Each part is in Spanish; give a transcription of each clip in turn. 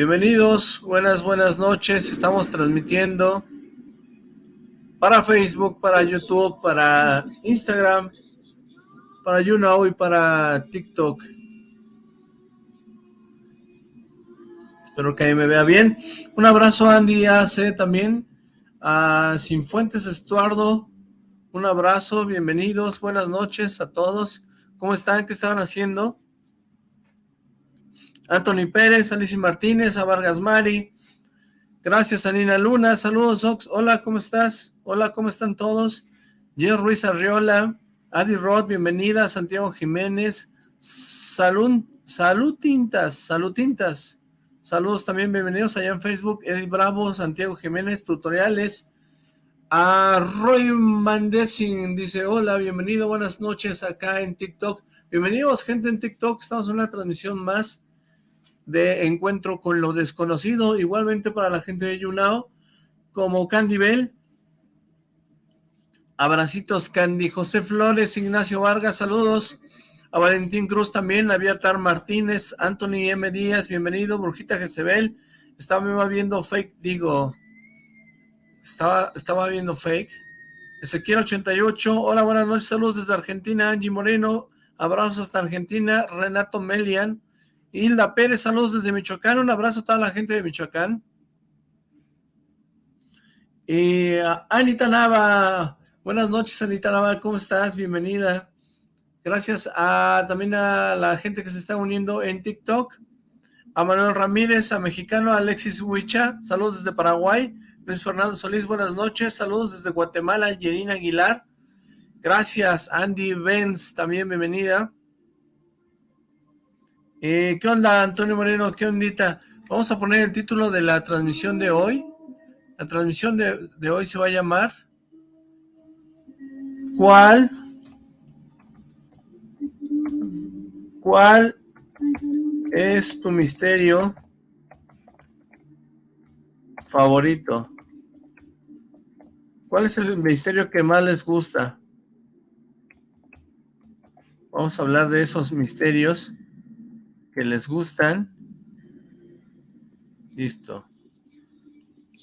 Bienvenidos, buenas, buenas noches. Estamos transmitiendo para Facebook, para YouTube, para Instagram, para YouNow y para TikTok. Espero que ahí me vea bien. Un abrazo a Andy Ace también, a Sinfuentes Estuardo. Un abrazo, bienvenidos, buenas noches a todos. ¿Cómo están? ¿Qué estaban haciendo? Anthony Pérez, Alicia Martínez, a Vargas Mari. Gracias, Anina Luna. Saludos, Ox. Hola, ¿cómo estás? Hola, ¿cómo están todos? Jer Ruiz Arriola, Adi Rod, bienvenida. Santiago Jiménez. Salud, salud tintas, salud tintas. Saludos también, bienvenidos allá en Facebook. Eddie Bravo, Santiago Jiménez, tutoriales. A Roy Mandesing dice, hola, bienvenido, buenas noches acá en TikTok. Bienvenidos, gente en TikTok. Estamos en una transmisión más de Encuentro con lo Desconocido, igualmente para la gente de YouNow, como Candy Bell, abracitos Candy, José Flores, Ignacio Vargas, saludos, a Valentín Cruz también, Aviatar Martínez, Anthony M. Díaz, bienvenido, Brujita Jezebel, estaba viendo fake, digo, estaba, estaba viendo fake, Ezequiel 88, hola, buenas noches, saludos desde Argentina, Angie Moreno, abrazos hasta Argentina, Renato Melian, Hilda Pérez, saludos desde Michoacán, un abrazo a toda la gente de Michoacán. Y Anita Nava, buenas noches Anita Nava, ¿cómo estás? Bienvenida. Gracias a también a la gente que se está uniendo en TikTok. A Manuel Ramírez, a Mexicano, Alexis Huicha, saludos desde Paraguay. Luis Fernando Solís, buenas noches. Saludos desde Guatemala, Yerina Aguilar. Gracias, Andy Benz, también bienvenida. Eh, ¿Qué onda, Antonio Moreno? ¿Qué ondita? Vamos a poner el título de la transmisión de hoy. La transmisión de, de hoy se va a llamar ¿Cuál? ¿Cuál es tu misterio favorito? ¿Cuál es el misterio que más les gusta? Vamos a hablar de esos misterios que les gustan. Listo.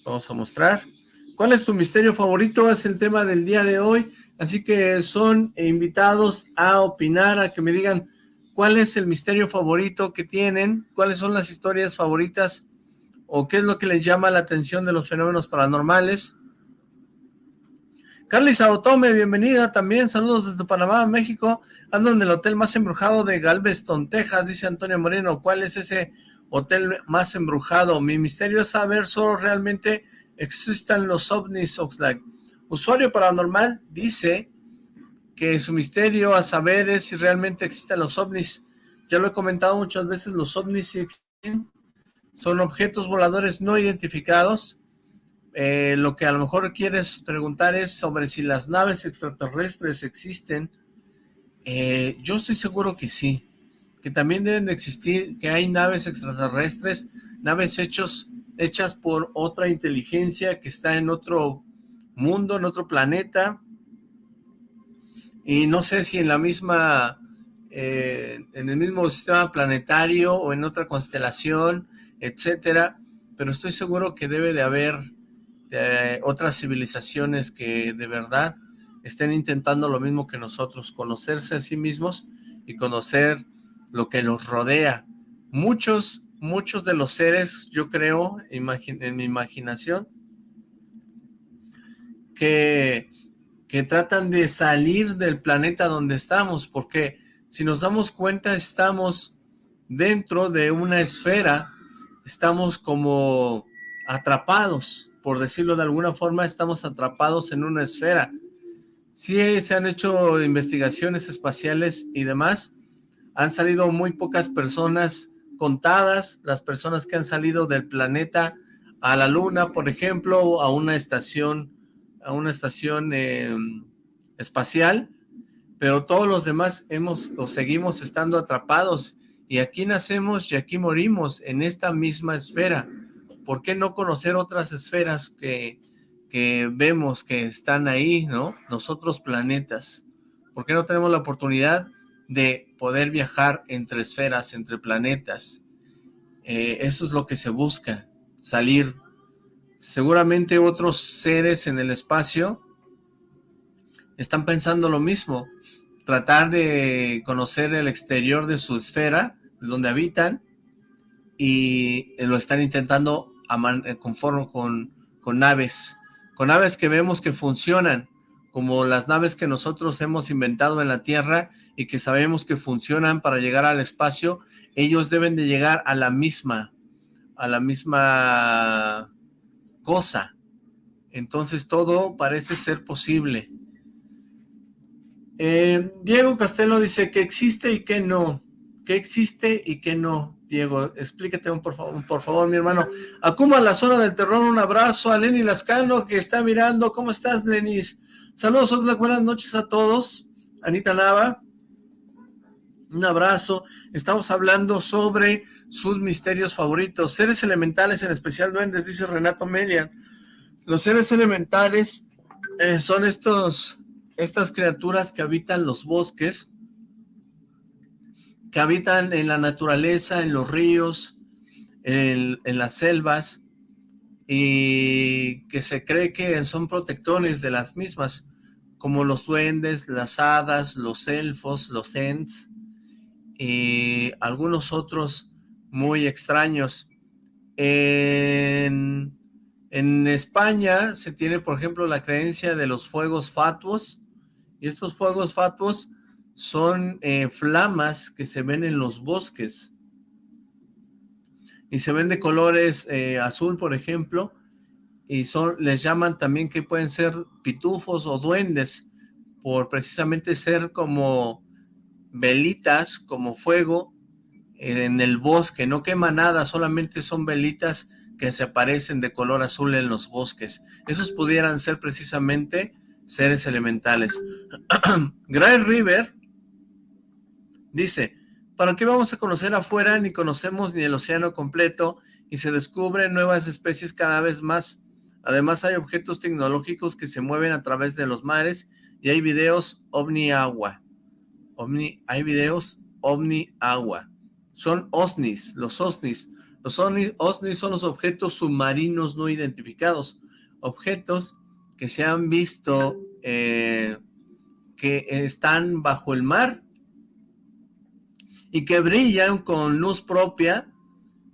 Vamos a mostrar. ¿Cuál es tu misterio favorito? Es el tema del día de hoy. Así que son invitados a opinar, a que me digan cuál es el misterio favorito que tienen, cuáles son las historias favoritas o qué es lo que les llama la atención de los fenómenos paranormales. Carly Saotome, bienvenida también, saludos desde Panamá, México. Ando en el hotel más embrujado de Galveston, Texas, dice Antonio Moreno. ¿Cuál es ese hotel más embrujado? Mi misterio es saber solo realmente existen los ovnis, Oxlack. Usuario paranormal dice que su misterio a saber es si realmente existen los ovnis. Ya lo he comentado muchas veces, los ovnis existen. Son objetos voladores no identificados eh, lo que a lo mejor quieres preguntar es sobre si las naves extraterrestres existen. Eh, yo estoy seguro que sí, que también deben de existir, que hay naves extraterrestres, naves hechos, hechas por otra inteligencia que está en otro mundo, en otro planeta, y no sé si en la misma, eh, en el mismo sistema planetario o en otra constelación, etcétera, pero estoy seguro que debe de haber de otras civilizaciones que de verdad estén intentando lo mismo que nosotros, conocerse a sí mismos y conocer lo que los rodea. Muchos, muchos de los seres, yo creo, en mi imaginación, que, que tratan de salir del planeta donde estamos, porque si nos damos cuenta estamos dentro de una esfera, estamos como atrapados, por decirlo de alguna forma, estamos atrapados en una esfera. Sí se han hecho investigaciones espaciales y demás, han salido muy pocas personas contadas, las personas que han salido del planeta a la luna, por ejemplo, a una estación, a una estación em, espacial, pero todos los demás hemos o seguimos estando atrapados y aquí nacemos y aquí morimos en esta misma esfera. ¿Por qué no conocer otras esferas que, que vemos que están ahí, ¿no? Nosotros planetas. ¿Por qué no tenemos la oportunidad de poder viajar entre esferas, entre planetas? eh, eso es lo que se busca, salir. Seguramente otros seres en el espacio están pensando lo mismo, tratar de conocer el exterior de su esfera, donde habitan, y lo están intentando eh, conforme con, con naves, con naves que vemos que funcionan, como las naves que nosotros hemos inventado en la Tierra y que sabemos que funcionan para llegar al espacio, ellos deben de llegar a la misma, a la misma cosa. Entonces todo parece ser posible. Eh, Diego Castelo dice que existe y que no. Que existe y que no. Diego, explíquete un, por, favor, por favor, mi hermano. Akuma, la zona del terror, un abrazo a Lenny Lascano que está mirando. ¿Cómo estás, Lenis? Saludos, Oxlack, buenas noches a todos. Anita Lava, un abrazo. Estamos hablando sobre sus misterios favoritos. Seres elementales, en especial duendes, dice Renato Melian. Los seres elementales eh, son estos, estas criaturas que habitan los bosques, que habitan en la naturaleza, en los ríos, en, en las selvas, y que se cree que son protectores de las mismas, como los duendes, las hadas, los elfos, los ents, y algunos otros muy extraños. En, en España se tiene, por ejemplo, la creencia de los fuegos fatuos, y estos fuegos fatuos son eh, flamas que se ven en los bosques, y se ven de colores eh, azul, por ejemplo, y son les llaman también que pueden ser pitufos o duendes, por precisamente ser como velitas, como fuego, en el bosque, no quema nada, solamente son velitas que se aparecen de color azul en los bosques. Esos pudieran ser precisamente seres elementales. Gray River dice, ¿Para qué vamos a conocer afuera? Ni conocemos ni el océano completo y se descubren nuevas especies cada vez más. Además hay objetos tecnológicos que se mueven a través de los mares y hay videos ovni agua. Omni, hay videos ovni agua. Son OSNIs, los OSNIs. Los OSNIs son los objetos submarinos no identificados. Objetos que se han visto eh, que están bajo el mar y que brillan con luz propia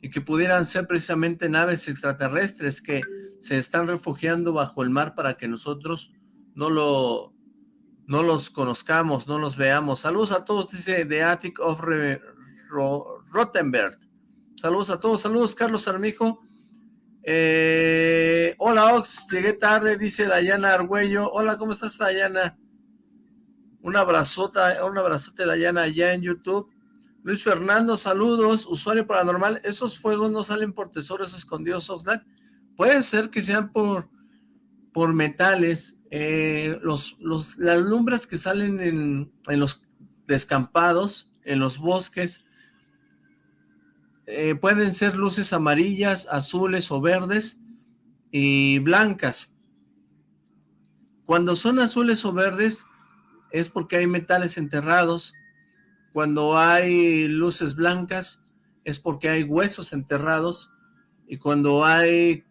y que pudieran ser precisamente naves extraterrestres que se están refugiando bajo el mar para que nosotros no lo no los conozcamos, no los veamos. Saludos a todos, dice The Attic of Rottenberg. Saludos a todos, saludos Carlos Armijo. Eh, hola Ox, llegué tarde, dice Dayana Argüello. Hola, ¿cómo estás Dayana? Un abrazota, un abrazote Dayana allá en YouTube. Luis Fernando, saludos. Usuario paranormal, ¿esos fuegos no salen por tesoros escondidos, Oxlack? Puede ser que sean por, por metales. Eh, los, los, las lumbres que salen en, en los descampados, en los bosques, eh, pueden ser luces amarillas, azules o verdes y blancas. Cuando son azules o verdes es porque hay metales enterrados cuando hay luces blancas es porque hay huesos enterrados y cuando hay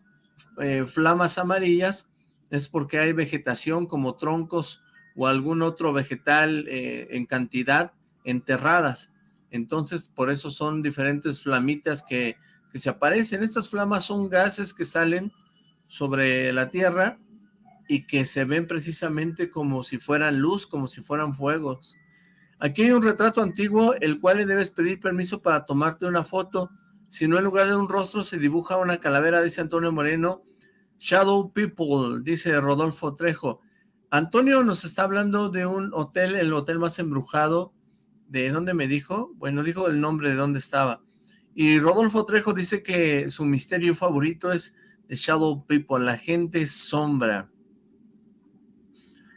eh, flamas amarillas es porque hay vegetación como troncos o algún otro vegetal eh, en cantidad enterradas. Entonces, por eso son diferentes flamitas que, que se aparecen. Estas flamas son gases que salen sobre la tierra y que se ven precisamente como si fueran luz, como si fueran fuegos. Aquí hay un retrato antiguo, el cual le debes pedir permiso para tomarte una foto. Si no, en lugar de un rostro se dibuja una calavera, dice Antonio Moreno. Shadow People, dice Rodolfo Trejo. Antonio nos está hablando de un hotel, el hotel más embrujado. ¿De dónde me dijo? Bueno, dijo el nombre de dónde estaba. Y Rodolfo Trejo dice que su misterio favorito es de Shadow People, la gente sombra.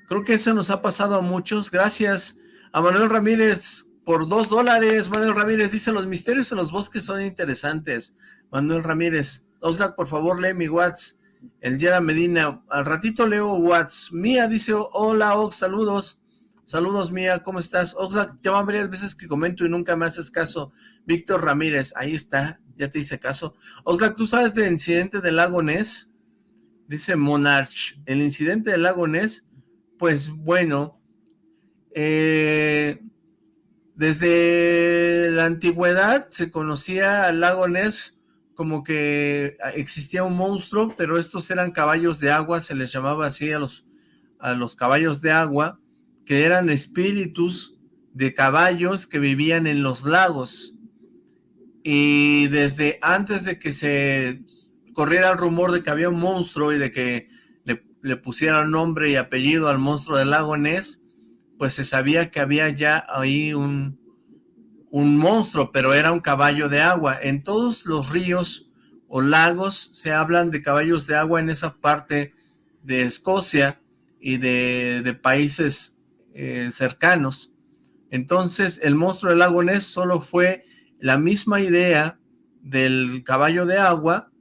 Creo que eso nos ha pasado a muchos. Gracias, a Manuel Ramírez, por dos dólares, Manuel Ramírez dice, los misterios en los bosques son interesantes. Manuel Ramírez, Oxlack, por favor, lee mi WhatsApp. El Yera Medina, al ratito leo WhatsApp. Mía dice, hola Ox, saludos. Saludos Mía, ¿cómo estás? Oxlack, ya van varias veces que comento y nunca me haces caso. Víctor Ramírez, ahí está, ya te hice caso. Oxlack, ¿tú sabes del incidente del lago Ness? Dice Monarch, el incidente del lago Ness, pues bueno, eh, desde la antigüedad se conocía al lago Ness como que existía un monstruo, pero estos eran caballos de agua, se les llamaba así a los, a los caballos de agua, que eran espíritus de caballos que vivían en los lagos. Y desde antes de que se corriera el rumor de que había un monstruo y de que le, le pusieran nombre y apellido al monstruo del lago Ness, pues se sabía que había ya ahí un, un monstruo, pero era un caballo de agua. En todos los ríos o lagos se hablan de caballos de agua en esa parte de Escocia y de, países eh, cercanos. Entonces el monstruo del lago Ness solo fue la misma idea del caballo de agua,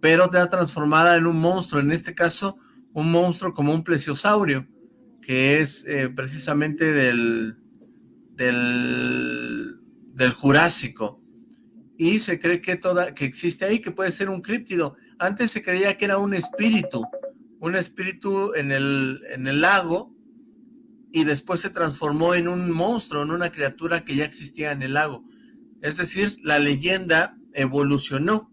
pero transformada en un monstruo, en este caso un monstruo como un plesiosaurio, que es eh, precisamente del, del, del Jurásico. Y se cree que, toda, que existe ahí, que puede ser un críptido. Antes se creía que era un espíritu, un espíritu en el, en el lago, y después se transformó en un monstruo, en una criatura que ya existía en el lago. Es decir, la leyenda evolucionó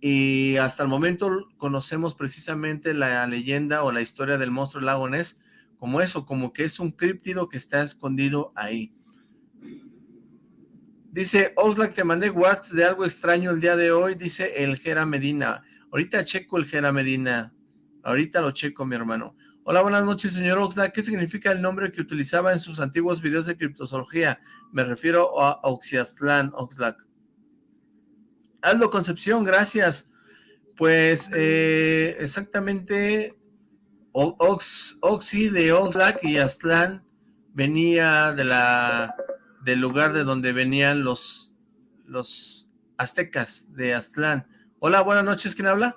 y hasta el momento conocemos precisamente la leyenda o la historia del monstruo del lago Ness como eso, como que es un críptido que está escondido ahí. Dice, Oxlack, te mandé WhatsApp de algo extraño el día de hoy, dice el Jera Medina. Ahorita checo el Jera Medina, ahorita lo checo, mi hermano. Hola, buenas noches, señor Oxlack. ¿Qué significa el nombre que utilizaba en sus antiguos videos de criptozoología? Me refiero a Oxiastlán, Oxlack. Aldo Concepción, gracias. Pues eh, exactamente Ox, Oxy de Oxlack y Aztlán venía de la del lugar de donde venían los los aztecas de Aztlán. Hola, buenas noches, ¿quién habla?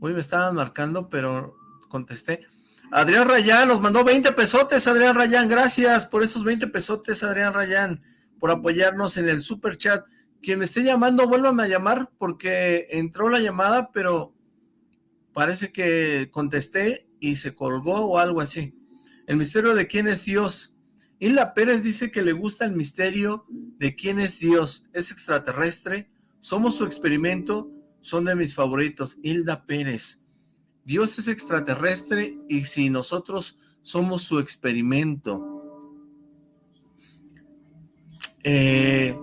Uy, me estaban marcando, pero contesté. Adrián Rayán nos mandó 20 pesotes, Adrián Rayán, gracias por esos 20 pesotes, Adrián Rayán, por apoyarnos en el super chat. Quien me esté llamando, vuélvame a llamar, porque entró la llamada, pero parece que contesté y se colgó o algo así. El misterio de quién es Dios. Hilda Pérez dice que le gusta el misterio de quién es Dios. ¿Es extraterrestre? ¿Somos su experimento? Son de mis favoritos. Hilda Pérez. Dios es extraterrestre y si nosotros somos su experimento. Eh,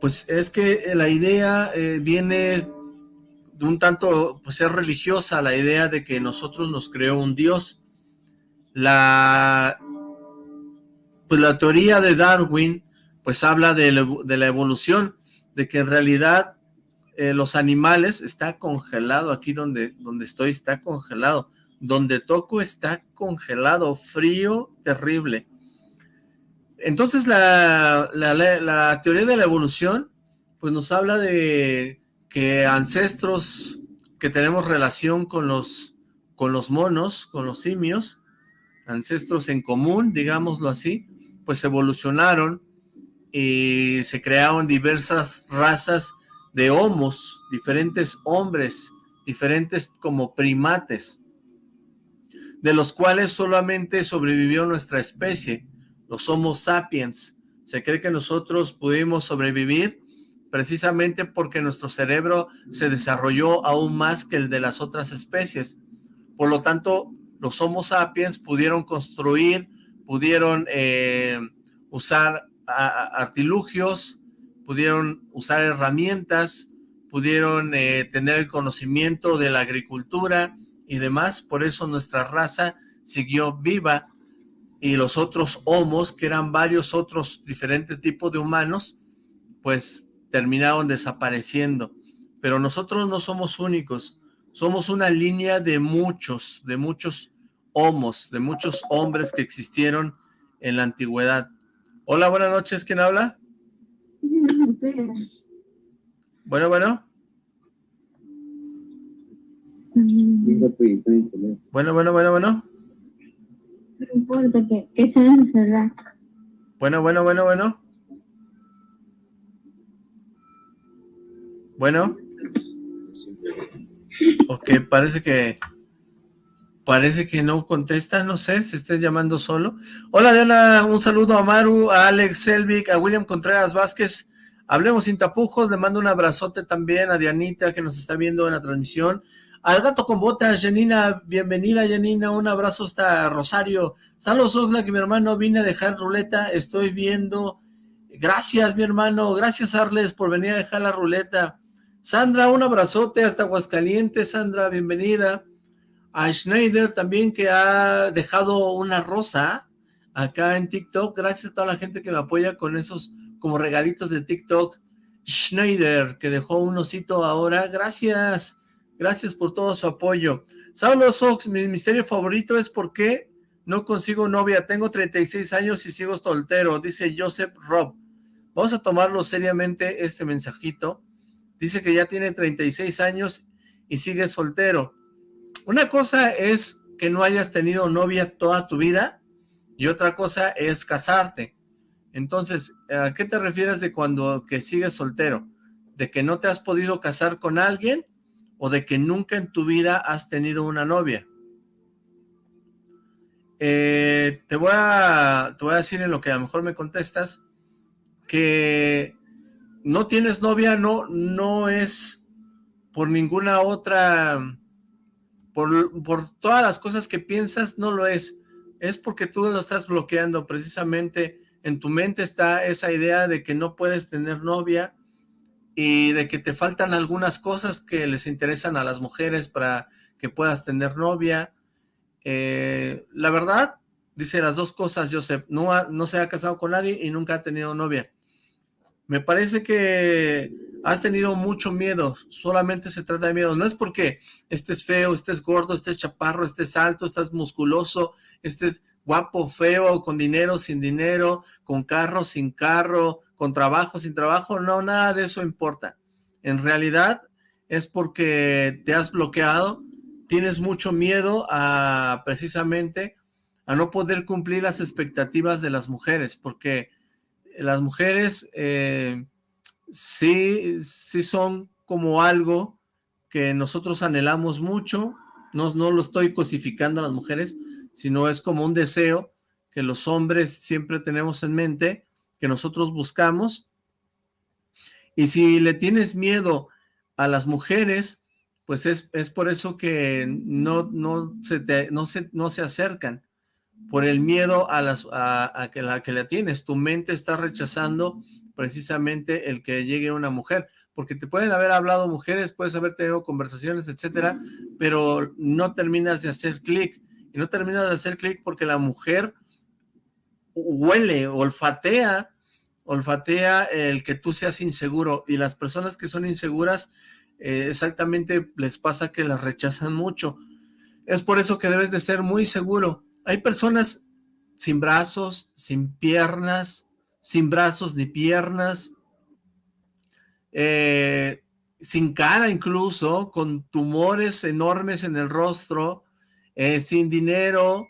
pues es que la idea eh, viene un tanto, pues es religiosa la idea de que nosotros nos creó un Dios. La, pues la teoría de Darwin, pues habla de, la evolución, de que en realidad eh, los animales, está congelado, aquí donde, donde estoy está congelado, donde toco está congelado, frío, terrible. Entonces la, la teoría de la evolución, pues nos habla de que ancestros que tenemos relación con los, con los monos, con los simios, ancestros en común, digámoslo así, pues evolucionaron y se crearon diversas razas de homos, diferentes hombres, diferentes como primates, de los cuales solamente sobrevivió nuestra especie, los Homo sapiens. Se cree que nosotros pudimos sobrevivir precisamente porque nuestro cerebro se desarrolló aún más que el de las otras especies. Por lo tanto, los Homo sapiens pudieron construir, pudieron eh, usar artilugios, pudieron usar herramientas, pudieron eh, tener el conocimiento de la agricultura y demás, por eso nuestra raza siguió viva y los otros homos, que eran varios otros diferentes tipos de humanos, pues terminaron desapareciendo. Pero nosotros no somos únicos, somos una línea de muchos, de muchos homos, de muchos hombres que existieron en la antigüedad. Hola, buenas noches, ¿quién habla? Bueno, bueno. Bueno, bueno, bueno, bueno. No importa que, que se cerrar. Bueno, bueno, bueno, bueno. Bueno. Ok, parece que... Parece que no contesta, no sé, se esté llamando solo. Hola Diana, un saludo a Maru, a Alex Selvig, a William Contreras Vázquez. Hablemos sin tapujos, le mando un abrazote también a Dianita que nos está viendo en la transmisión. Al gato con botas, Janina, bienvenida Janina, un abrazo hasta Rosario. Saludos Oxlack, que mi hermano, vine a dejar ruleta, estoy viendo. Gracias mi hermano, gracias Arles por venir a dejar la ruleta. Sandra, un abrazote hasta Aguascalientes, Sandra, bienvenida. A Schneider también que ha dejado una rosa acá en TikTok. Gracias a toda la gente que me apoya con esos como regalitos de TikTok. Schneider, que dejó un osito ahora. Gracias. Gracias por todo su apoyo. Saulo Sox, mi misterio favorito es por qué no consigo novia. Tengo 36 años y sigo soltero, dice Joseph Rob. Vamos a tomarlo seriamente este mensajito. Dice que ya tiene 36 años y sigue soltero. Una cosa es que no hayas tenido novia toda tu vida y otra cosa es casarte. Entonces, ¿a qué te refieres de cuando que sigues soltero? ¿De que no te has podido casar con alguien o de que nunca en tu vida has tenido una novia. Eh, te, voy a, te voy a decir en lo que a lo mejor me contestas que no tienes novia no, no es por ninguna otra, por, por todas las cosas que piensas, no lo es. Es porque tú lo estás bloqueando, precisamente en tu mente está esa idea de que no puedes tener novia, y de que te faltan algunas cosas que les interesan a las mujeres para que puedas tener novia. Eh, la verdad, dice las dos cosas, Joseph, no, no se ha casado con nadie y nunca ha tenido novia. Me parece que has tenido mucho miedo, solamente se trata de miedo, no es porque estés feo, estés gordo, estés chaparro, estés alto, estás musculoso, estés guapo, feo, con dinero, sin dinero, con carro, sin carro, con trabajo, sin trabajo, no, nada de eso importa. En realidad es porque te has bloqueado, tienes mucho miedo a precisamente a no poder cumplir las expectativas de las mujeres, porque las mujeres eh, sí, sí son como algo que nosotros anhelamos mucho, no, no lo estoy cosificando a las mujeres, sino es como un deseo que los hombres siempre tenemos en mente, que nosotros buscamos. Y si le tienes miedo a las mujeres, pues es, por eso que no, no, se te, no, se, no se acercan, por el miedo a, las, a, que la que la tienes. Tu mente está rechazando precisamente el que llegue una mujer, porque te pueden haber hablado mujeres, puedes haber tenido conversaciones, etcétera, pero no terminas de hacer clic, y no terminas de hacer clic porque la mujer huele, olfatea, olfatea el que tú seas inseguro y las personas que son inseguras eh, exactamente les pasa que las rechazan mucho. Es por eso que debes de ser muy seguro. Hay personas sin brazos, sin piernas, sin brazos ni piernas, eh, sin cara incluso, con tumores enormes en el rostro, eh, sin dinero,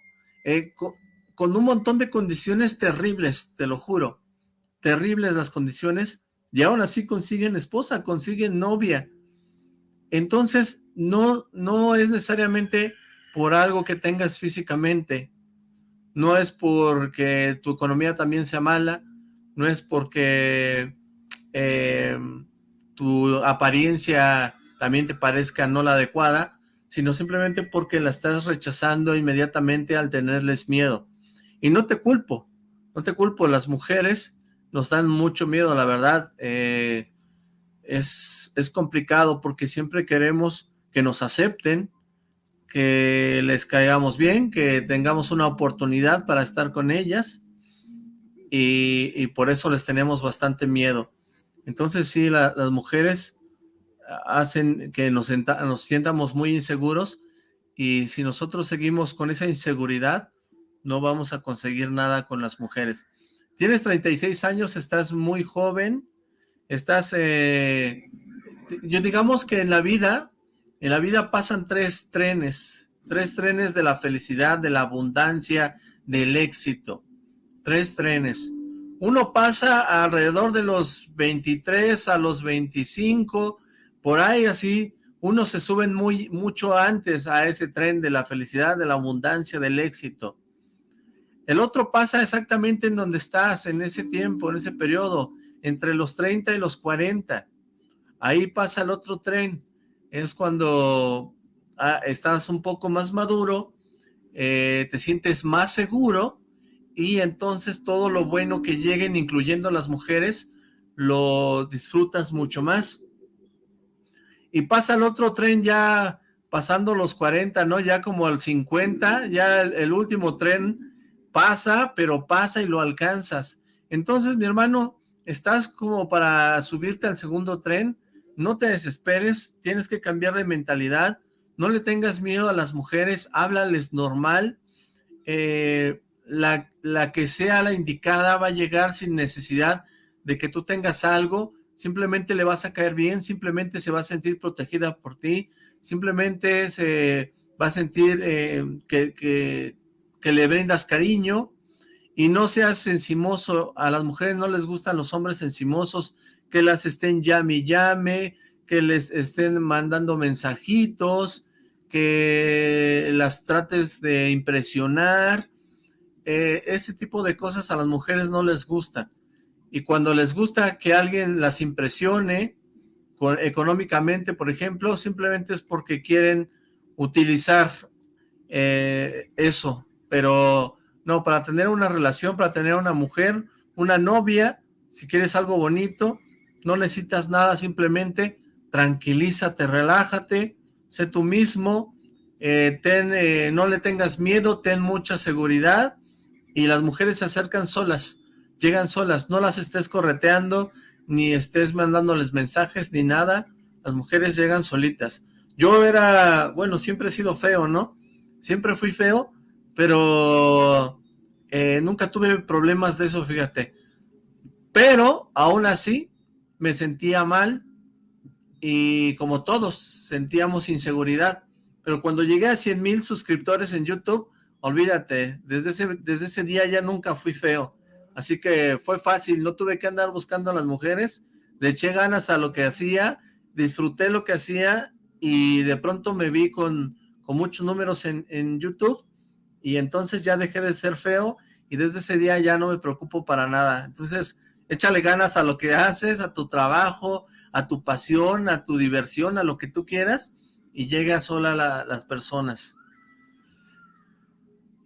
con un montón de condiciones terribles, te lo juro, terribles las condiciones, y aún así consiguen esposa, consiguen novia. Entonces, no, no es necesariamente por algo que tengas físicamente, no es porque tu economía también sea mala, no es porque eh, tu apariencia también te parezca no la adecuada, sino simplemente porque la estás rechazando inmediatamente al tenerles miedo. Y no te culpo, no te culpo, las mujeres nos dan mucho miedo, la verdad. Eh, es, es complicado porque siempre queremos que nos acepten, que les caigamos bien, que tengamos una oportunidad para estar con ellas y, por eso les tenemos bastante miedo. Entonces sí, las mujeres hacen que nos, nos sientamos muy inseguros y si nosotros seguimos con esa inseguridad, no vamos a conseguir nada con las mujeres. Tienes 36 años, estás muy joven, estás, eh, yo digamos que en la vida, en la vida pasan tres trenes, tres trenes de la felicidad, de la abundancia, del éxito, tres trenes. Uno pasa alrededor de los 23 a los 25, por ahí así, unos se suben muy mucho antes a ese tren de la felicidad, de la abundancia, del éxito. El otro pasa exactamente en donde estás, en ese tiempo, en ese periodo, entre los 30 y los 40. Ahí pasa el otro tren. Es cuando ah, estás un poco más maduro, eh, te sientes más seguro y entonces todo lo bueno que lleguen, incluyendo las mujeres, lo disfrutas mucho más. Y pasa el otro tren ya pasando los 40, ¿no? Ya como al 50, ya el último tren pasa, pero pasa y lo alcanzas. Entonces, mi hermano, estás como para subirte al segundo tren, no te desesperes, tienes que cambiar de mentalidad, no le tengas miedo a las mujeres, háblales normal, eh, la, la que sea la indicada va a llegar sin necesidad de que tú tengas algo, simplemente le vas a caer bien, simplemente se va a sentir protegida por ti, simplemente se va a sentir eh, que, que, que le brindas cariño y no seas encimoso. A las mujeres no les gustan los hombres encimosos que las estén llame y llame, que les estén mandando mensajitos, que las trates de impresionar. Eh, ese tipo de cosas a las mujeres no les gusta. Y cuando les gusta que alguien las impresione económicamente, por ejemplo, simplemente es porque quieren utilizar eh, eso pero no, para tener una relación, para tener una mujer, una novia, si quieres algo bonito, no necesitas nada, simplemente tranquilízate, relájate, sé tú mismo, eh, eh, no le tengas miedo, ten mucha seguridad, y las mujeres se acercan solas, llegan solas, no las estés correteando, ni estés mandándoles mensajes, ni nada, las mujeres llegan solitas. Yo era, bueno, siempre he sido feo, ¿no? Siempre fui feo, pero eh, nunca tuve problemas de eso, fíjate. Pero, aún así, me sentía mal y como todos, sentíamos inseguridad. Pero cuando llegué a 100 mil suscriptores en YouTube, olvídate, desde ese, desde ese día ya nunca fui feo. Así que fue fácil, no tuve que andar buscando a las mujeres, le eché ganas a lo que hacía, disfruté lo que hacía y de pronto me vi con, con muchos números en, en YouTube y entonces ya dejé de ser feo y desde ese día ya no me preocupo para nada. Entonces, échale ganas a lo que haces, a tu trabajo, a tu pasión, a tu diversión, a lo que tú quieras y llega sola la, las personas.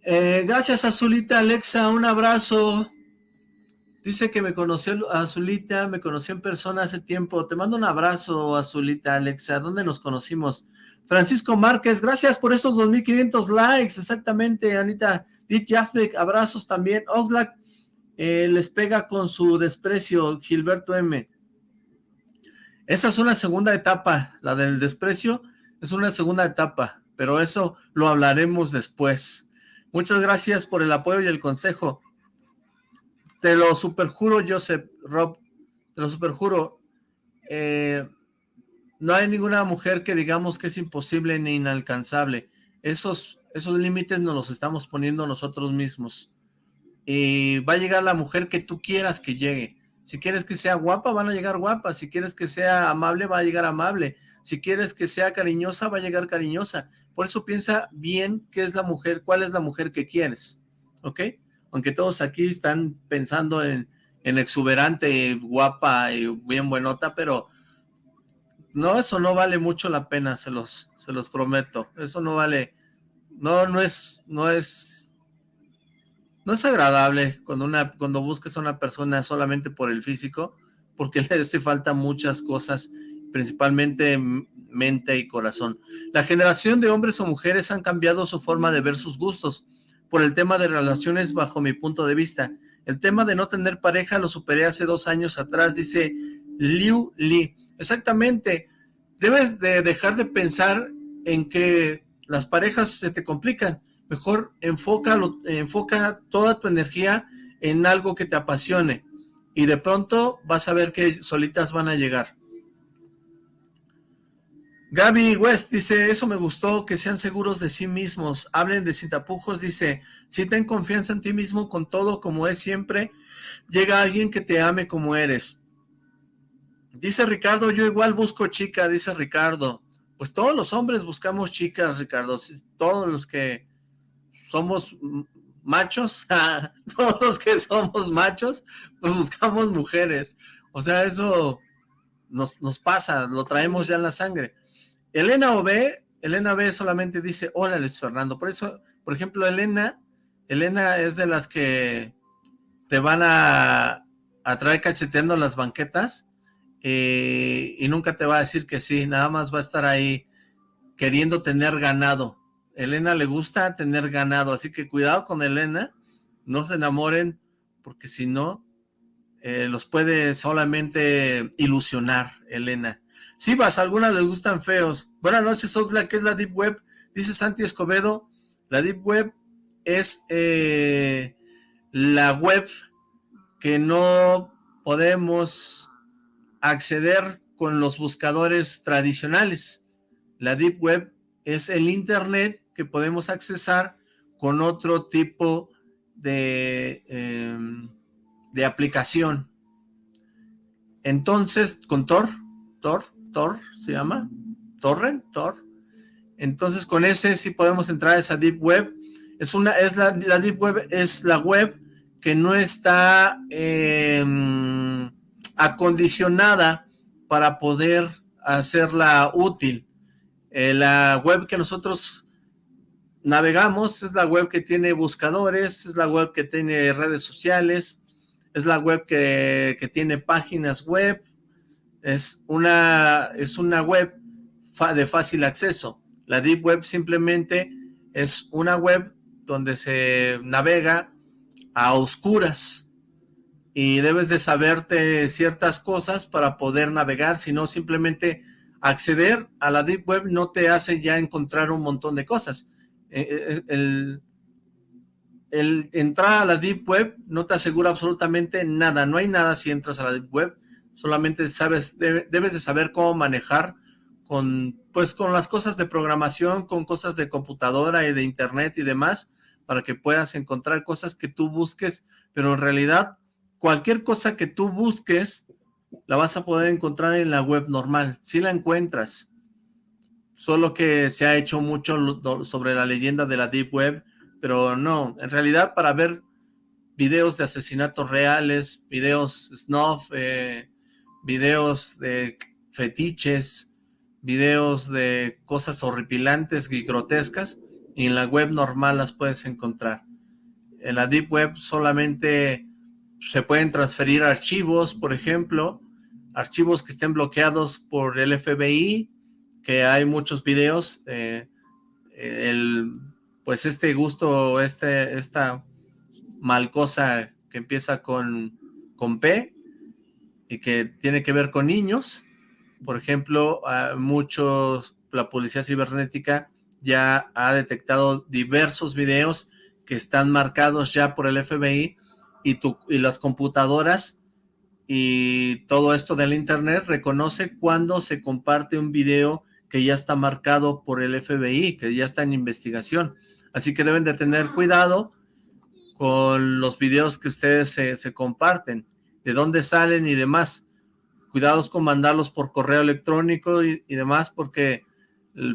Eh, gracias Azulita Alexa, un abrazo. Dice que me conoció Azulita, me conoció en persona hace tiempo. Te mando un abrazo Azulita Alexa. ¿Dónde nos conocimos? Francisco Márquez, gracias por estos 2.500 likes, exactamente, Anita. Dit Jasbeck, abrazos también. Oxlack eh, les pega con su desprecio, Gilberto M. Esa es una segunda etapa, la del desprecio, es una segunda etapa, pero eso lo hablaremos después. Muchas gracias por el apoyo y el consejo. Te lo superjuro, Joseph, Rob, te lo superjuro. Eh, no hay ninguna mujer que digamos que es imposible ni inalcanzable. Esos, esos límites nos los estamos poniendo nosotros mismos. Y va a llegar la mujer que tú quieras que llegue. Si quieres que sea guapa, van a llegar guapas. Si quieres que sea amable, va a llegar amable. Si quieres que sea cariñosa, va a llegar cariñosa. Por eso piensa bien qué es la mujer, cuál es la mujer que quieres. ¿Ok? Aunque todos aquí están pensando en, en exuberante, guapa y bien buenota, pero no, eso no vale mucho la pena, se los, se los prometo. Eso no vale, no, no es, no es, no es agradable cuando una, cuando busques a una persona solamente por el físico, porque le hace falta muchas cosas, principalmente mente y corazón. La generación de hombres o mujeres han cambiado su forma de ver sus gustos por el tema de relaciones bajo mi punto de vista. El tema de no tener pareja lo superé hace dos años atrás, dice Liu Li. Exactamente. Debes de dejar de pensar en que las parejas se te complican. Mejor enfoca, enfoca toda tu energía en algo que te apasione. Y de pronto vas a ver que solitas van a llegar. Gaby West dice, eso me gustó, que sean seguros de sí mismos, hablen de sin tapujos, dice, si ten confianza en ti mismo con todo como es siempre, llega alguien que te ame como eres. Dice Ricardo, yo igual busco chica, dice Ricardo. Pues todos los hombres buscamos chicas, Ricardo. Todos los que somos machos, todos los que somos machos, pues buscamos mujeres. O sea, eso nos, pasa, lo traemos ya en la sangre. Elena OB, Elena B solamente dice, hola Luis Fernando. Por eso, por ejemplo, Elena, Elena es de las que te van a, a traer cacheteando las banquetas eh, y nunca te va a decir que sí, nada más va a estar ahí queriendo tener ganado. Elena le gusta tener ganado, así que cuidado con Elena, no se enamoren, porque si no, eh, los puede solamente ilusionar, Elena. Si vas, algunas les gustan feos. Buenas noches, Oxla, ¿qué es la Deep Web? Dice Santi Escobedo, la Deep Web es eh, la web que no podemos acceder con los buscadores tradicionales. La Deep Web es el Internet que podemos accesar con otro tipo de, em, de aplicación. Entonces, con Tor, Tor, Tor se llama, Torrent, Tor. Entonces, con ese sí podemos entrar a esa Deep Web. Es una, es la, Deep Web es la web que no está eh, acondicionada para poder hacerla útil. Eh, la web que nosotros navegamos es la web que tiene buscadores, es la web que tiene redes sociales, es la web que, que tiene páginas web, es una, es una web de fácil acceso. La Deep Web simplemente es una web donde se navega a oscuras, y debes de saberte ciertas cosas para poder navegar, si no simplemente acceder a la Deep Web no te hace ya encontrar un montón de cosas. Eh, eh, el, el, entrar a la Deep Web no te asegura absolutamente nada, no hay nada si entras a la Deep Web, solamente sabes, debes de saber cómo manejar con, pues, con las cosas de programación, con cosas de computadora y de internet y demás, para que puedas encontrar cosas que tú busques, pero en realidad cualquier cosa que tú busques, la vas a poder encontrar en la web normal, si la encuentras. Solo que se ha hecho mucho sobre la leyenda de la Deep Web, pero no, en realidad para ver videos de asesinatos reales, videos snuff, eh, videos de fetiches, videos de cosas horripilantes y grotescas, y en la web normal las puedes encontrar. En la Deep Web solamente se pueden transferir archivos, por ejemplo, archivos que estén bloqueados por el FBI, que hay muchos videos, eh, el, pues este gusto, este, esta mal cosa que empieza con, con P y que tiene que ver con niños, por ejemplo, muchos, la policía cibernética ya ha detectado diversos videos que están marcados ya por el FBI y, tu, y las computadoras y todo esto del internet reconoce cuando se comparte un video que ya está marcado por el FBI, que ya está en investigación. Así que deben de tener cuidado con los videos que ustedes se, comparten, de dónde salen y demás. Cuidados con mandarlos por correo electrónico y, demás porque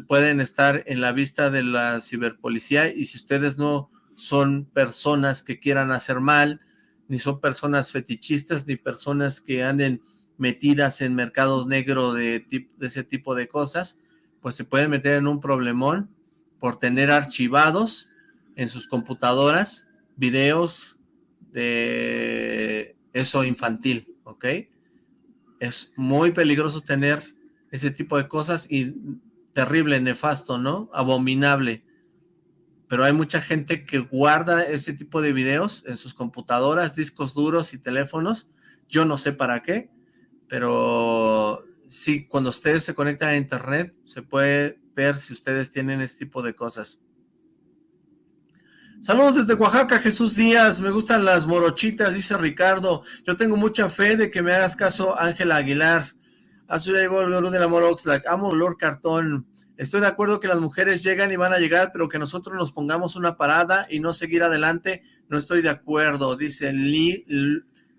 pueden estar en la vista de la ciberpolicía y si ustedes no son personas que quieran hacer mal, ni son personas fetichistas, ni personas que anden metidas en mercados negros de, de ese tipo de cosas, pues se pueden meter en un problemón por tener archivados en sus computadoras videos de eso infantil, ¿ok? Es muy peligroso tener ese tipo de cosas y terrible, nefasto, ¿no? Abominable pero hay mucha gente que guarda ese tipo de videos en sus computadoras, discos duros y teléfonos. Yo no sé para qué, pero sí, cuando ustedes se conectan a internet, se puede ver si ustedes tienen este tipo de cosas. Saludos desde Oaxaca, Jesús Díaz. Me gustan las morochitas, dice Ricardo. Yo tengo mucha fe de que me hagas caso, Ángela Aguilar. Azul llegó el de la Moroxlack. Amo olor cartón. Estoy de acuerdo que las mujeres llegan y van a llegar, pero que nosotros nos pongamos una parada y no seguir adelante, no estoy de acuerdo, dice Li,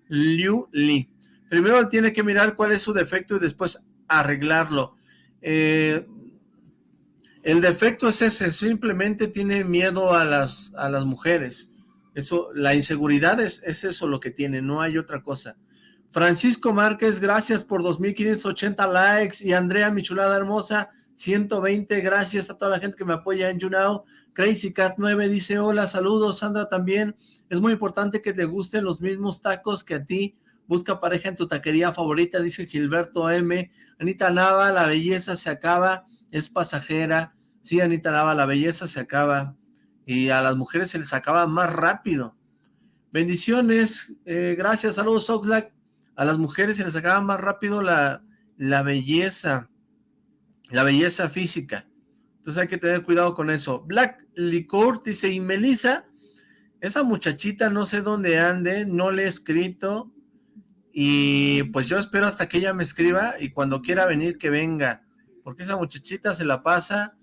Liu Li. Primero tiene que mirar cuál es su defecto y después arreglarlo. Eh, el defecto es ese, simplemente tiene miedo a las, a las mujeres. Eso, la inseguridad es, es eso lo que tiene, no hay otra cosa. Francisco Márquez, gracias por 2.580 likes. Y Andrea, mi chulada hermosa, 120, gracias a toda la gente que me apoya en YouNow. Crazy Cat 9 dice, hola, saludos. Sandra también, es muy importante que te gusten los mismos tacos que a ti. Busca pareja en tu taquería favorita, dice Gilberto M. Anita Nava, la belleza se acaba es pasajera. Sí, Anita Nava, la belleza se acaba y a las mujeres se les acaba más rápido. Bendiciones, eh, gracias, saludos Oxlack. A las mujeres se les acaba más rápido la, la belleza, la belleza física. Entonces hay que tener cuidado con eso. Black Licor dice, y Melissa, esa muchachita no sé dónde ande, no le he escrito, y pues yo espero hasta que ella me escriba, y cuando quiera venir que venga porque esa muchachita se la pasa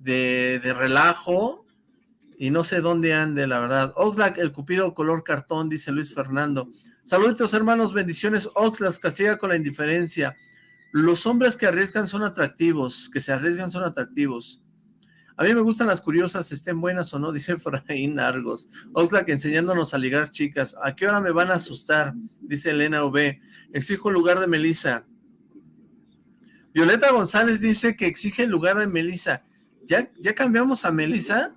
de, relajo y no sé dónde ande, la verdad. Oxlack, el cupido color cartón, dice Luis Fernando. Saludos hermanos, bendiciones. Oxlack castiga con la indiferencia. Los hombres que arriesgan son atractivos, que se arriesgan son atractivos. A mí me gustan las curiosas, estén buenas o no, dice Efraín Argos. Oxlack enseñándonos a ligar chicas. ¿A qué hora me van a asustar? Dice Elena V. Exijo lugar de Melissa. Violeta González dice que exige el lugar de Melissa. ¿Ya, ya cambiamos a Melissa?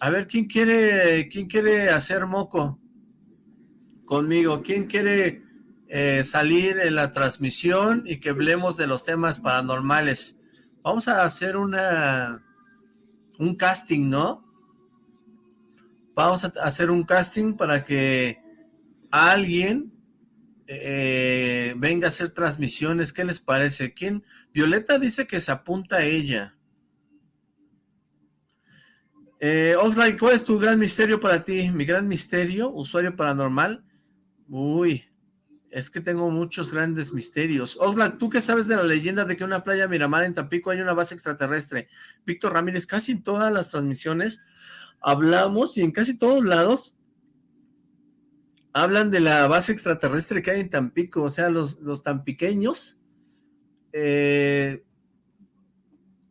A ver, ¿quién quiere, quién quiere hacer moco conmigo? ¿Quién quiere eh, salir en la transmisión y que hablemos de los temas paranormales? Vamos a hacer una un casting, ¿no? Vamos a hacer un casting para que alguien eh, venga a hacer transmisiones, ¿qué les parece? ¿Quién? Violeta dice que se apunta a ella. Eh, ¿cuál es tu gran misterio para ti? Mi gran misterio, usuario paranormal. Uy, es que tengo muchos grandes misterios. Oxlack, ¿tú qué sabes de la leyenda de que en una playa Miramar en Tampico hay una base extraterrestre? Víctor Ramírez, casi en todas las transmisiones hablamos y en casi todos lados hablan de la base extraterrestre que hay en Tampico, o sea, los, los tampiqueños eh,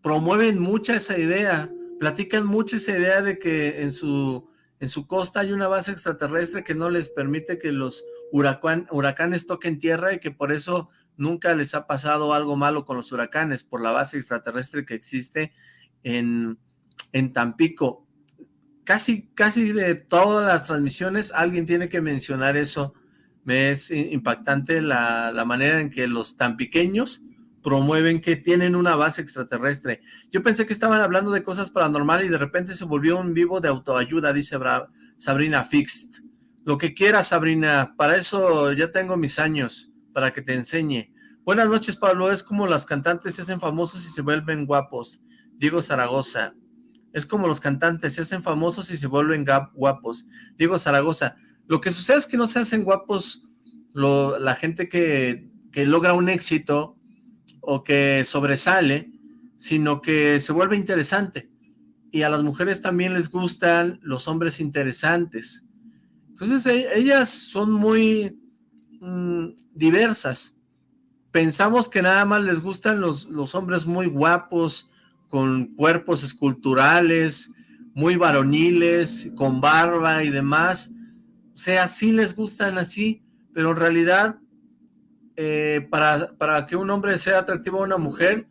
promueven mucha esa idea, platican mucho esa idea de que en su, en su costa hay una base extraterrestre que no les permite que los huracanes toquen tierra y que por eso nunca les ha pasado algo malo con los huracanes, por la base extraterrestre que existe en, en Tampico casi, casi de todas las transmisiones alguien tiene que mencionar eso. Me es impactante la, manera en que los tan pequeños promueven que tienen una base extraterrestre. Yo pensé que estaban hablando de cosas paranormales y de repente se volvió un vivo de autoayuda, dice Sabrina Fixed. Lo que quieras, Sabrina, para eso ya tengo mis años, para que te enseñe. Buenas noches, Pablo. Es como las cantantes se hacen famosos y se vuelven guapos. Diego Zaragoza. Es como los cantantes, se hacen famosos y se vuelven guapos. Diego Zaragoza, lo que sucede es que no se hacen guapos la gente que, que logra un éxito o que sobresale, sino que se vuelve interesante. Y a las mujeres también les gustan los hombres interesantes. Entonces e, ellas son muy mm, diversas. Pensamos que nada más les gustan los, los hombres muy guapos, con cuerpos esculturales, muy varoniles, con barba y demás. O sea, sí les gustan así, pero en realidad eh, para, para que un hombre sea atractivo a una mujer,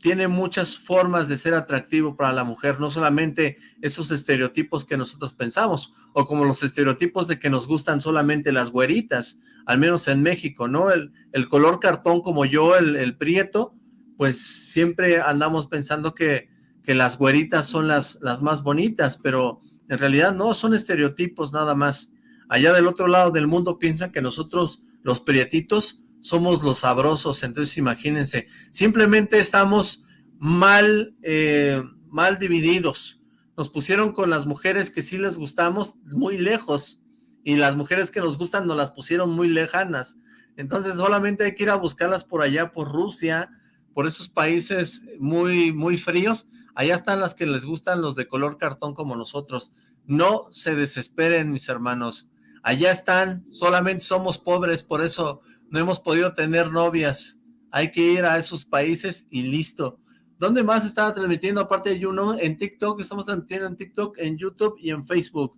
tiene muchas formas de ser atractivo para la mujer, no solamente esos estereotipos que nosotros pensamos, o como los estereotipos de que nos gustan solamente las güeritas, al menos en México, ¿no? El, el color cartón como yo, el, el prieto, pues siempre andamos pensando que, que las güeritas son las, las más bonitas, pero en realidad no, son estereotipos nada más. Allá del otro lado del mundo piensan que nosotros, los prietitos, somos los sabrosos, entonces imagínense, simplemente estamos mal, eh, mal divididos. Nos pusieron con las mujeres que sí les gustamos muy lejos, y las mujeres que nos gustan nos las pusieron muy lejanas. Entonces solamente hay que ir a buscarlas por allá, por Rusia, por esos países muy, muy fríos, allá están las que les gustan los de color cartón como nosotros. No se desesperen, mis hermanos. Allá están, solamente somos pobres, por eso no hemos podido tener novias. Hay que ir a esos países y listo. ¿Dónde más estaba transmitiendo aparte de Juno? En TikTok, estamos transmitiendo en TikTok, en YouTube y en Facebook.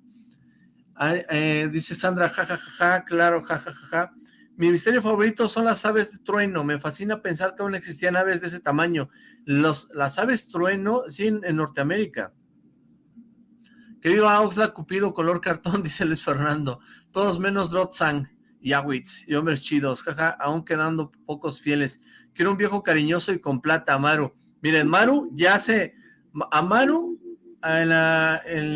Eh, dice Sandra, jajajaja, claro, jajajaja. Mi misterio favorito son las aves de trueno. Me fascina pensar que aún existían aves de ese tamaño. Los, las aves trueno, sí, en, Norteamérica. Que viva Oxlack, Cupido, color cartón, dice Luis Fernando. Todos menos Drotzang y Awitz y hombres chidos, jaja, aún quedando pocos fieles. Quiero un viejo cariñoso y con plata, Maru. Miren, Maru ya se... A Maru, en,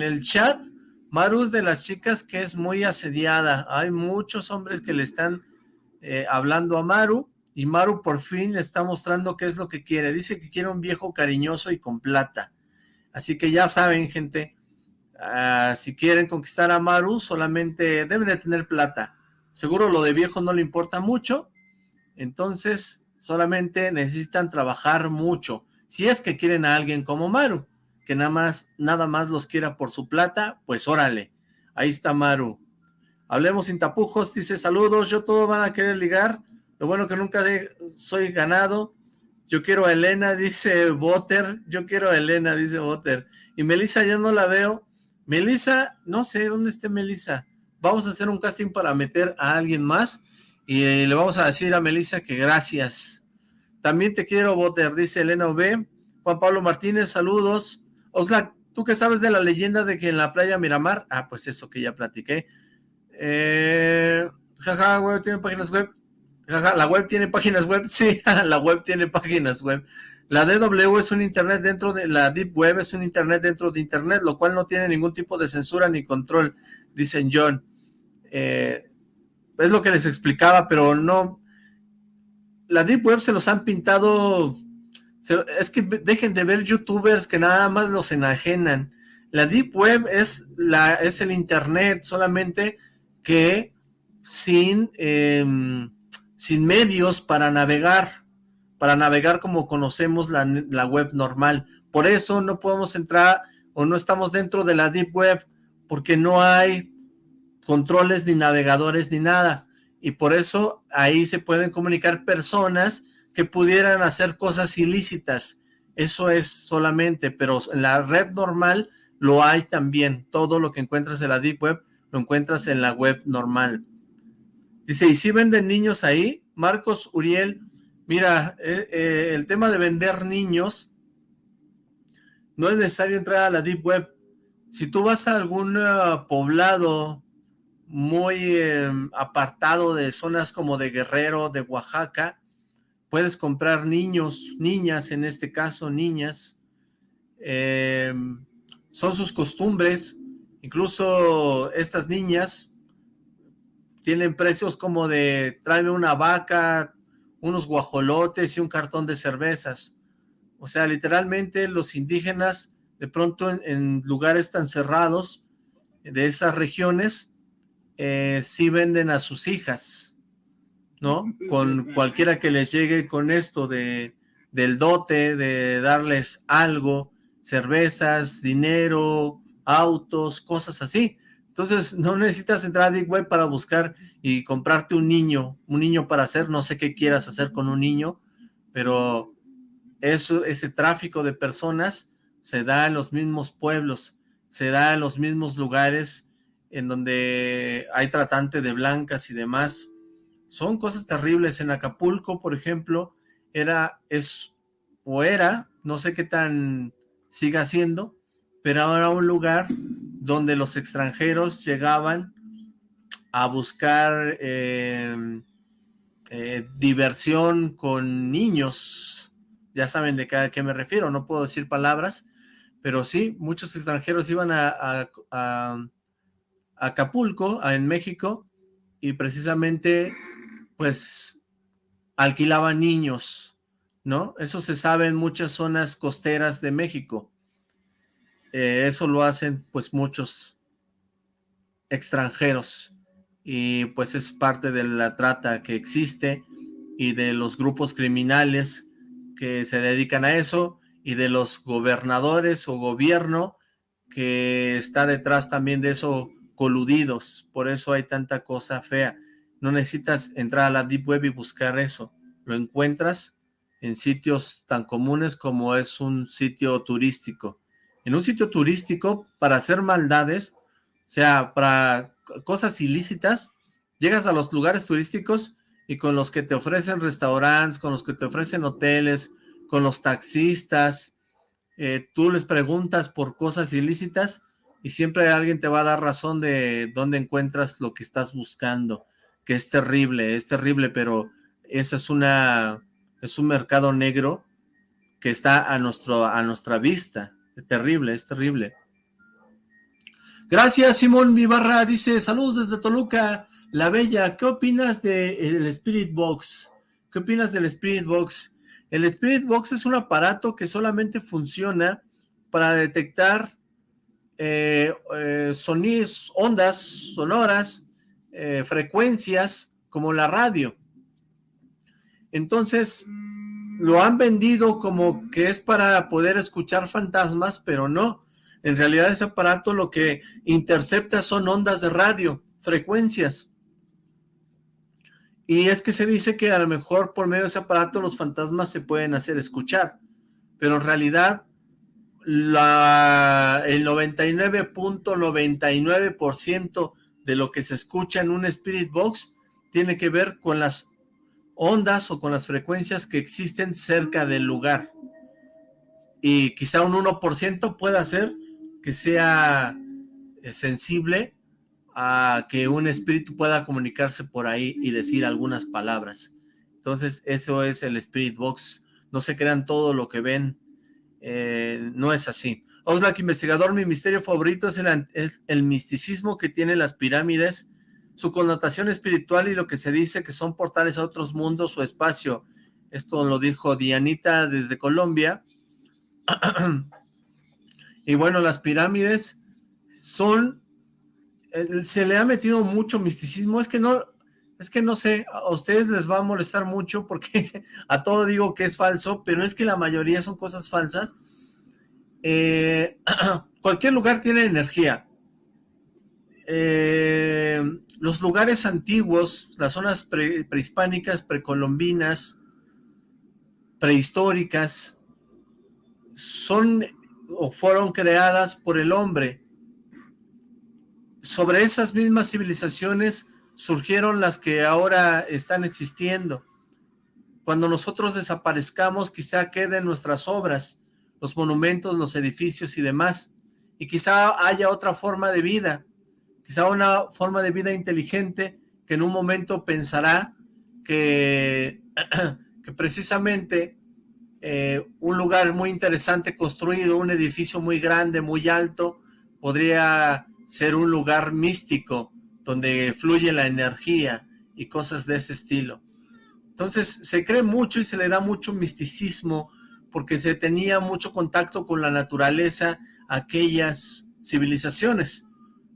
el chat, Maru es de las chicas que es muy asediada. Hay muchos hombres que le están eh, hablando a Maru, y Maru por fin le está mostrando qué es lo que quiere. Dice que quiere un viejo cariñoso y con plata. Así que ya saben, gente, ah, si quieren conquistar a Maru, solamente deben de tener plata. Seguro lo de viejo no le importa mucho, entonces solamente necesitan trabajar mucho. Si es que quieren a alguien como Maru, que nada más, nada más los quiera por su plata, pues órale, ahí está Maru. Hablemos sin tapujos, dice saludos, yo todo van a querer ligar, lo bueno que nunca soy ganado, yo quiero a Elena, dice Botter, yo quiero a Elena, dice Botter, y Melissa ya no la veo, Melissa, no sé dónde esté Melissa, vamos a hacer un casting para meter a alguien más y le vamos a decir a Melissa que gracias. También te quiero, Boter, dice Elena V. Juan Pablo Martínez, saludos. Oxlack, ¿tú qué sabes de la leyenda de que en la playa Miramar? Ah, pues eso que ya platiqué. Eh, jaja, web tiene páginas web. Jaja, la web tiene páginas web. Sí, la web tiene páginas web. La DW es un internet dentro de la Deep Web, es un internet dentro de internet, lo cual no tiene ningún tipo de censura ni control, dicen John. Eh, es lo que les explicaba, pero no... La Deep Web se los han pintado... es que dejen de ver youtubers que nada más los enajenan. La Deep Web es, la, es el internet solamente que sin, em, sin medios para navegar para navegar como conocemos la, web normal. Por eso no podemos entrar o no estamos dentro de la Deep Web, porque no hay controles ni navegadores ni nada. Y por eso ahí se pueden comunicar personas que pudieran hacer cosas ilícitas. Eso es solamente, pero en la red normal lo hay también. Todo lo que encuentras en la Deep Web lo encuentras en la web normal. Dice, ¿y si venden niños ahí? Marcos Uriel Mira, eh, eh, el tema de vender niños, no es necesario entrar a la Deep Web. Si tú vas a algún eh, poblado muy em, apartado de zonas como de Guerrero, de Oaxaca, puedes comprar niños, niñas en este caso, niñas. Em, son sus costumbres, incluso estas niñas tienen precios como de tráeme una vaca, unos guajolotes y un cartón de cervezas. O sea, literalmente los indígenas, de pronto en, lugares tan cerrados de esas regiones, eh, sí venden a sus hijas, ¿no? Con cualquiera que les llegue con esto de, del dote, de darles algo, cervezas, dinero, autos, cosas así. Entonces, no necesitas entrar a Web para buscar y comprarte un niño, un niño para hacer, no sé qué quieras hacer con un niño, pero eso, ese tráfico de personas se da en los mismos pueblos, se da en los mismos lugares en donde hay tratante de blancas y demás. Son cosas terribles. En Acapulco, por ejemplo, era, es, o era, no sé qué tan siga siendo, pero ahora un lugar donde los extranjeros llegaban a buscar em, eh, diversión con niños. Ya saben de qué, qué, me refiero, no puedo decir palabras, pero sí, muchos extranjeros iban a, Acapulco, en México, y precisamente, pues, alquilaban niños, ¿no? Eso se sabe en muchas zonas costeras de México. Eh, eso lo hacen pues muchos extranjeros y pues es parte de la trata que existe y de los grupos criminales que se dedican a eso y de los gobernadores o gobierno que está detrás también de eso coludidos, por eso hay tanta cosa fea. No necesitas entrar a la Deep Web y buscar eso, lo encuentras en sitios tan comunes como es un sitio turístico. En un sitio turístico, para hacer maldades, o sea, para cosas ilícitas, llegas a los lugares turísticos y con los que te ofrecen restaurantes, con los que te ofrecen hoteles, con los taxistas, eh, tú les preguntas por cosas ilícitas y siempre alguien te va a dar razón de dónde encuentras lo que estás buscando, que es terrible, es terrible, pero ese es una es un mercado negro que está a, nuestro, a nuestra vista, es terrible, es terrible. Gracias, Simón Vivarra, dice, saludos desde Toluca, La Bella, ¿qué opinas del Spirit Box? ¿Qué opinas del Spirit Box? El Spirit Box es un aparato que solamente funciona para detectar eh, eh, sonidos, ondas sonoras, eh, frecuencias, como la radio. Entonces, lo han vendido como que es para poder escuchar fantasmas, pero no. En realidad ese aparato lo que intercepta son ondas de radio, frecuencias. Y es que se dice que a lo mejor por medio de ese aparato los fantasmas se pueden hacer escuchar, pero en realidad el 99.99% de lo que se escucha en un Spirit Box tiene que ver con las ondas o con las frecuencias que existen cerca del lugar. Y quizá un 1% pueda ser que sea eh, sensible a que un espíritu pueda comunicarse por ahí y decir algunas palabras. Entonces, eso es el Spirit Box. No se crean todo lo que ven. Eh, no es así. Oxlack, investigador, mi misterio favorito es el, es el misticismo que tienen las pirámides, su connotación espiritual y lo que se dice que son portales a otros mundos o espacio. Esto lo dijo Dianita desde Colombia. y bueno, las pirámides son eh, se le ha metido mucho misticismo, es que no, es que no sé, a ustedes les va a molestar mucho porque a todo digo que es falso, pero es que la mayoría son cosas falsas. Eh, cualquier lugar tiene energía. Eh, los lugares antiguos, las zonas prehispánicas, precolombinas, prehistóricas, son o fueron creadas por el hombre sobre esas mismas civilizaciones surgieron las que ahora están existiendo. Cuando nosotros desaparezcamos, quizá queden nuestras obras, los monumentos, los edificios y demás, y quizá haya otra forma de vida, quizá una forma de vida inteligente que en un momento pensará que, que precisamente eh, un lugar muy interesante construido, un edificio muy grande, muy alto, podría ser un lugar místico donde fluye la energía y cosas de ese estilo. Entonces se cree mucho y se le da mucho misticismo porque se tenía mucho contacto con la naturaleza aquellas civilizaciones.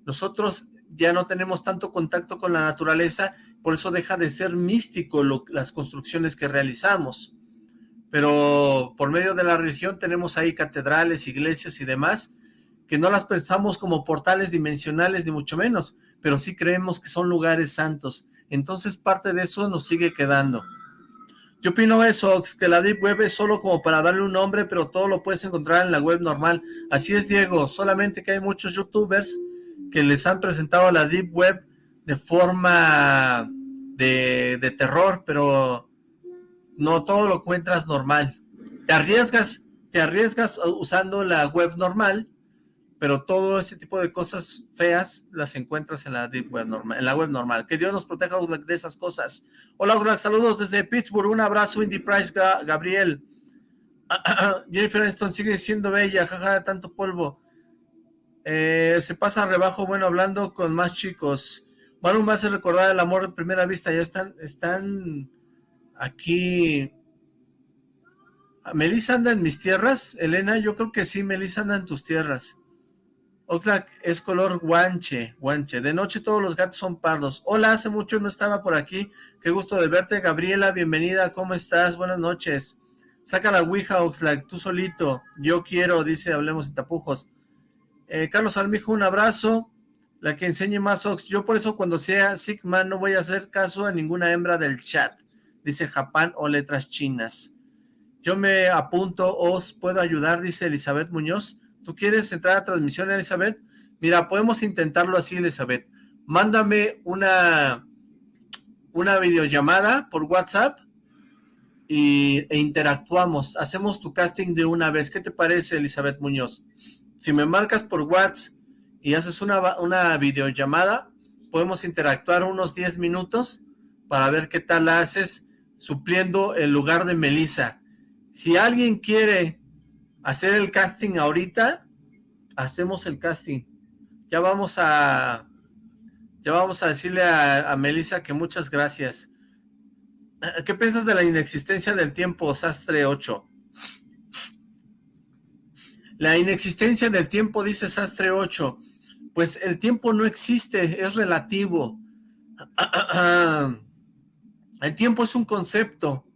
Nosotros ya no tenemos tanto contacto con la naturaleza, por eso deja de ser místico las construcciones que realizamos. Pero por medio de la religión tenemos ahí catedrales, iglesias y demás, que no las pensamos como portales dimensionales ni mucho menos, pero sí creemos que son lugares santos. Entonces parte de eso nos sigue quedando. Yo opino eso, que la Deep Web es solo como para darle un nombre, pero todo lo puedes encontrar en la web normal. Así es, Diego, solamente que hay muchos youtubers que les han presentado la Deep Web de forma de, de terror, pero no todo lo encuentras normal. Te arriesgas, te arriesgas usando la web normal, pero todo ese tipo de cosas feas las encuentras en la web normal, en la web normal. Que Dios nos proteja de esas cosas. Hola, hola, saludos desde Pittsburgh, un abrazo, Indy Price, Gabriel. Jennifer Aniston sigue siendo bella, jaja, tanto polvo. Eh, se pasa rebajo, bueno, hablando con más chicos. Manu me hace recordar el amor de primera vista, ya están, están aquí. ¿Melissa anda en mis tierras? Elena, yo creo que sí, Melissa anda en tus tierras. Oxlack es color guanche, guanche. De noche todos los gatos son pardos. Hola, hace mucho no estaba por aquí. Qué gusto de verte, Gabriela. Bienvenida, ¿cómo estás? Buenas noches. Saca la ouija, Oxlack, tú solito. Yo quiero, dice Hablemos de Tapujos. Eh, Carlos Armijo, un abrazo. La que enseñe más Ox. Yo por eso cuando sea Sigma no voy a hacer caso a ninguna hembra del chat. Dice Japán o letras chinas. Yo me apunto, os puedo ayudar, dice Elizabeth Muñoz. ¿Tú quieres entrar a transmisión, Elizabeth? Mira, podemos intentarlo así, Elizabeth. Mándame una, una videollamada por WhatsApp y, e interactuamos. Hacemos tu casting de una vez. ¿Qué te parece, Elizabeth Muñoz? Si me marcas por WhatsApp y haces una, una videollamada, podemos interactuar unos 10 minutos para ver qué tal haces supliendo el lugar de Melissa. Si alguien quiere hacer el casting ahorita, hacemos el casting. Ya vamos a, ya vamos a decirle a, a Melissa que muchas gracias. ¿Qué piensas de la inexistencia del tiempo, Sastre 8? La inexistencia del tiempo, dice Sastre 8. Pues el tiempo no existe, es relativo. El tiempo es un concepto.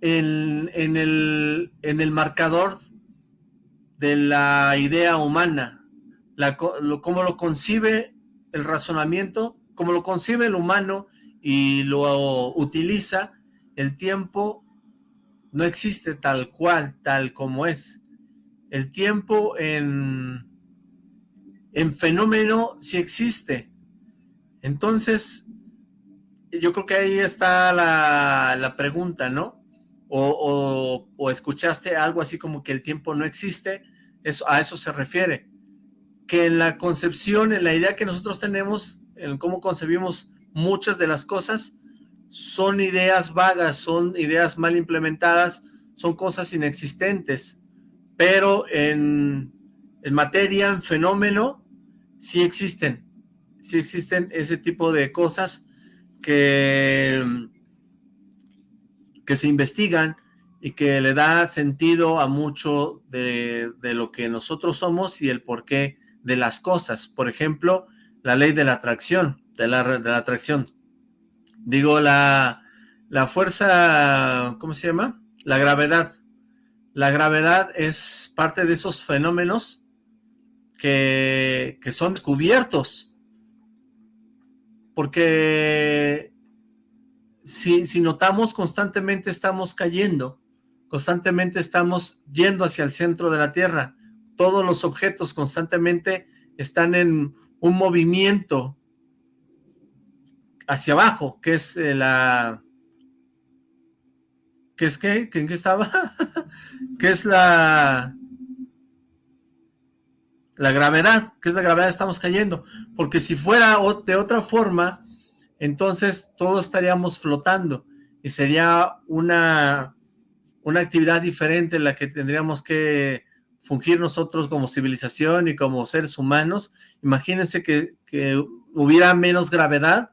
En, el, en el marcador de la idea humana, la, lo, cómo lo concibe el razonamiento, como lo concibe el humano y lo utiliza, el tiempo no existe tal cual, tal como es. El tiempo en, en fenómeno sí existe. Entonces, yo creo que ahí está la, la pregunta, ¿no? O, escuchaste algo así como que el tiempo no existe, eso, a eso se refiere. Que en la concepción, en la idea que nosotros tenemos, en cómo concebimos muchas de las cosas, son ideas vagas, son ideas mal implementadas, son cosas inexistentes, pero en, en materia, en fenómeno, sí existen, sí existen ese tipo de cosas que que se investigan y que le da sentido a mucho de, lo que nosotros somos y el porqué de las cosas. Por ejemplo, la ley de la atracción, de la, de la atracción. Digo, la, la fuerza, ¿cómo se llama? La gravedad. La gravedad es parte de esos fenómenos que, que son cubiertos. Porque si, notamos constantemente estamos cayendo, constantemente estamos yendo hacia el centro de la Tierra, todos los objetos constantemente están en un movimiento hacia abajo, que es eh, la... ¿Qué es qué? ¿En qué estaba? ¿Qué es la... La gravedad, ¿qué es la gravedad? Estamos cayendo. Porque si fuera de otra forma, entonces todos estaríamos flotando y sería una, una actividad diferente en la que tendríamos que fungir nosotros como civilización y como seres humanos. Imagínense que, hubiera menos gravedad,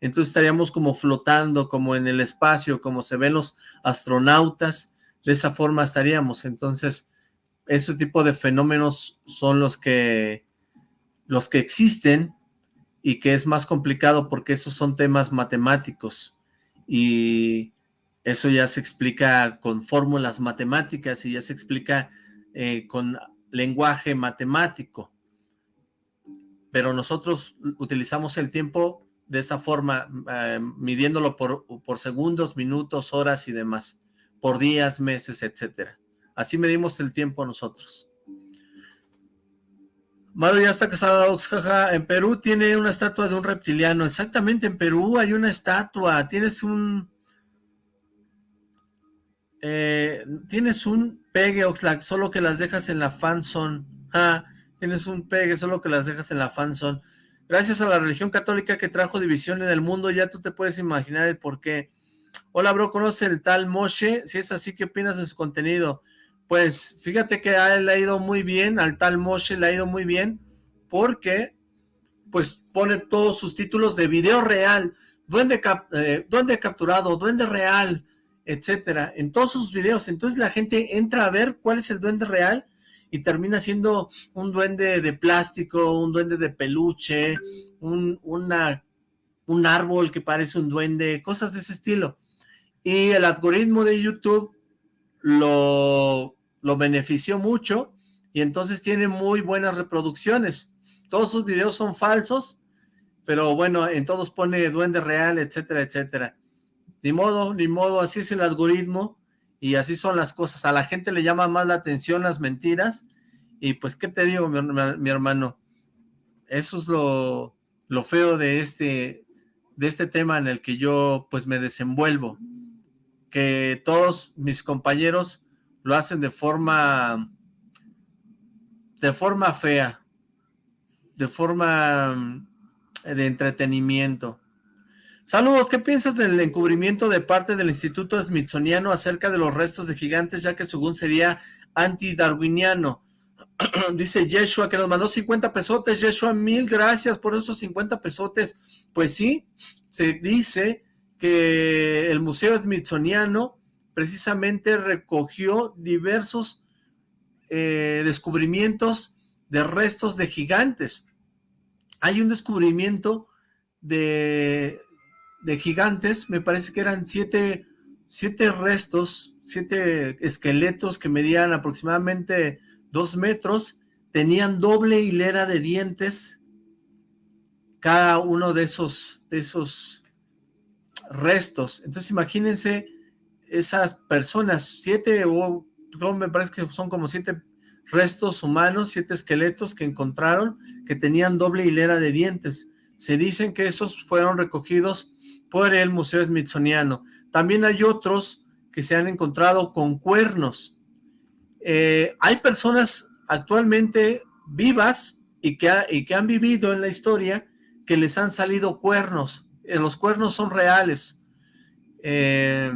entonces estaríamos como flotando, como en el espacio, como se ven los astronautas, de esa forma estaríamos. Entonces, ese tipo de fenómenos son los que, los que existen y que es más complicado porque esos son temas matemáticos y eso ya se explica con fórmulas matemáticas y ya se explica eh, con lenguaje matemático. Pero nosotros utilizamos el tiempo de esa forma, eh, midiéndolo por, por segundos, minutos, horas y demás, por días, meses, etcétera. Así medimos el tiempo nosotros. Mario ya está casada, Oxjaja. En Perú tiene una estatua de un reptiliano. Exactamente, en Perú hay una estatua. Tienes un... Eh, tienes un pegue, Oxlack, solo que las dejas en la fanzone. Ah, tienes un pegue, solo que las dejas en la fanzone. Gracias a la religión católica que trajo división en el mundo, ya tú te puedes imaginar el por qué. Hola, bro, ¿conoce el tal Moshe? Si es así, ¿qué opinas de su contenido? Pues fíjate que a él le ha ido muy bien, al tal Moshe le ha ido muy bien, porque pues pone todos sus títulos de video real, duende, eh, duende capturado, duende real, etcétera, en todos sus videos. Entonces la gente entra a ver cuál es el duende real y termina siendo un duende de plástico, un duende de peluche, un, un árbol que parece un duende, cosas de ese estilo. Y el algoritmo de YouTube lo, lo benefició mucho y entonces tiene muy buenas reproducciones. Todos sus videos son falsos, pero bueno, en todos pone duende real, etcétera, etcétera. Ni modo, ni modo, así es el algoritmo y así son las cosas. A la gente le llama más la atención las mentiras y pues, ¿qué te digo, mi, hermano? Eso es lo, lo feo de este, de este tema en el que yo pues me desenvuelvo. Que todos mis compañeros lo hacen de forma de forma fea, de forma de entretenimiento. Saludos, ¿qué piensas del encubrimiento de parte del Instituto Smithsoniano acerca de los restos de gigantes, ya que según sería antidarwiniano? Dice Yeshua que nos mandó 50 pesotes. Yeshua, mil gracias por esos 50 pesotes. Pues sí, se dice que el Museo Smithsoniano precisamente recogió diversos eh, descubrimientos de restos de gigantes. Hay un descubrimiento de de gigantes, me parece que eran siete, siete restos, siete esqueletos que medían aproximadamente dos metros, tenían doble hilera de dientes, cada uno de esos, de esos restos. Entonces imagínense esas personas, siete o me parece que son como siete restos humanos, siete esqueletos que encontraron que tenían doble hilera de dientes. Se dicen que esos fueron recogidos por el Museo Smithsoniano. También hay otros que se han encontrado con cuernos. Eh, hay personas actualmente vivas y que, y que han vivido en la historia que les han salido cuernos. Los cuernos son reales. Eh,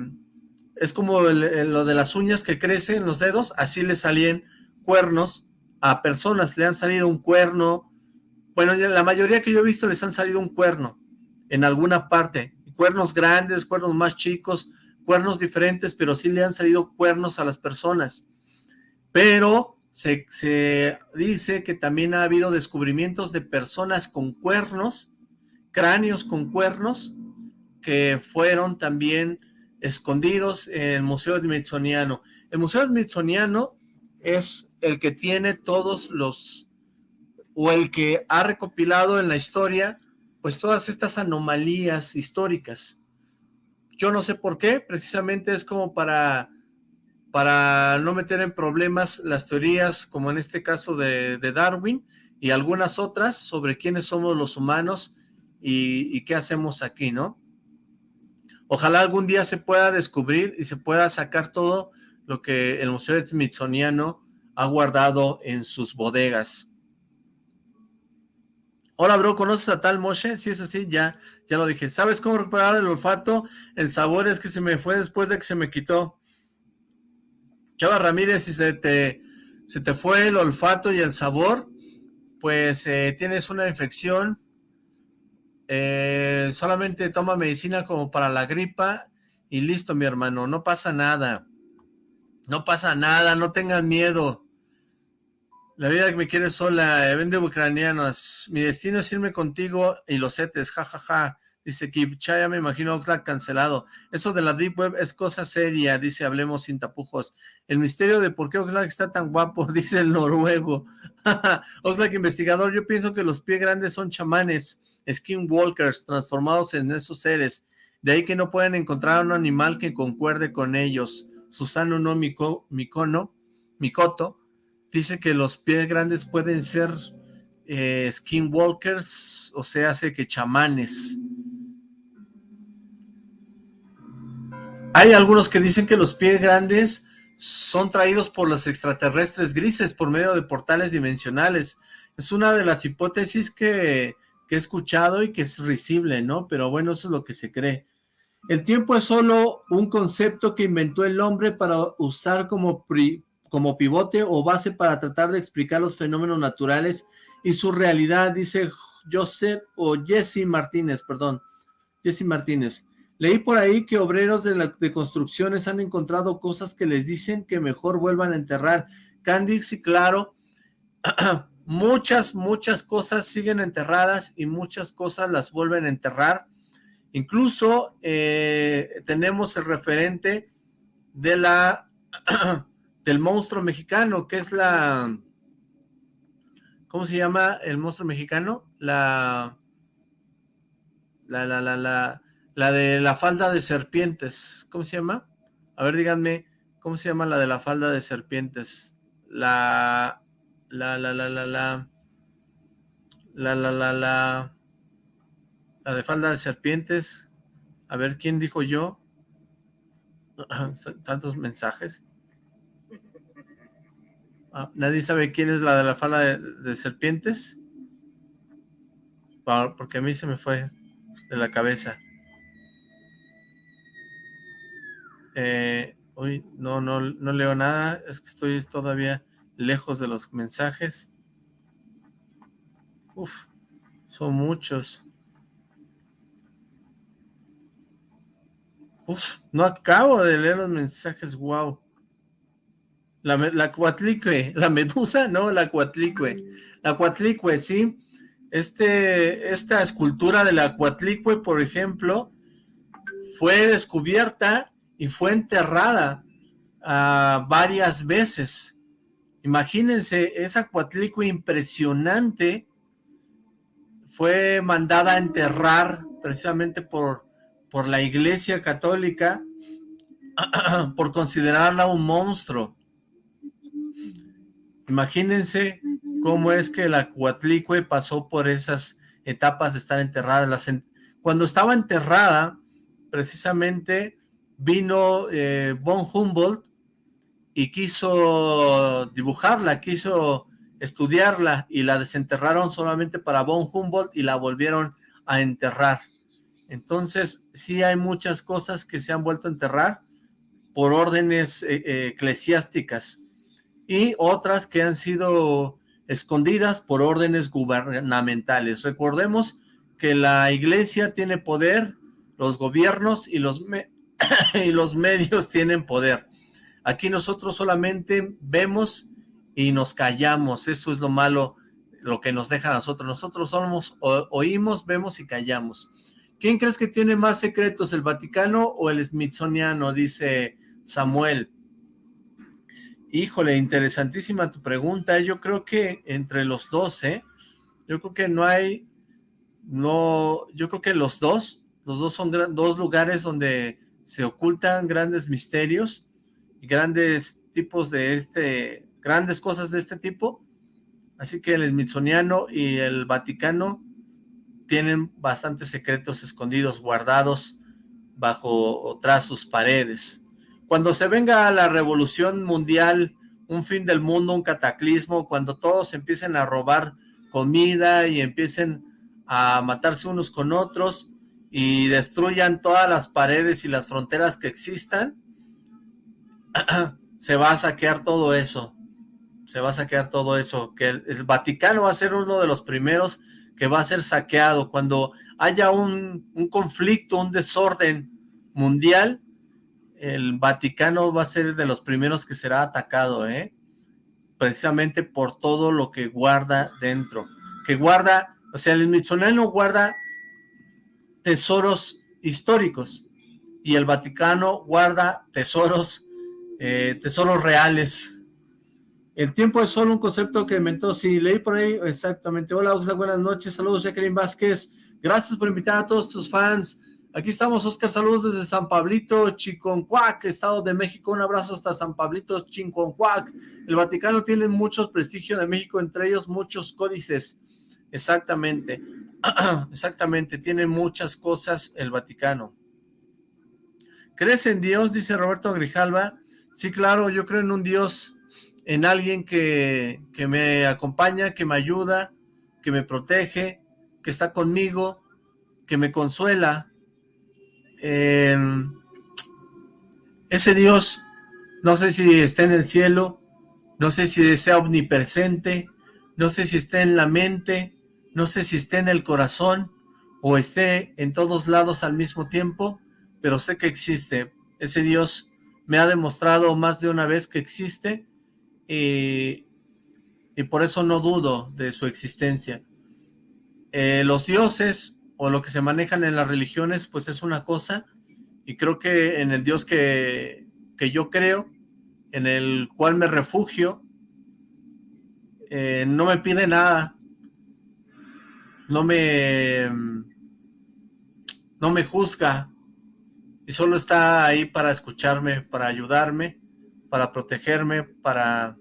es como lo de las uñas que crecen en los dedos, así le salían cuernos a personas, le han salido un cuerno. Bueno, la mayoría que yo he visto les han salido un cuerno en alguna parte cuernos grandes, cuernos más chicos, cuernos diferentes, pero sí le han salido cuernos a las personas. Pero se, dice que también ha habido descubrimientos de personas con cuernos, cráneos con cuernos, que fueron también escondidos en el Museo Smithsoniano. El Museo Smithsoniano es el que tiene todos los, o el que ha recopilado en la historia pues todas estas anomalías históricas. Yo no sé por qué, precisamente es como para, para no meter en problemas las teorías, como en este caso de, Darwin, y algunas otras sobre quiénes somos los humanos y, qué hacemos aquí, ¿no? Ojalá algún día se pueda descubrir y se pueda sacar todo lo que el Museo Smithsoniano ha guardado en sus bodegas. Hola, bro, ¿conoces a tal Moshe? Si es así, ya, ya lo dije. ¿Sabes cómo recuperar el olfato? El sabor es que se me fue después de que se me quitó. Chava Ramírez, si se te, se te fue el olfato y el sabor, pues eh, tienes una infección. Eh, solamente toma medicina como para la gripa y listo, mi hermano. No pasa nada. No pasa nada, no tengas miedo. La vida que me quiere sola, eh, vende ucranianos. Mi destino es irme contigo y los setes, jajaja. Ja, ja. Dice Kip, ya me imagino Oxlack cancelado. Eso de la Deep Web es cosa seria, dice Hablemos sin tapujos. El misterio de por qué Oxlack está tan guapo, dice el noruego. Oxlack investigador, yo pienso que los pies grandes son chamanes, skinwalkers, transformados en esos seres. De ahí que no pueden encontrar un animal que concuerde con ellos. Susano no Mico, Micono, Mikoto, Dice que los pies grandes pueden ser eh, skinwalkers, o sea, hace que chamanes. Hay algunos que dicen que los pies grandes son traídos por los extraterrestres grises por medio de portales dimensionales. Es una de las hipótesis que, que he escuchado y que es risible, ¿no? Pero bueno, eso es lo que se cree. El tiempo es solo un concepto que inventó el hombre para usar como como pivote o base para tratar de explicar los fenómenos naturales y su realidad, dice Joseph o Jesse Martínez, perdón, Jesse Martínez. Leí por ahí que obreros de, de construcciones han encontrado cosas que les dicen que mejor vuelvan a enterrar. Candy, y claro, muchas, muchas cosas siguen enterradas y muchas cosas las vuelven a enterrar. Incluso eh, tenemos el referente de la del monstruo mexicano, que es la, ¿Cómo se llama el monstruo mexicano? La... La, la, la, la... La de la falda de serpientes. ¿Cómo se llama? A ver, díganme, ¿cómo se llama la de la falda de serpientes? La... La, la, la, la, la... La, la, la, la... La de falda de serpientes. A ver, ¿quién dijo yo? Tantos mensajes. Ah, ¿Nadie sabe quién es la de la falda de, serpientes? Porque a mí se me fue de la cabeza. Eh, uy, no, no, no leo nada. Es que estoy todavía lejos de los mensajes. Uf, son muchos. Uf, no acabo de leer los mensajes, wow. La, la cuatlicue, la medusa, no, la cuatlicue. La cuatlicue, sí. Este, esta escultura de la cuatlicue, por ejemplo, fue descubierta y fue enterrada uh, varias veces. Imagínense, esa cuatlicue impresionante fue mandada a enterrar precisamente por, por la iglesia católica por considerarla un monstruo. Imagínense cómo es que la Cuatlicue pasó por esas etapas de estar enterrada. Cuando estaba enterrada, precisamente vino eh, von Humboldt y quiso dibujarla, quiso estudiarla y la desenterraron solamente para von Humboldt y la volvieron a enterrar. Entonces, sí hay muchas cosas que se han vuelto a enterrar por órdenes eh, eh, eclesiásticas y otras que han sido escondidas por órdenes gubernamentales. Recordemos que la iglesia tiene poder, los gobiernos y los, y los medios tienen poder. Aquí nosotros solamente vemos y nos callamos, eso es lo malo, lo que nos deja a nosotros. Nosotros somos, oímos, vemos y callamos. ¿Quién crees que tiene más secretos, el Vaticano o el Smithsoniano? Dice Samuel. Híjole, interesantísima tu pregunta. Yo creo que entre los dos, ¿eh? Yo creo que no hay, no, yo creo que los dos, los dos son dos lugares donde se ocultan grandes misterios grandes tipos de este, grandes cosas de este tipo. Así que el Smithsoniano y el Vaticano tienen bastantes secretos escondidos, guardados bajo tras sus paredes. Cuando se venga la revolución mundial, un fin del mundo, un cataclismo, cuando todos empiecen a robar comida y empiecen a matarse unos con otros y destruyan todas las paredes y las fronteras que existan, se va a saquear todo eso, se va a saquear todo eso, que el, Vaticano va a ser uno de los primeros que va a ser saqueado, cuando haya un, conflicto, un desorden mundial, el Vaticano va a ser de los primeros que será atacado, ¿eh? Precisamente por todo lo que guarda dentro. Que guarda, o sea, el Smithsoniano guarda tesoros históricos y el Vaticano guarda tesoros, eh, tesoros reales. El tiempo es solo un concepto que inventó, sí, leí por ahí, exactamente. Hola, buenas noches, saludos Jacqueline Vázquez, gracias por invitar a todos tus fans, Aquí estamos, Oscar, saludos desde San Pablito, Chiconcuac, Estado de México, un abrazo hasta San Pablito, Chiconcuac. El Vaticano tiene mucho prestigio de México, entre ellos muchos códices. Exactamente, exactamente, tiene muchas cosas el Vaticano. ¿Crees en Dios? Dice Roberto Grijalva. Sí, claro, yo creo en un Dios, en alguien que, que me acompaña, que me ayuda, que me protege, que está conmigo, que me consuela, Em, ese Dios, no sé si está en el cielo, no sé si sea omnipresente, no sé si está en la mente, no sé si está en el corazón o esté en todos lados al mismo tiempo, pero sé que existe. Ese Dios me ha demostrado más de una vez que existe y, por eso no dudo de su existencia. Eh, los dioses o lo que se manejan en las religiones, pues es una cosa, y creo que en el Dios que, yo creo, en el cual me refugio, eh, no me pide nada, no me, no me juzga, y solo está ahí para escucharme, para ayudarme, para protegerme, para,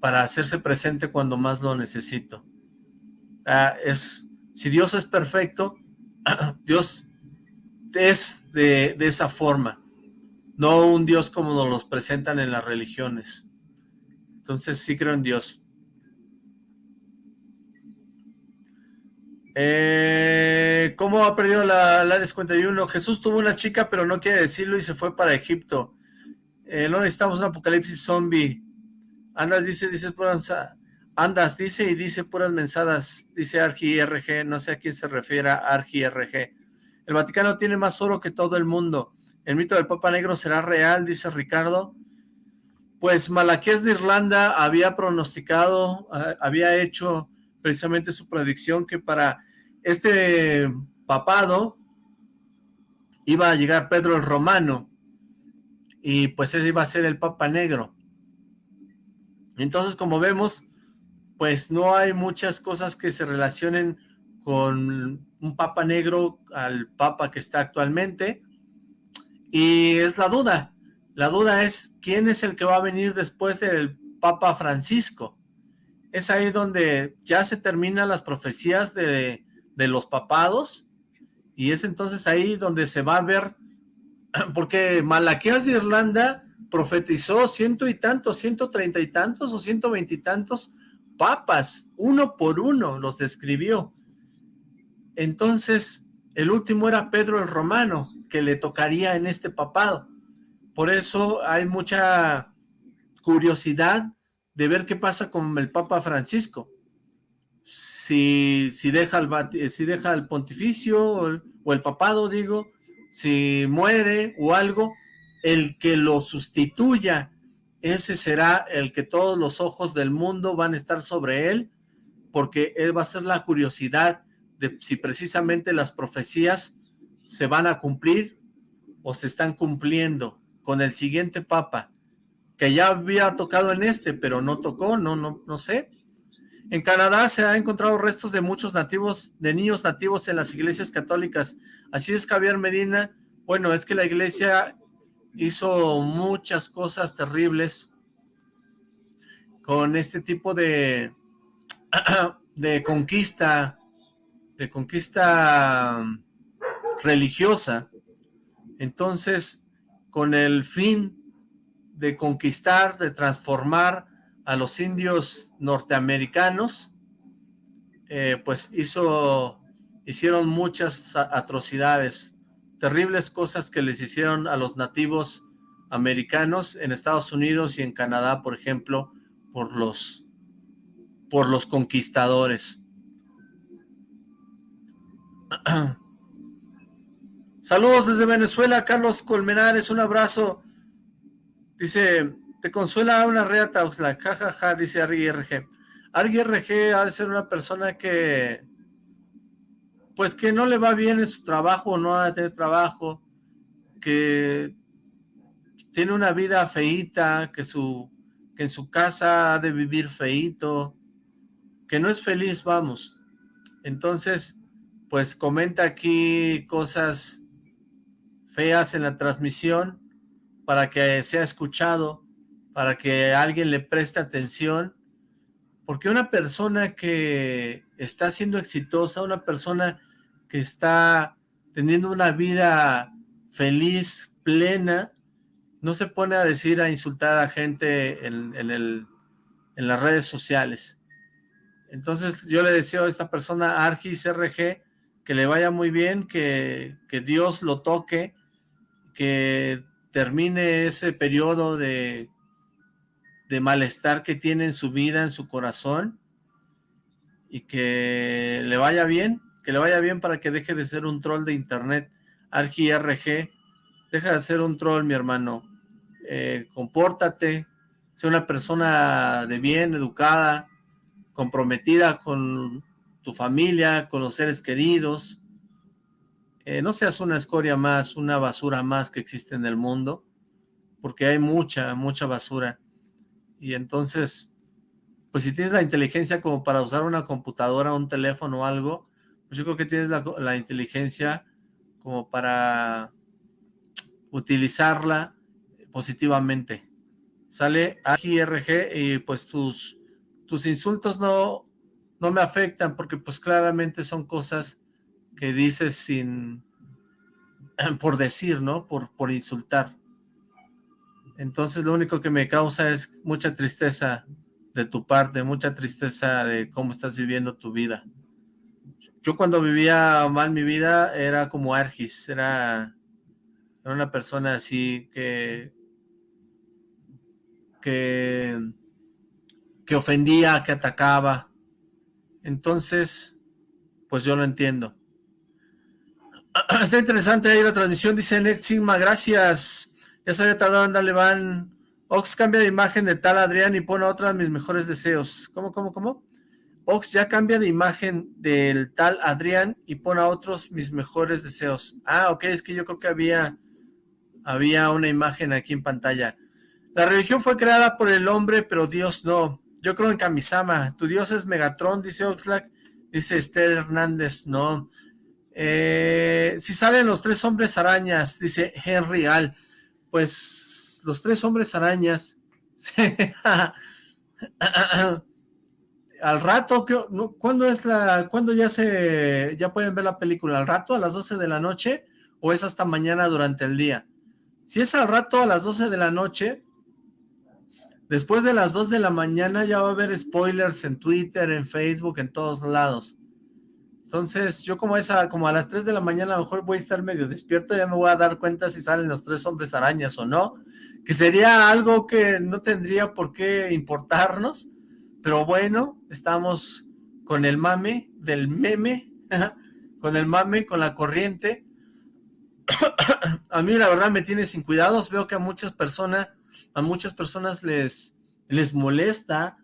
para hacerse presente cuando más lo necesito. Ah, es, si Dios es perfecto, Dios es de, de esa forma, no un Dios como nos los presentan en las religiones. Entonces sí creo en Dios. Eh, ¿Cómo ha perdido la, la 51? Jesús tuvo una chica, pero no quiere decirlo y se fue para Egipto. Eh, no necesitamos un apocalipsis zombie. Andas, dice, dice andas, dice y dice puras mensadas, dice Argi RG, no sé a quién se refiere Argi RG. El Vaticano tiene más oro que todo el mundo. El mito del Papa Negro será real, dice Ricardo. Pues Malaquías de Irlanda había pronosticado, ah, había hecho precisamente su predicción que para este papado iba a llegar Pedro el Romano y pues ese iba a ser el Papa Negro. Entonces, como vemos, pues no hay muchas cosas que se relacionen con un Papa Negro al Papa que está actualmente, y es la duda, la duda es quién es el que va a venir después del Papa Francisco, es ahí donde ya se terminan las profecías de, de los papados, y es entonces ahí donde se va a ver, porque Malaquías de Irlanda profetizó ciento y tantos, ciento treinta y tantos o ciento veintitantos papas, uno por uno los describió. Entonces, el último era Pedro el Romano, que le tocaría en este papado. Por eso hay mucha curiosidad de ver qué pasa con el Papa Francisco. Si, si, deja, el, si deja el pontificio o o el papado, digo, si muere o algo, el que lo sustituya, ese será el que todos los ojos del mundo van a estar sobre él, porque él va a ser la curiosidad de si precisamente las profecías se van a cumplir o se están cumpliendo con el siguiente papa, que ya había tocado en este, pero no tocó, no, no, no sé. En Canadá se han encontrado restos de muchos nativos, de niños nativos en las iglesias católicas. Así es, Javier Medina. Bueno, es que la iglesia hizo muchas cosas terribles con este tipo de, de conquista, de conquista religiosa. Entonces, con el fin de conquistar, de transformar a los indios norteamericanos, eh, pues hizo, hicieron muchas atrocidades, terribles cosas que les hicieron a los nativos americanos en Estados Unidos y en Canadá, por ejemplo, por los, por los conquistadores. Saludos desde Venezuela, Carlos Colmenares, un abrazo. Dice, te consuela una reata, Oxlack, jajaja, dice Argy RG. RG ha de ser una persona que, pues que no le va bien en su trabajo, no ha de tener trabajo, que tiene una vida feíta, que, su, que en su casa ha de vivir feíto, que no es feliz, vamos. Entonces, pues comenta aquí cosas feas en la transmisión para que sea escuchado para que alguien le preste atención, porque una persona que está siendo exitosa, una persona que está teniendo una vida feliz, plena, no se pone a decir, a insultar a gente en, las redes sociales. Entonces yo le deseo a esta persona, Argis RG, que le vaya muy bien, que, que Dios lo toque, que termine ese periodo de de malestar que tiene en su vida, en su corazón, y que le vaya bien, que le vaya bien para que deje de ser un troll de internet, Argi RG, deja de ser un troll, mi hermano, eh, compórtate, sé una persona de bien, educada, comprometida con tu familia, con los seres queridos, eh, no seas una escoria más, una basura más que existe en el mundo, porque hay mucha, mucha basura y entonces pues si tienes la inteligencia como para usar una computadora, un teléfono o algo, pues yo creo que tienes la, inteligencia como para utilizarla positivamente. Sale AGRG y pues tus, tus insultos no, no me afectan porque pues claramente son cosas que dices sin, por decir, ¿no? Por, por insultar. Entonces lo único que me causa es mucha tristeza de tu parte, mucha tristeza de cómo estás viviendo tu vida. Yo cuando vivía mal mi vida era como Argis, era, una persona así que, que, que ofendía, que atacaba. Entonces, pues yo lo entiendo. Está interesante ahí la transmisión, dice Next Sigma, gracias. Ya se había tardado en darle van. Ox cambia de imagen de tal Adrián y pone otra mis mejores deseos. ¿Cómo, cómo, cómo? Ox ya cambia de imagen del tal Adrián y pone a otros mis mejores deseos. Ah, ok, es que yo creo que había, había una imagen aquí en pantalla. La religión fue creada por el hombre, pero Dios no. Yo creo en Kamisama. Tu Dios es Megatron, dice Oxlack. Dice Esther Hernández, no. Eh, si salen los tres hombres arañas, dice Henry Al, pues los tres hombres arañas, al rato, ¿cuándo es la, cuándo ya se, ya pueden ver la película? ¿Al rato, a las 12 de la noche, o es hasta mañana durante el día? Si es al rato, a las 12 de la noche, después de las 2 de la mañana ya va a haber spoilers en Twitter, en Facebook, en todos lados. Entonces, yo como esa, como a las 3 de la mañana a lo mejor voy a estar medio despierto, ya me voy a dar cuenta si salen los tres hombres arañas o no, que sería algo que no tendría por qué importarnos, pero bueno, estamos con el mame del meme, con el mame, con la corriente. a mí la verdad me tiene sin cuidados, veo que a muchas personas, a muchas personas les, les molesta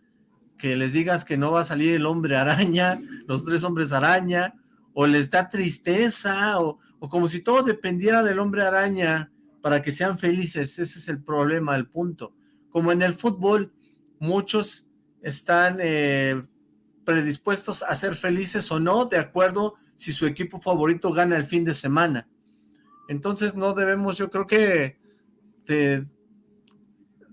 que les digas que no va a salir el hombre araña, los tres hombres araña, o les da tristeza, o, como si todo dependiera del hombre araña para que sean felices, ese es el problema, el punto. Como en el fútbol, muchos están eh, predispuestos a ser felices o no, de acuerdo si su equipo favorito gana el fin de semana. Entonces no debemos, yo creo que, de,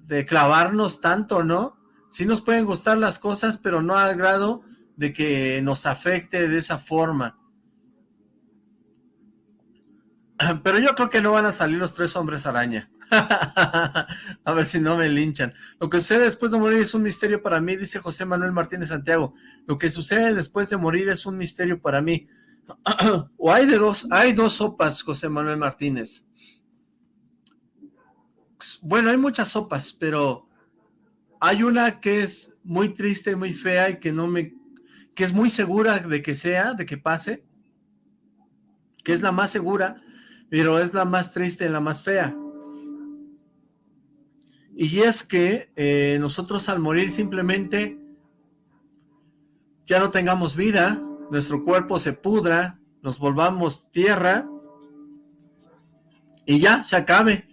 de clavarnos tanto, ¿no? Sí nos pueden gustar las cosas, pero no al grado de que nos afecte de esa forma. Pero yo creo que no van a salir los tres hombres araña. a ver si no me linchan. Lo que sucede después de morir es un misterio para mí, dice José Manuel Martínez Santiago. Lo que sucede después de morir es un misterio para mí. o hay de dos, hay dos sopas, José Manuel Martínez. Bueno, hay muchas sopas, pero hay una que es muy triste, muy fea y que no me... que es muy segura de que sea, de que pase, que es la más segura, pero es la más triste y la más fea. Y es que eh, nosotros al morir simplemente ya no tengamos vida, nuestro cuerpo se pudra, nos volvamos tierra y ya se acabe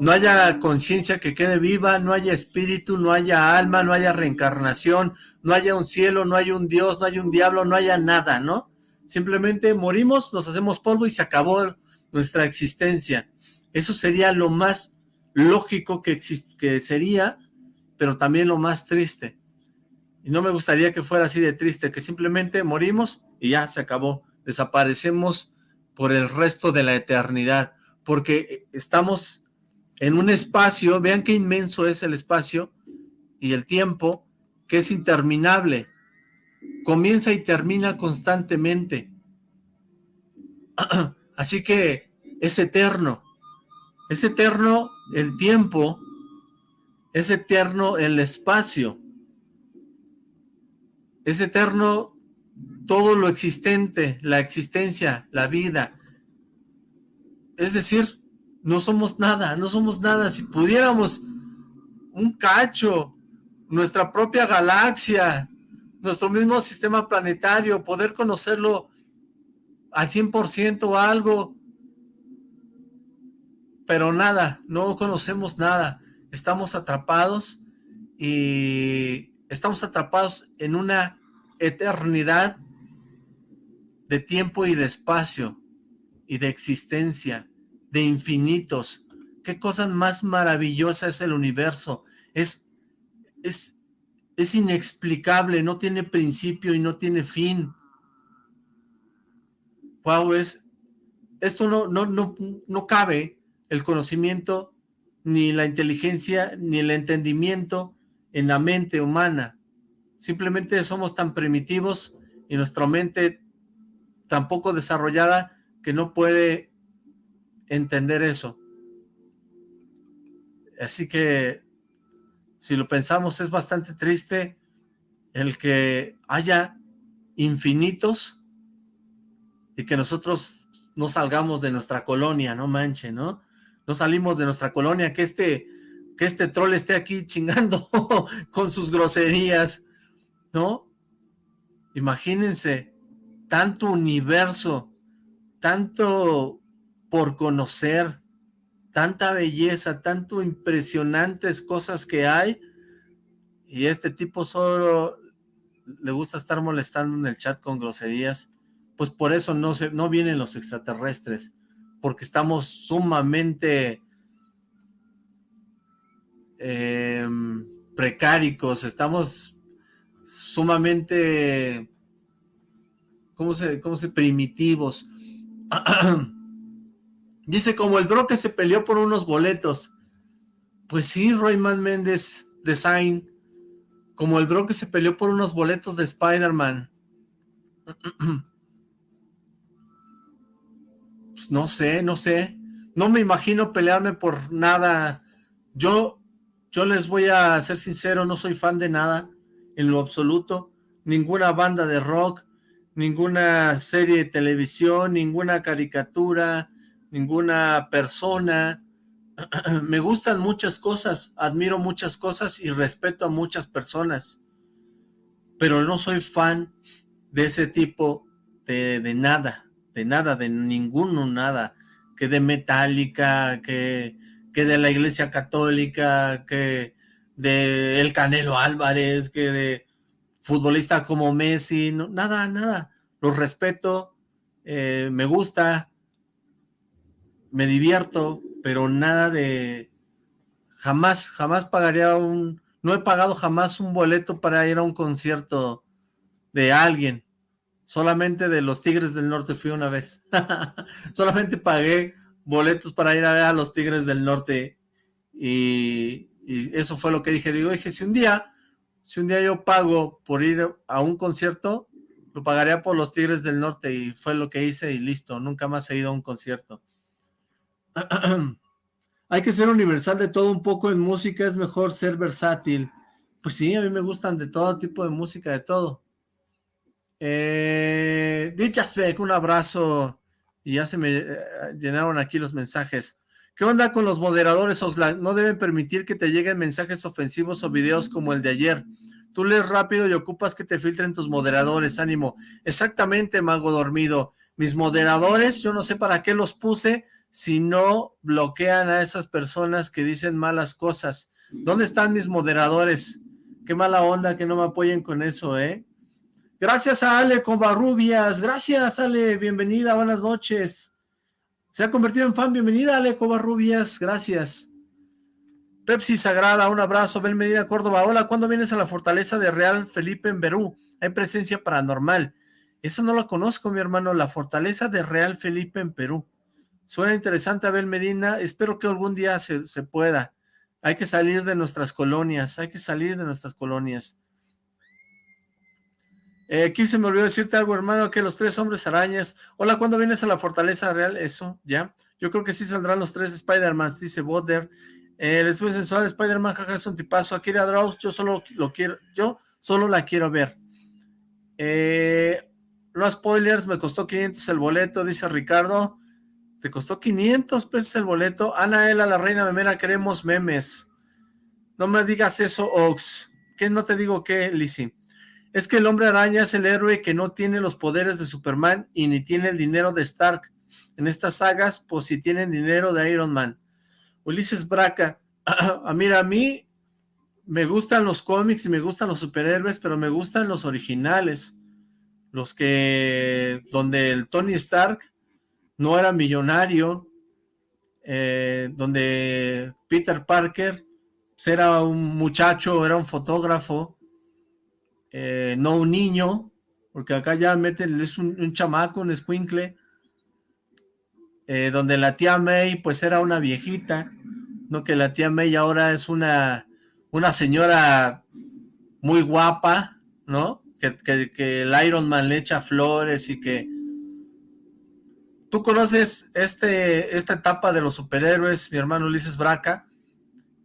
no haya conciencia que quede viva, no haya espíritu, no haya alma, no haya reencarnación, no haya un cielo, no haya un Dios, no haya un diablo, no haya nada, ¿no? Simplemente morimos, nos hacemos polvo y se acabó nuestra existencia. Eso sería lo más lógico que, que sería, pero también lo más triste. Y no me gustaría que fuera así de triste, que simplemente morimos y ya se acabó. Desaparecemos por el resto de la eternidad, porque estamos en un espacio, vean qué inmenso es el espacio y el tiempo, que es interminable, comienza y termina constantemente. Así que es eterno, es eterno el tiempo, es eterno el espacio, es eterno todo lo existente, la existencia, la vida. Es decir, no somos nada, no somos nada. Si pudiéramos un cacho, nuestra propia galaxia, nuestro mismo sistema planetario, poder conocerlo al 100% o algo, pero nada, no conocemos nada, estamos atrapados y estamos atrapados en una eternidad de tiempo y de espacio y de existencia, de infinitos. Qué cosa más maravillosa es el universo. Es, es, es inexplicable, no tiene principio y no tiene fin. Wow, es, esto no, no, no, no cabe el conocimiento, ni la inteligencia, ni el entendimiento en la mente humana. Simplemente somos tan primitivos y nuestra mente tan poco desarrollada que no puede entender eso. Así que, si lo pensamos, es bastante triste el que haya infinitos y que nosotros no salgamos de nuestra colonia, no manche, ¿no? No salimos de nuestra colonia, que este, que este troll esté aquí chingando con sus groserías, ¿no? Imagínense, tanto universo, tanto por conocer, tanta belleza, tanto impresionantes cosas que hay, y este tipo solo le gusta estar molestando en el chat con groserías, pues por eso no, se, no vienen los extraterrestres, porque estamos sumamente eh, precáricos, estamos sumamente, ¿cómo se, cómo se, primitivos? Dice, como el bro que se peleó por unos boletos. Pues sí, Royman Méndez Design, como el bro que se peleó por unos boletos de Spider-Man. Pues no sé, no sé. No me imagino pelearme por nada. Yo, yo les voy a ser sincero, no soy fan de nada, en lo absoluto. Ninguna banda de rock, ninguna serie de televisión, ninguna caricatura, ninguna persona. Me gustan muchas cosas, admiro muchas cosas y respeto a muchas personas. Pero no soy fan de ese tipo de, de nada de nada, de ninguno, nada, que de Metallica, que, que de la Iglesia Católica, que de El Canelo Álvarez, que de futbolista como Messi, no, nada, nada, los respeto, eh, me gusta, me divierto, pero nada de, jamás, jamás pagaría un, no he pagado jamás un boleto para ir a un concierto de alguien, Solamente de los Tigres del Norte fui una vez. Solamente pagué boletos para ir a ver a los Tigres del Norte. Y, eso fue lo que dije. Digo, dije, si un día, si un día yo pago por ir a un concierto, lo pagaría por los Tigres del Norte. Y fue lo que hice y listo. Nunca más he ido a un concierto. Hay que ser universal de todo un poco en música. Es mejor ser versátil. Pues sí, a mí me gustan de todo tipo de música, de todo. Eh, Dichaspec, un abrazo. Y ya se me eh, llenaron aquí los mensajes. ¿Qué onda con los moderadores, Oxlack? No deben permitir que te lleguen mensajes ofensivos o videos como el de ayer. Tú lees rápido y ocupas que te filtren tus moderadores, ánimo. Exactamente, mago dormido. Mis moderadores, yo no sé para qué los puse si no bloquean a esas personas que dicen malas cosas. ¿Dónde están mis moderadores? Qué mala onda que no me apoyen con eso, ¿eh? Gracias a Ale Covarrubias. Gracias, Ale. Bienvenida. Buenas noches. Se ha convertido en fan. Bienvenida, Ale Covarrubias. Gracias. Pepsi Sagrada, un abrazo. Bel Medina, Córdoba. Hola, ¿cuándo vienes a la fortaleza de Real Felipe en Perú? Hay presencia paranormal. Eso no lo conozco, mi hermano. La fortaleza de Real Felipe en Perú. Suena interesante, Abel Medina. Espero que algún día se, se pueda. Hay que salir de nuestras colonias. Hay que salir de nuestras colonias. Eh, aquí se me olvidó decirte algo, hermano, que los tres hombres arañas. Hola, ¿cuándo vienes a la Fortaleza Real? Eso, ¿ya? Yo creo que sí saldrán los tres Spider-Man, dice Boder. Eh, el estudio sensual Spider-Man, jaja, es un tipazo. Akira Draus, yo solo lo quiero, yo solo la quiero ver. Eh, no spoilers, me costó 500 el boleto, dice Ricardo. ¿Te costó 500 pesos el boleto? Anaela, la reina memera, queremos memes. No me digas eso, Ox. ¿Qué no te digo qué, Lizzie? Es que el hombre araña es el héroe que no tiene los poderes de Superman y ni tiene el dinero de Stark. En estas sagas, pues si tienen dinero de Iron Man. Ulises Braca, ah, mira, a mí me gustan los cómics y me gustan los superhéroes, pero me gustan los originales. Los que, donde el Tony Stark no era millonario, eh, donde Peter Parker pues, era un muchacho, era un fotógrafo, eh, no un niño, porque acá ya meten, es un, chamaco, un squinkle, eh, donde la tía May pues era una viejita, no que la tía May ahora es una, una señora muy guapa, ¿no? Que, que, el Iron Man le echa flores y que... Tú conoces este, esta etapa de los superhéroes, mi hermano Ulises Braca,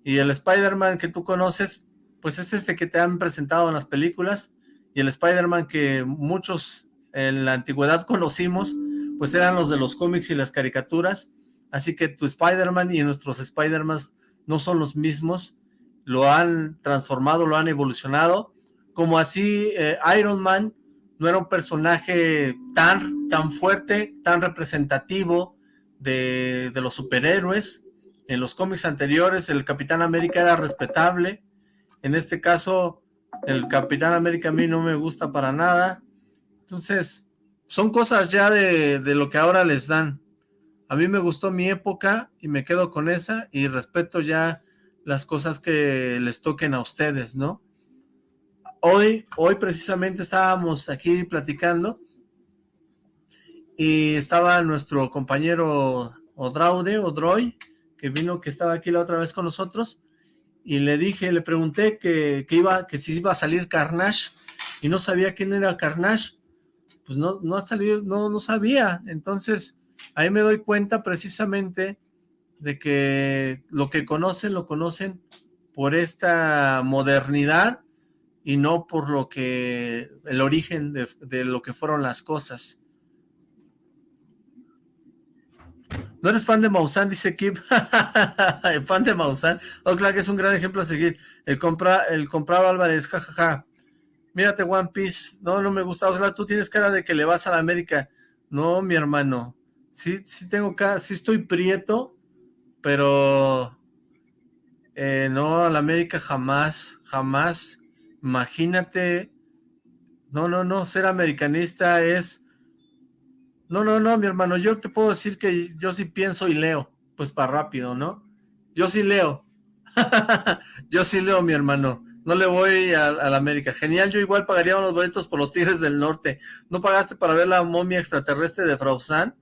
y el Spider-Man que tú conoces, pues es este que te han presentado en las películas, y el Spider-Man que muchos en la antigüedad conocimos, pues eran los de los cómics y las caricaturas, así que tu Spider-Man y nuestros Spider-Man no son los mismos, lo han transformado, lo han evolucionado, como así eh, Iron Man no era un personaje tan, tan fuerte, tan representativo de, de los superhéroes, en los cómics anteriores el Capitán América era respetable, en este caso el Capitán América a mí no me gusta para nada, entonces son cosas ya de, de lo que ahora les dan. A mí me gustó mi época y me quedo con esa y respeto ya las cosas que les toquen a ustedes, ¿no? Hoy, hoy precisamente estábamos aquí platicando y estaba nuestro compañero Odraude, Odroy, que vino, que estaba aquí la otra vez con nosotros, y le dije, le pregunté que, iba, que si iba a salir Carnage, y no sabía quién era Carnage, pues no, no ha salido, no, no sabía, entonces ahí me doy cuenta precisamente de que lo que conocen, lo conocen por esta modernidad y no por lo que, el origen de, lo que fueron las cosas. ¿No eres fan de Maussan? Dice Kip. fan de Maussan. Oh, que es un gran ejemplo a seguir. El, compra, el comprado Álvarez, jajaja. Mírate One Piece. No, no me gusta. Ojalá tú tienes cara de que le vas a la América. No, mi hermano. Sí, sí tengo cara, sí estoy prieto, pero eh, no, a la América jamás, jamás. Imagínate. No, no, no, ser americanista es no, no, no, mi hermano, yo te puedo decir que yo sí pienso y leo, pues para rápido, ¿no? Yo sí leo. yo sí leo, mi hermano. No le voy a, la América. Genial, yo igual pagaría unos boletos por los Tigres del Norte. ¿No pagaste para ver la momia extraterrestre de Frausan?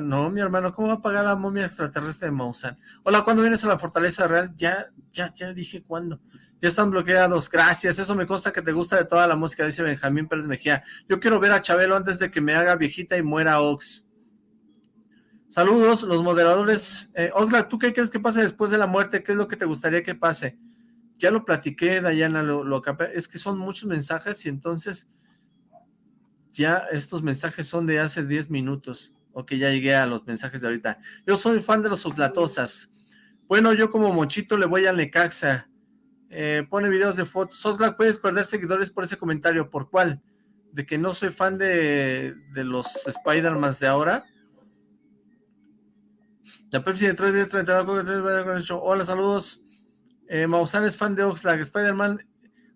no, mi hermano, ¿cómo va a pagar la momia extraterrestre de Mausan? Hola, ¿cuándo vienes a la Fortaleza Real? Ya, ya, ya dije cuándo. Ya están bloqueados, gracias. Eso me consta que te gusta de toda la música, dice Benjamín Pérez Mejía. Yo quiero ver a Chabelo antes de que me haga viejita y muera Ox. Saludos, los moderadores. Eh, Oxlack, ¿tú qué crees que pase después de la muerte? ¿Qué es lo que te gustaría que pase? Ya lo platiqué, Dayana, lo, lo es que son muchos mensajes y entonces ya estos mensajes son de hace 10 minutos. Ok, ya llegué a los mensajes de ahorita. Yo soy fan de los Oxlatosas. Bueno, yo como Mochito le voy a Necaxa. Eh, pone videos de fotos. Oxlack, puedes perder seguidores por ese comentario. ¿Por cuál? ¿De que no soy fan de, de los Spider-Mans de ahora? La Pepsi de 3 Hola, saludos. Eh, Maussan es fan de Oxlack. Spider-Man,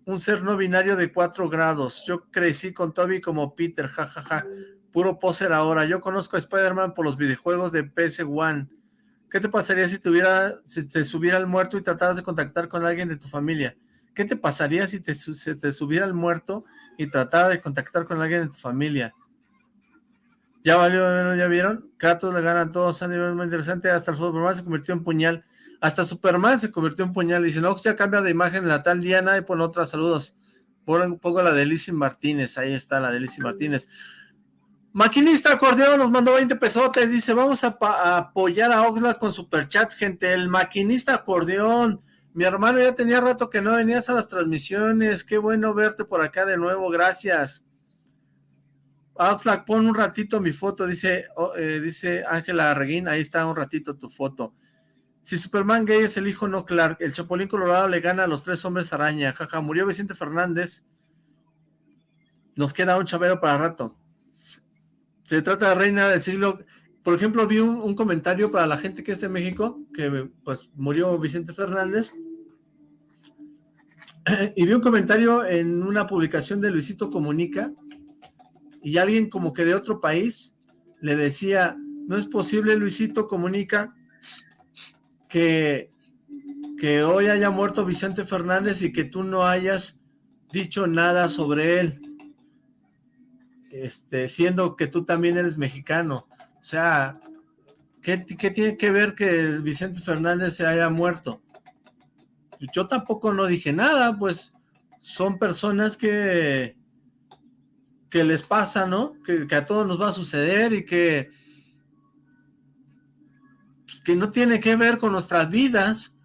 un ser no binario de 4 grados. Yo crecí con Toby como Peter, jajaja. Ja, ja. Puro poser ahora. Yo conozco a Spider-Man por los videojuegos de PS1. ¿Qué te pasaría si, si te subiera el muerto y trataras de contactar con alguien de tu familia? ¿Qué te pasaría si te, te subiera el muerto y tratara de contactar con alguien de tu familia? Ya valió, ya vieron. Kratos le ganan todos a nivel muy interesante. Hasta el Superman se convirtió en puñal. Hasta Superman se convirtió en puñal. Dice, no, ya cambia de imagen la tal Diana y pone otras saludos. Pon un poco la de Lizzie Martínez. Ahí está la de Lizzie Martínez. Maquinista Acordeón nos mandó 20 pesotes, dice, vamos a, apoyar a Oxlack con superchats, gente, el Maquinista Acordeón, mi hermano ya tenía rato que no venías a las transmisiones, qué bueno verte por acá de nuevo, gracias. Oxlack, pon un ratito mi foto, dice eh, dice Ángela Reguín, ahí está un ratito tu foto. Si Superman gay es el hijo no Clark, el Chapulín Colorado le gana a los tres hombres araña, jaja, murió Vicente Fernández, nos queda un chavero para rato. Se trata de reina del siglo... Por ejemplo, vi un, comentario para la gente que es de México, que pues murió Vicente Fernández, y vi un comentario en una publicación de Luisito Comunica y alguien como que de otro país le decía, no es posible Luisito Comunica que, que hoy haya muerto Vicente Fernández y que tú no hayas dicho nada sobre él, este, siendo que tú también eres mexicano. O sea, ¿qué, qué tiene que ver que Vicente Fernández se haya muerto? yo tampoco no dije nada, pues son personas que, que les pasa, ¿no? Que, a todos nos va a suceder y que, pues, que no tiene que ver con nuestras vidas.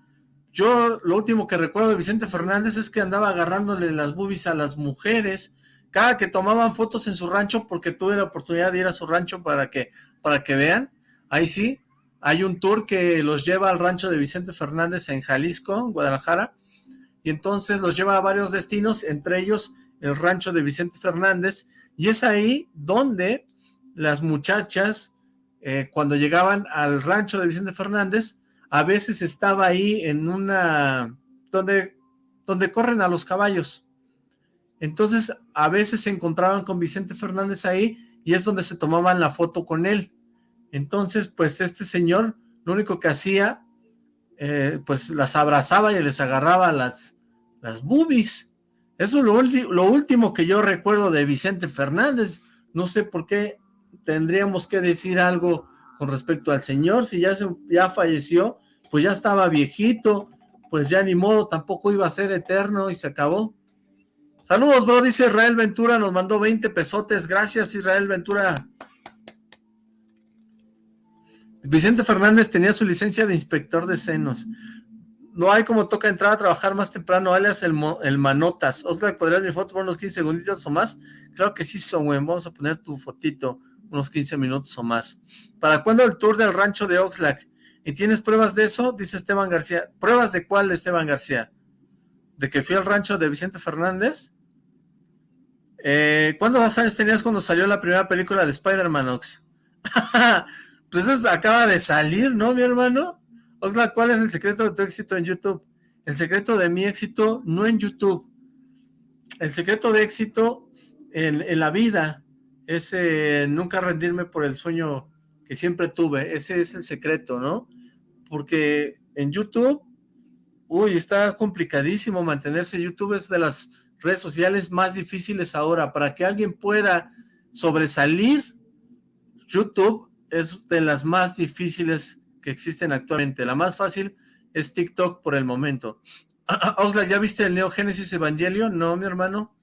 Yo lo último que recuerdo de Vicente Fernández es que andaba agarrándole las boobies a las mujeres, cada que tomaban fotos en su rancho, porque tuve la oportunidad de ir a su rancho para que, para que vean, ahí sí, hay un tour que los lleva al rancho de Vicente Fernández en Jalisco, Guadalajara, y entonces los lleva a varios destinos, entre ellos el rancho de Vicente Fernández, y es ahí donde las muchachas, eh, cuando llegaban al rancho de Vicente Fernández, a veces estaba ahí en una, donde, donde corren a los caballos. Entonces, a veces se encontraban con Vicente Fernández ahí, y es donde se tomaban la foto con él. Entonces, pues este señor lo único que hacía, eh, pues las abrazaba y les agarraba las, las boobies. Eso es lo, lo, último que yo recuerdo de Vicente Fernández. No sé por qué tendríamos que decir algo con respecto al señor. Si ya, se, ya falleció, pues ya estaba viejito, pues ya ni modo, tampoco iba a ser eterno y se acabó. Saludos, bro, dice Israel Ventura, nos mandó 20 pesotes. Gracias, Israel Ventura. Vicente Fernández tenía su licencia de inspector de senos. No hay como toca entrar a trabajar más temprano, alias el, Manotas. Oxlack, ¿podrías mi foto por unos 15 segunditos o más? Claro que sí, son Vamos a poner tu fotito unos 15 minutos o más. ¿Para cuándo el tour del rancho de Oxlack? ¿Y tienes pruebas de eso? Dice Esteban García. ¿Pruebas de cuál, Esteban García? ¿De que fui al rancho de Vicente Fernández? Eh, ¿Cuántos años tenías cuando salió la primera película de Spider-Man, Ox? Pues eso acaba de salir, ¿no, mi hermano? Oxlack, ¿cuál es el secreto de tu éxito en YouTube? El secreto de mi éxito no en YouTube. El secreto de éxito en, la vida es eh, nunca rendirme por el sueño que siempre tuve. Ese es el secreto, ¿no? Porque en YouTube, uy, está complicadísimo mantenerse. YouTube es de las redes sociales más difíciles ahora. Para que alguien pueda sobresalir, YouTube es de las más difíciles que existen actualmente. La más fácil es TikTok por el momento. Oxlack, ¿ya viste el Neo Genesis Evangelion? No, mi hermano.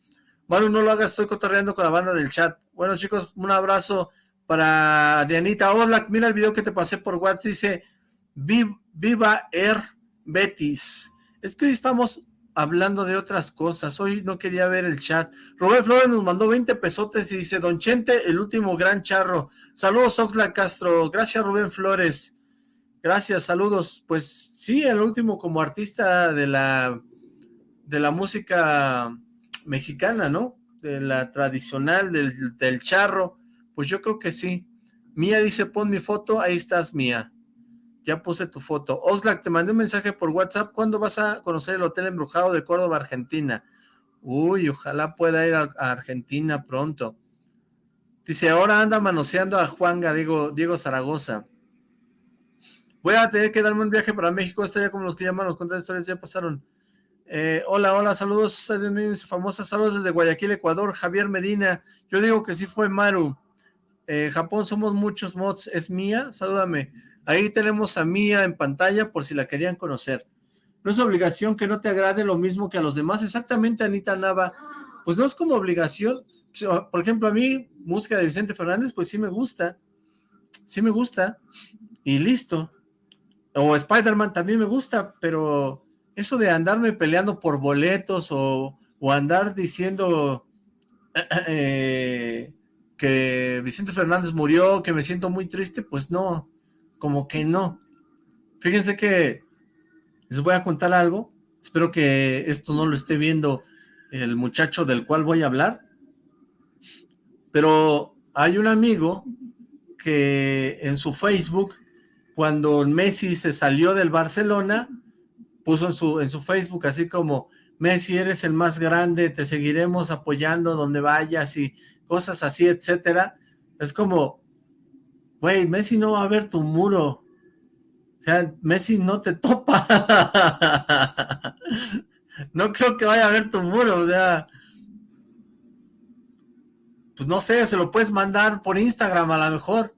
Bueno, no lo hagas, estoy cotorreando con la banda del chat. Bueno, chicos, un abrazo para Dianita. Oxlack, mira el video que te pasé por WhatsApp. Dice, Viva Air Betis. Es que hoy estamos hablando de otras cosas. Hoy no quería ver el chat. Rubén Flores nos mandó 20 pesotes y dice, Don Chente, el último gran charro. Saludos, Oxla Castro. Gracias, Rubén Flores. Gracias, saludos. Pues sí, el último como artista de la, de la música mexicana, ¿no? De la tradicional, del, del charro. Pues yo creo que sí. Mía dice, pon mi foto, ahí estás, Mía. Ya puse tu foto. Oxlack, te mandé un mensaje por WhatsApp. ¿Cuándo vas a conocer el Hotel Embrujado de Córdoba, Argentina? Uy, ojalá pueda ir a, Argentina pronto. Dice, ahora anda manoseando a Juanga, Diego, Diego Zaragoza. Voy a tener que darme un viaje para México. Está ya como los que llaman los cuentos de historias ya pasaron. Eh, hola, hola, saludos, famosas saludos desde Guayaquil, Ecuador. Javier Medina. Yo digo que sí fue Maru. Eh, Japón somos muchos mods. ¿Es mía? Salúdame. Ahí tenemos a Mía en pantalla por si la querían conocer. No es obligación que no te agrade lo mismo que a los demás. Exactamente, Anita Nava. Pues no es como obligación. Por ejemplo, a mí, música de Vicente Fernández, pues sí me gusta. Sí me gusta. Y listo. O Spider-Man también me gusta, pero eso de andarme peleando por boletos o, andar diciendo eh, que Vicente Fernández murió, que me siento muy triste, pues no como que no. Fíjense que les voy a contar algo. Espero que esto no lo esté viendo el muchacho del cual voy a hablar. Pero hay un amigo que en su Facebook, cuando Messi se salió del Barcelona, puso en su, en su Facebook así como, Messi, eres el más grande, te seguiremos apoyando donde vayas y cosas así, etcétera. Es como, güey, Messi no va a ver tu muro. O sea, Messi no te topa. no creo que vaya a ver tu muro, o sea... Pues no sé, se lo puedes mandar por Instagram a lo mejor.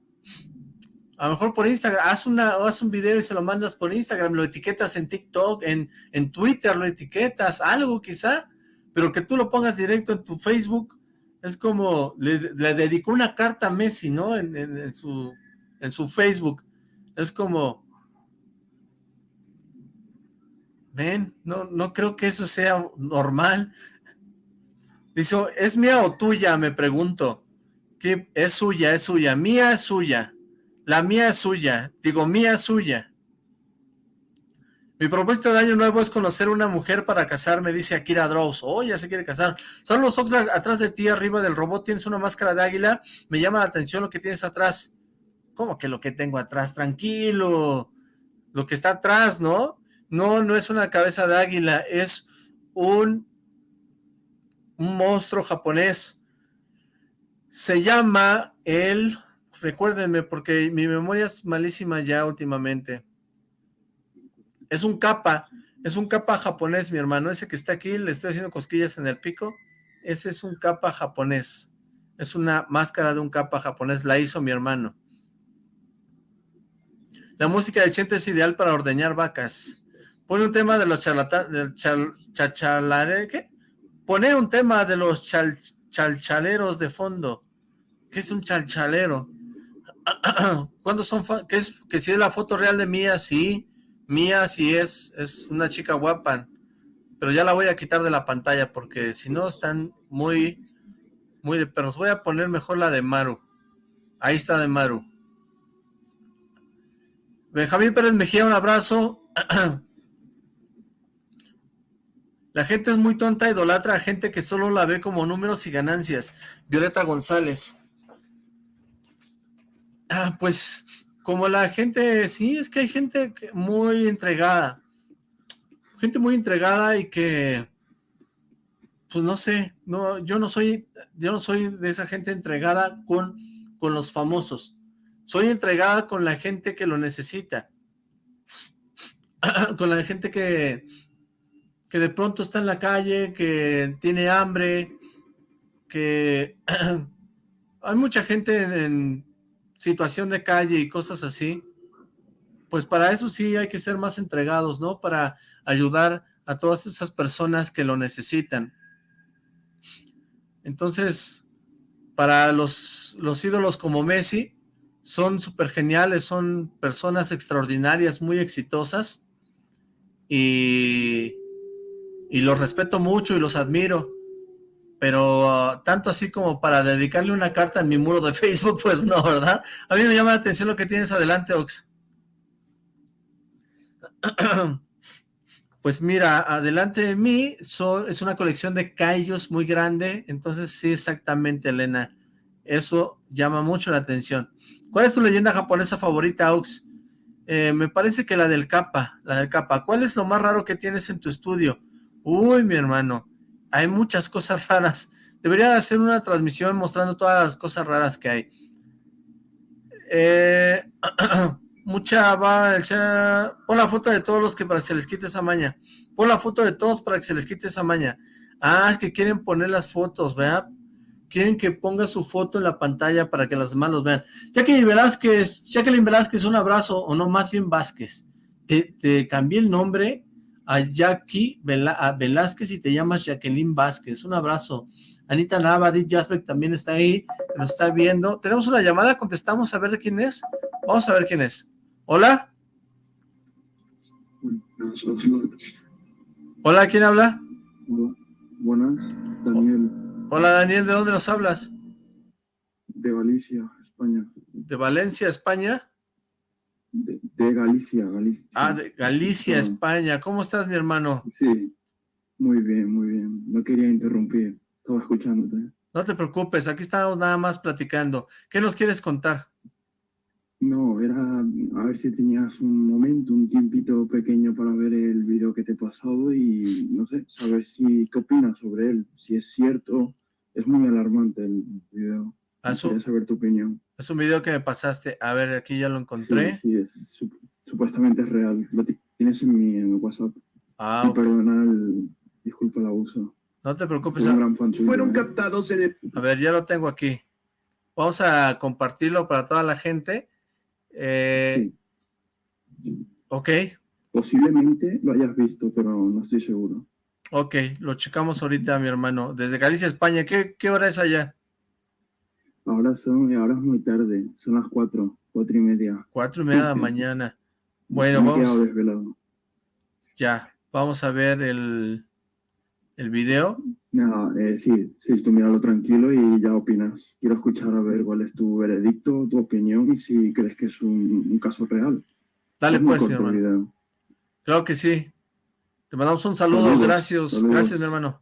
A lo mejor por Instagram, haz, una, haz un video y se lo mandas por Instagram, lo etiquetas en TikTok, en, en Twitter lo etiquetas, algo quizá, pero que tú lo pongas directo en tu Facebook, es como, le, dedicó una carta a Messi, ¿no? En, su, en su Facebook, es como, ven, no, no creo que eso sea normal. Dice, ¿es mía o tuya? Me pregunto. Es suya, es suya, mía es suya. La mía es suya. Digo, mía es suya. Mi propósito de año nuevo es conocer una mujer para casarme, dice Akira Drows. Oh, ya se quiere casar. Son los Oxlack atrás de ti, arriba del robot, tienes una máscara de águila. Me llama la atención lo que tienes atrás. ¿Cómo que lo que tengo atrás? Tranquilo. Lo que está atrás, ¿no? No, no es una cabeza de águila, es un, un monstruo japonés. Se llama el recuérdenme porque mi memoria es malísima ya últimamente. Es un capa, es un capa japonés, mi hermano. Ese que está aquí, le estoy haciendo cosquillas en el pico. Ese es un capa japonés. Es una máscara de un capa japonés, la hizo mi hermano. La música de Chente es ideal para ordeñar vacas. Pone un tema de los charlatanes, ¿qué? Pone un tema de los chalchaleros de fondo. ¿Qué es un chalchalero? ¿Cuándo son? Que, es, que si es la foto real de Mía, sí. Mía sí es, es una chica guapa. Pero ya la voy a quitar de la pantalla porque si no están muy, muy de perros. Voy a poner mejor la de Maru. Ahí está de Maru. Benjamín Pérez Mejía, un abrazo. La gente es muy tonta, idolatra a gente que solo la ve como números y ganancias. Violeta González. Ah, pues como la gente, sí, es que hay gente muy entregada, gente muy entregada y que, pues no sé, no, yo no soy, yo no soy de esa gente entregada con, con los famosos, soy entregada con la gente que lo necesita, con la gente que, que de pronto está en la calle, que tiene hambre, que hay mucha gente en situación de calle y cosas así, pues para eso sí hay que ser más entregados, ¿no? Para ayudar a todas esas personas que lo necesitan. Entonces, para los, los ídolos como Messi, son súper geniales, son personas extraordinarias, muy exitosas, y, y los respeto mucho y los admiro pero ah, tanto así como para dedicarle una carta en mi muro de Facebook, pues no, ¿verdad? A mí me llama la atención lo que tienes adelante, Ox. Pues mira, adelante de mí es una colección de callos muy grande, entonces sí, exactamente, Elena. Eso llama mucho la atención. ¿Cuál es tu leyenda japonesa favorita, Ox? Eh, me parece que la del capa, la del capa. ¿Cuál es lo más raro que tienes en tu estudio? Uy, mi hermano, hay muchas cosas raras. Debería hacer una transmisión mostrando todas las cosas raras que hay. Eh, mucha va, pon la foto de todos los que para que se les quite esa maña. Pon la foto de todos para que se les quite esa maña. Ah, es que quieren poner las fotos, ¿verdad? Quieren que ponga su foto en la pantalla para que las demás los vean. Jacqueline Velázquez, Jacqueline Velázquez, un abrazo, o no, más bien Vázquez. Te, te cambié el nombre a Jackie Velázquez y te llamas Jacqueline Vázquez. Un abrazo. Anita Nava, Dit Jasbeck también está ahí, nos está viendo. Tenemos una llamada, contestamos a ver de quién es. Vamos a ver quién es. ¿Hola? Hola, ¿quién habla? Buenas, Daniel. Hola, Daniel, ¿de dónde nos hablas? De Valencia, España. ¿De Valencia, España? De, Galicia, Galicia. Ah, de Galicia, España. ¿Cómo estás, mi hermano? Sí, muy bien, muy bien. No quería interrumpir, estaba escuchándote. No te preocupes, aquí estamos nada más platicando. ¿Qué nos quieres contar? No, era a ver si tenías un momento, un tiempito pequeño para ver el video que te he pasado y, no sé, saber si, qué opinas sobre él, si es cierto. Es muy alarmante el video. Ah, Quería saber tu opinión. Es un video que me pasaste. A ver, aquí ya lo encontré. Sí, sí es, supuestamente es real. Lo tienes en mi, en WhatsApp. Ah, perdona el, disculpa el abuso. No te preocupes. Fueron captados en el... A ver, ya lo tengo aquí. Vamos a compartirlo para toda la gente. Eh, sí. Ok. Posiblemente lo hayas visto, pero no estoy seguro. Ok, lo checamos ahorita, mi hermano. Desde Galicia, España. ¿Qué, qué hora es allá? Ahora son, ahora es muy tarde, son las cuatro, cuatro y media. Cuatro y media de la mañana. Bueno, vamos. Ya, vamos a ver el, el video. No, eh, sí, sí, tú míralo tranquilo y ya opinas. Quiero escuchar a ver cuál es tu veredicto, tu opinión y si crees que es un, caso real. Dale pues, mi hermano. Claro que sí. Te mandamos un saludo, gracias, gracias mi hermano.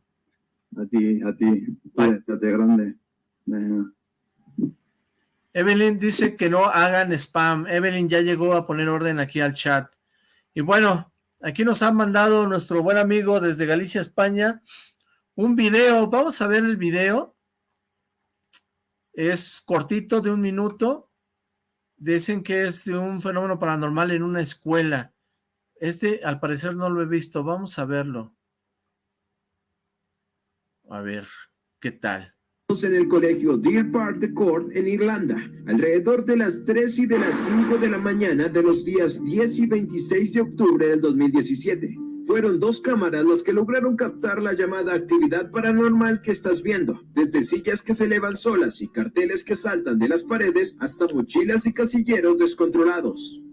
A ti, a ti, cuídate grande. Evelyn dice que no hagan spam. Evelyn ya llegó a poner orden aquí al chat. Y bueno, aquí nos ha mandado nuestro buen amigo desde Galicia, España, un video. Vamos a ver el video. Es cortito, de un minuto. Dicen que es de un fenómeno paranormal en una escuela. Este, al parecer, no lo he visto. Vamos a verlo. A ver, ¿qué tal? En el colegio Deer Park de Court en Irlanda, alrededor de las 3 y de las 5 de la mañana de los días 10 y 26 de octubre del 2017. Fueron dos cámaras las que lograron captar la llamada actividad paranormal que estás viendo, desde sillas que se elevan solas y carteles que saltan de las paredes hasta mochilas y casilleros descontrolados.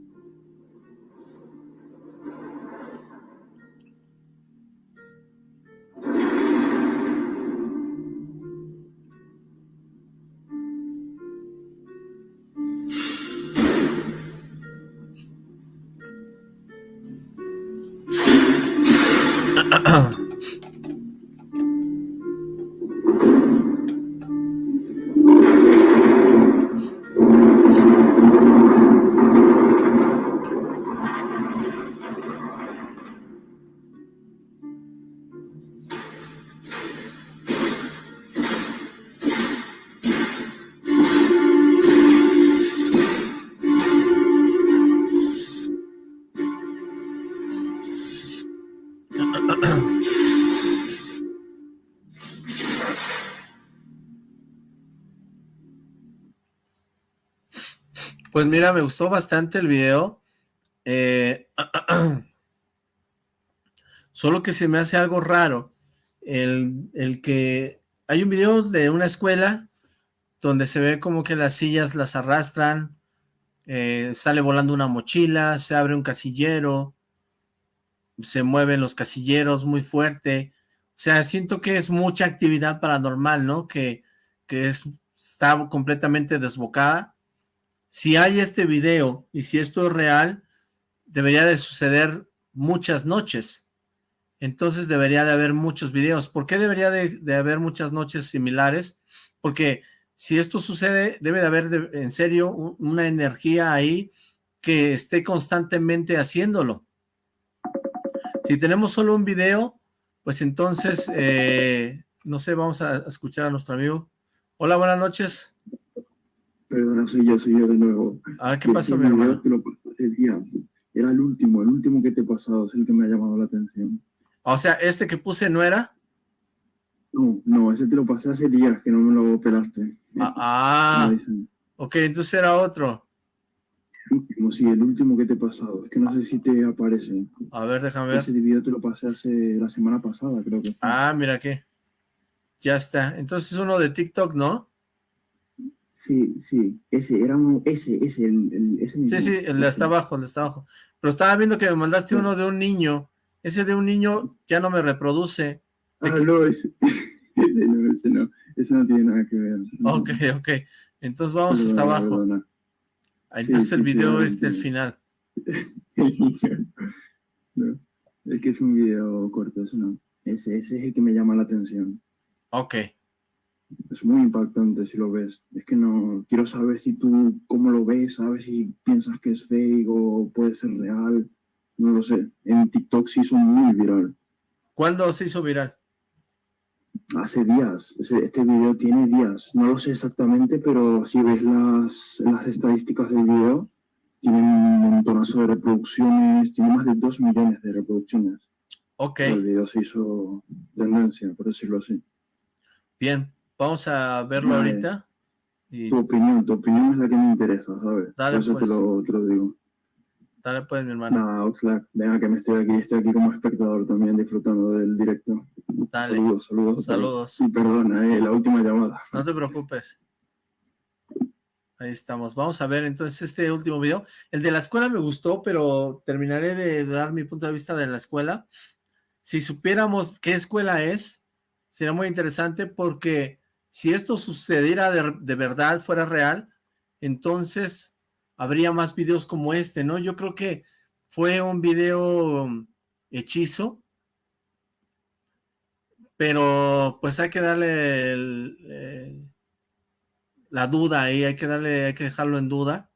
Pues mira, me gustó bastante el video. Eh, solo que se me hace algo raro. El, que hay un video de una escuela donde se ve como que las sillas las arrastran, eh, sale volando una mochila, se abre un casillero, se mueven los casilleros muy fuerte. O sea, siento que es mucha actividad paranormal, ¿no? Que, que es, está completamente desbocada si hay este video y si esto es real, debería de suceder muchas noches. Entonces debería de haber muchos videos. ¿Por qué debería de, haber muchas noches similares? Porque si esto sucede, debe de haber en serio una energía ahí que esté constantemente haciéndolo. Si tenemos solo un video, pues entonces, eh, no sé, vamos a escuchar a nuestro amigo. Hola, buenas noches. Perdona, soy yo, soy yo de nuevo. Ah, ¿qué pasó, mi hermano? Era el último, el último que te he pasado, es el que me ha llamado la atención. O sea, ¿este que puse no era? No, no, ese te lo pasé hace días que no me lo pelaste. Ah, ah ok, entonces era otro. El último, sí, el último que te he pasado. Es que no sé si te aparece. A ver, déjame ver. Ese video te lo pasé hace la semana pasada, creo que fue. Ah, mira aquí. Ya está. Entonces uno de TikTok, ¿no? Sí, sí, ese, era un, ese, ese, el, ese Sí, sí, el de hasta abajo, el de hasta abajo. Pero estaba viendo que me mandaste uno de un niño. Ese de un niño ya no me reproduce. Ah, no, ese, ese no, ese no, ese no tiene nada que ver. Ok, ok. Entonces vamos hasta abajo. Ahí entonces el video es del final. el niño. No, es que es un video corto, eso no. Ese, ese es el que me llama la atención. Ok. Es muy impactante si lo ves. Es que no, quiero saber si tú, cómo lo ves, sabes si piensas que es fake o puede ser real, no lo sé. En TikTok se hizo muy viral. ¿Cuándo se hizo viral? Hace días, este video tiene días, no lo sé exactamente, pero si ves las, las estadísticas del video, tiene un montonazo de reproducciones, tiene más de 2 millones de reproducciones. Ok. El video se hizo tendencia, por decirlo así. Bien, vamos a verlo ahorita. Tu opinión, tu opinión es la que me interesa, ¿sabes? Dale, por eso pues. te, lo, te lo digo. Dale pues, mi hermano. Nada, Oxlack, venga que me estoy aquí, estoy aquí como espectador también disfrutando del directo. Dale. Saludos, saludos. Saludos. Y perdona, eh, la última llamada. No te preocupes. Ahí estamos. Vamos a ver entonces este último video. El de la escuela me gustó, pero terminaré de dar mi punto de vista de la escuela. Si supiéramos qué escuela es, sería muy interesante porque si esto sucediera de, de verdad, fuera real, entonces habría más videos como este, ¿no? Yo creo que fue un video hechizo, pero pues hay que darle eh, la duda ahí, hay que darle, hay que dejarlo en duda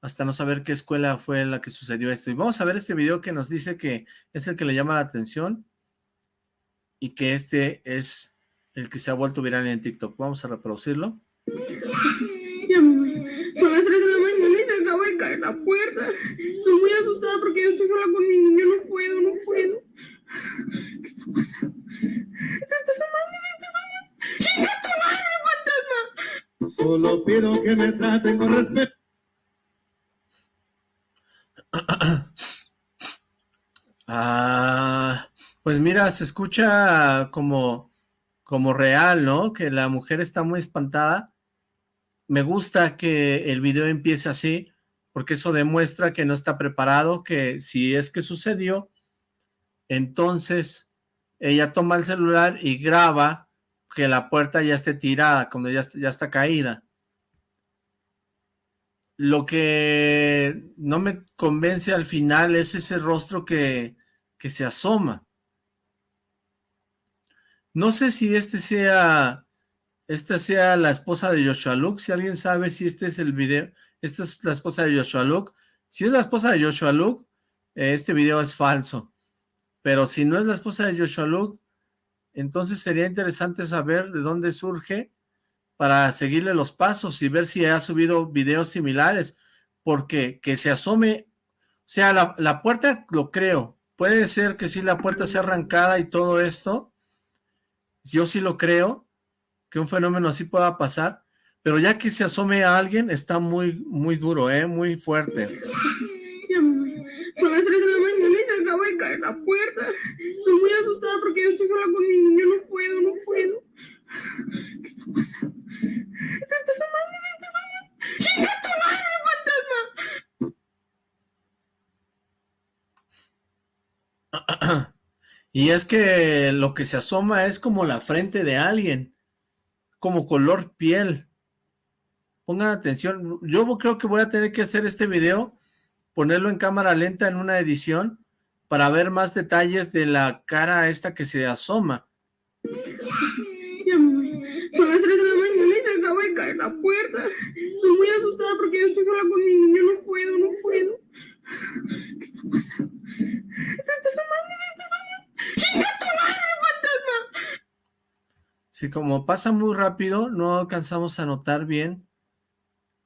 hasta no saber qué escuela fue la que sucedió esto. Y vamos a ver este video que nos dice que es el que le llama la atención y que este es el que se ha vuelto viral en TikTok. Vamos a reproducirlo. Ya, mamá. Son las 3 de la mañana y se acaba de caer la puerta. Estoy muy asustada porque yo estoy sola con mi niño. No puedo, no puedo. ¿Qué está pasando? ¿Se está asomando? ¿Se está asomando? ¡Chinga tu madre, fantasma! Solo pido que me traten con respeto. Ah, pues mira, se escucha como, como real, ¿no? Que la mujer está muy espantada. Me gusta que el video empiece así, porque eso demuestra que no está preparado, que si es que sucedió, entonces ella toma el celular y graba que la puerta ya esté tirada, cuando ya, ya está caída. Lo que no me convence al final es ese rostro que, que se asoma. No sé si este sea, esta sea la esposa de Joshua Luke, si alguien sabe si este es el video, esta es la esposa de Joshua Luke. Si es la esposa de Joshua Luke, eh, este video es falso. Pero si no es la esposa de Joshua Luke, entonces sería interesante saber de dónde surge para seguirle los pasos y ver si ha subido videos similares, porque que se asome, o sea, la, la puerta lo creo, puede ser que sí la puerta sea arrancada y todo esto, yo sí lo creo, que un fenómeno así pueda pasar, pero ya que se asome a alguien, está muy, muy duro, ¿eh? muy fuerte. Son las 3 de la mañana y se acaba de caer la puerta. Estoy muy asustada porque yo estoy sola con mi niño. No puedo, no puedo. ¿Qué está pasando? ¿Se está asomando? ¿Se está asomando? ¡Chinga tu madre, fantasma! Y es que lo que se asoma es como la frente de alguien, como color piel. Pongan atención, yo creo que voy a tener que hacer este video, ponerlo en cámara lenta en una edición, para ver más detalles de la cara esta que se asoma. Ya, mamá. Son las 3 de la mañana y se acaba de caer la puerta. Estoy muy asustada porque yo estoy sola con mi niño. No puedo, no puedo. ¿Qué está pasando? ¿Se está asomando? ¡Chinga tu madre, fantasma! Sí, como pasa muy rápido, no alcanzamos a notar bien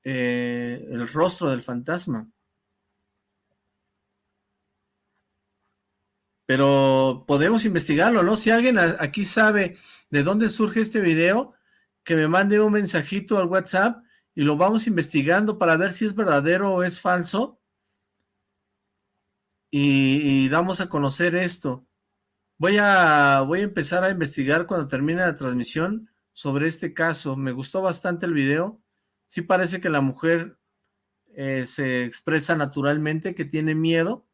eh, el rostro del fantasma. Pero podemos investigarlo, ¿no? Si alguien aquí sabe de dónde surge este video, que me mande un mensajito al WhatsApp y lo vamos investigando para ver si es verdadero o es falso. Y, y damos a conocer esto. Voy a, voy a empezar a investigar cuando termine la transmisión sobre este caso. Me gustó bastante el video. Sí parece que la mujer eh, se expresa naturalmente, que tiene miedo.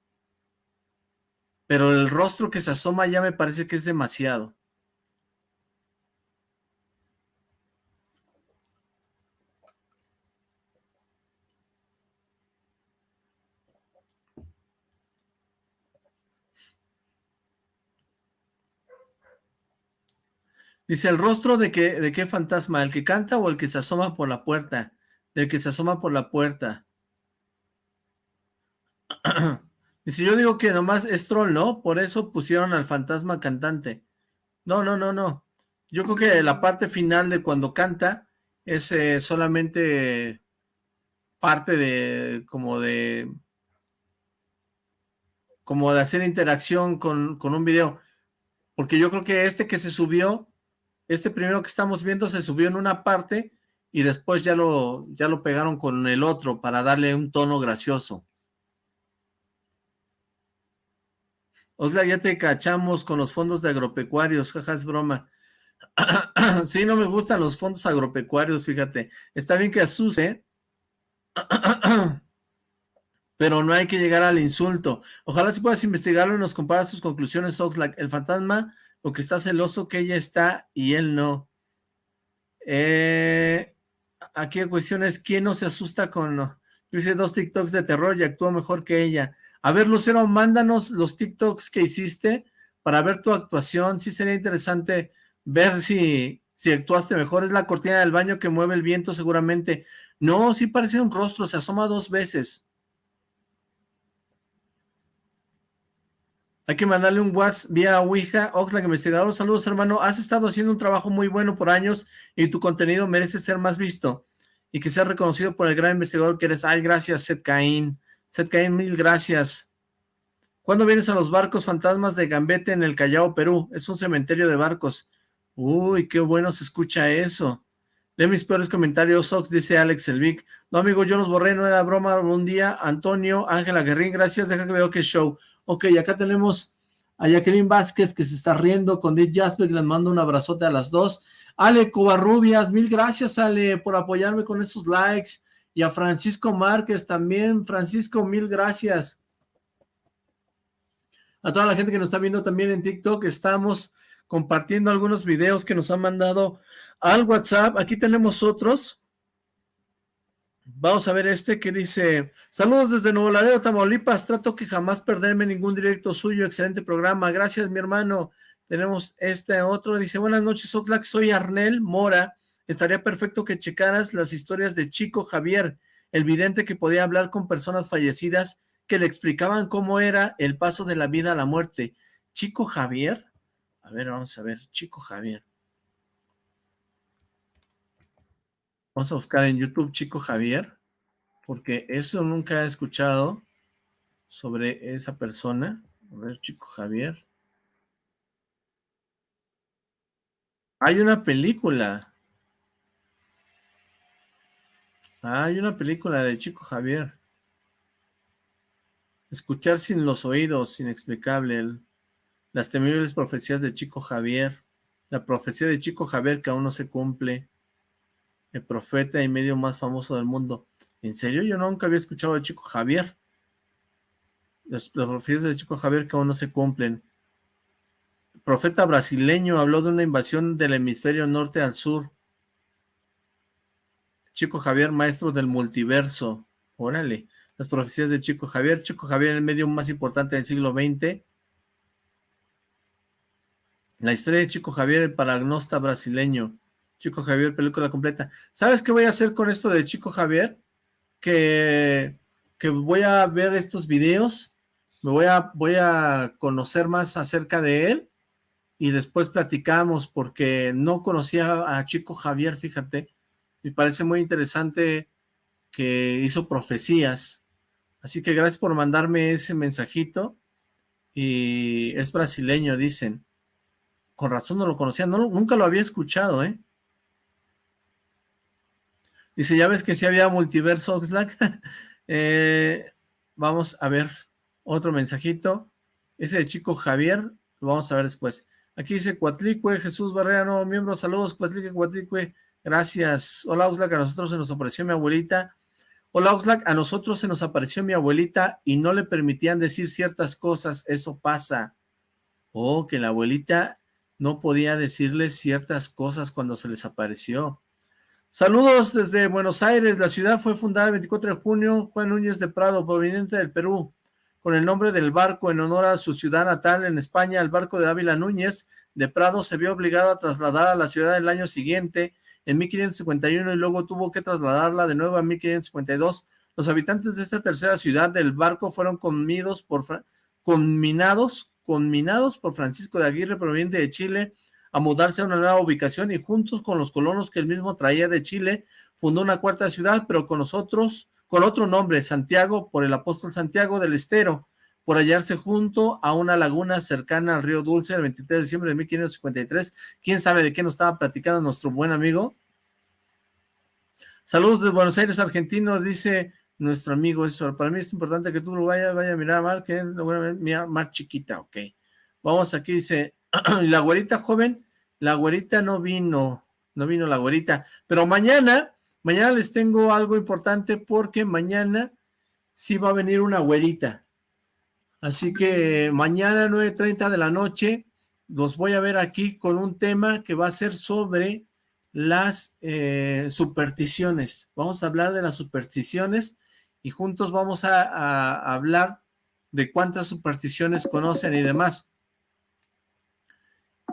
Pero el rostro que se asoma ya me parece que es demasiado. Dice, ¿el rostro de qué, de qué fantasma? ¿El que canta o el que se asoma por la puerta? Del que se asoma por la puerta. Dice, yo digo que nomás es troll, ¿no? Por eso pusieron al fantasma cantante. No, no, no, no. Yo creo que la parte final de cuando canta es eh, solamente parte de, como de, como de hacer interacción con, con un video. Porque yo creo que este que se subió este primero que estamos viendo se subió en una parte y después ya lo, ya lo pegaron con el otro para darle un tono gracioso. Oxla, ya te cachamos con los fondos de agropecuarios, jaja, es broma. sí, no me gustan los fondos agropecuarios, fíjate. Está bien que asuste, pero no hay que llegar al insulto. Ojalá si puedas investigarlo y nos comparas tus conclusiones, Oxlack. El fantasma lo que está celoso que ella está y él no. Eh, aquí la cuestión es, ¿quién no se asusta con...? Yo hice dos TikToks de terror y actuó mejor que ella. A ver, Lucero, mándanos los TikToks que hiciste para ver tu actuación. Sí sería interesante ver si, si actuaste mejor. Es la cortina del baño que mueve el viento seguramente. No, sí parece un rostro, se asoma dos veces. Hay que mandarle un WhatsApp vía Ouija. Oxlack Investigador, saludos hermano. Has estado haciendo un trabajo muy bueno por años y tu contenido merece ser más visto y que sea reconocido por el gran investigador que eres. Ay, gracias, Seth Caín. Seth Caín, mil gracias. ¿Cuándo vienes a los barcos fantasmas de Gambete en el Callao, Perú? Es un cementerio de barcos. Uy, qué bueno se escucha eso. De mis peores comentarios, Ox, dice Alex Elvic. No, amigo, yo los borré, no era broma. Un día, Antonio, Ángela Guerrín, gracias, deja que veo qué show. Ok, acá tenemos a Jacqueline Vázquez que se está riendo con Dick Jasper, les mando un abrazote a las dos. Ale Covarrubias, mil gracias Ale por apoyarme con esos likes. Y a Francisco Márquez también. Francisco, mil gracias. A toda la gente que nos está viendo también en TikTok, estamos compartiendo algunos videos que nos han mandado al WhatsApp. Aquí tenemos otros. Vamos a ver este que dice, saludos desde Nuevo Laredo, Tamaulipas, trato que jamás perderme ningún directo suyo, excelente programa, gracias mi hermano. Tenemos este otro, dice, buenas noches Oxlack, soy Arnel Mora, estaría perfecto que checaras las historias de Chico Javier, el vidente que podía hablar con personas fallecidas que le explicaban cómo era el paso de la vida a la muerte. Chico Javier, a ver, vamos a ver, Chico Javier. Vamos a buscar en YouTube Chico Javier, porque eso nunca he escuchado sobre esa persona. A ver, Chico Javier. Hay una película. hay una película de Chico Javier. Escuchar sin los oídos, inexplicable. las temibles profecías de Chico Javier. La profecía de Chico Javier que aún no se cumple el profeta y medio más famoso del mundo. ¿En serio? Yo nunca había escuchado al chico Javier. Las, profecías del chico Javier que aún no se cumplen. El profeta brasileño habló de una invasión del hemisferio norte al sur. Chico Javier, maestro del multiverso. Órale. Las profecías de Chico Javier. Chico Javier, el medio más importante del siglo XX. La historia de Chico Javier, el paragnosta brasileño. Chico Javier, película completa. ¿Sabes qué voy a hacer con esto de Chico Javier? Que, que voy a ver estos videos, me voy a, voy a conocer más acerca de él y después platicamos porque no conocía a Chico Javier, fíjate. Me parece muy interesante que hizo profecías. Así que gracias por mandarme ese mensajito. Y es brasileño, dicen. Con razón no lo conocía, no, nunca lo había escuchado, ¿eh? Dice, ya ves que si había multiverso Oxlack. Eh, vamos a ver otro mensajito. Ese de chico Javier, lo vamos a ver después. Aquí dice Cuatlicue, Jesús Barrera, nuevo miembro, saludos, Cuatlicue, Cuatlicue, gracias. Hola Oxlack, a nosotros se nos apareció mi abuelita. Hola Oxlack, a nosotros se nos apareció mi abuelita y no le permitían decir ciertas cosas, eso pasa. Oh, que la abuelita no podía decirles ciertas cosas cuando se les apareció. Saludos desde Buenos Aires. La ciudad fue fundada el 24 de junio. Juan Núñez de Prado, proveniente del Perú, con el nombre del barco en honor a su ciudad natal en España, el barco de Ávila Núñez, de Prado se vio obligado a trasladar a la ciudad el año siguiente, en 1551, y luego tuvo que trasladarla de nuevo a 1552. Los habitantes de esta tercera ciudad del barco fueron comidos por, conminados, conminados por Francisco de Aguirre, proveniente de Chile, a mudarse a una nueva ubicación y juntos con los colonos que él mismo traía de Chile, fundó una cuarta ciudad, pero con nosotros, con otro nombre, Santiago, por el apóstol Santiago del Estero, por hallarse junto a una laguna cercana al río Dulce el 23 de diciembre de 1553. ¿Quién sabe de qué nos estaba platicando nuestro buen amigo? Saludos de Buenos Aires, argentino, dice nuestro amigo eso. Para mí es importante que tú lo vayas, vaya a mirar, Mar, que es más chiquita, ok. Vamos aquí, dice, la güerita joven, la güerita no vino, no vino la güerita, pero mañana, mañana les tengo algo importante porque mañana sí va a venir una güerita. Así que mañana 9.30 de la noche los voy a ver aquí con un tema que va a ser sobre las eh, supersticiones. Vamos a hablar de las supersticiones y juntos vamos a, hablar de cuántas supersticiones conocen y demás.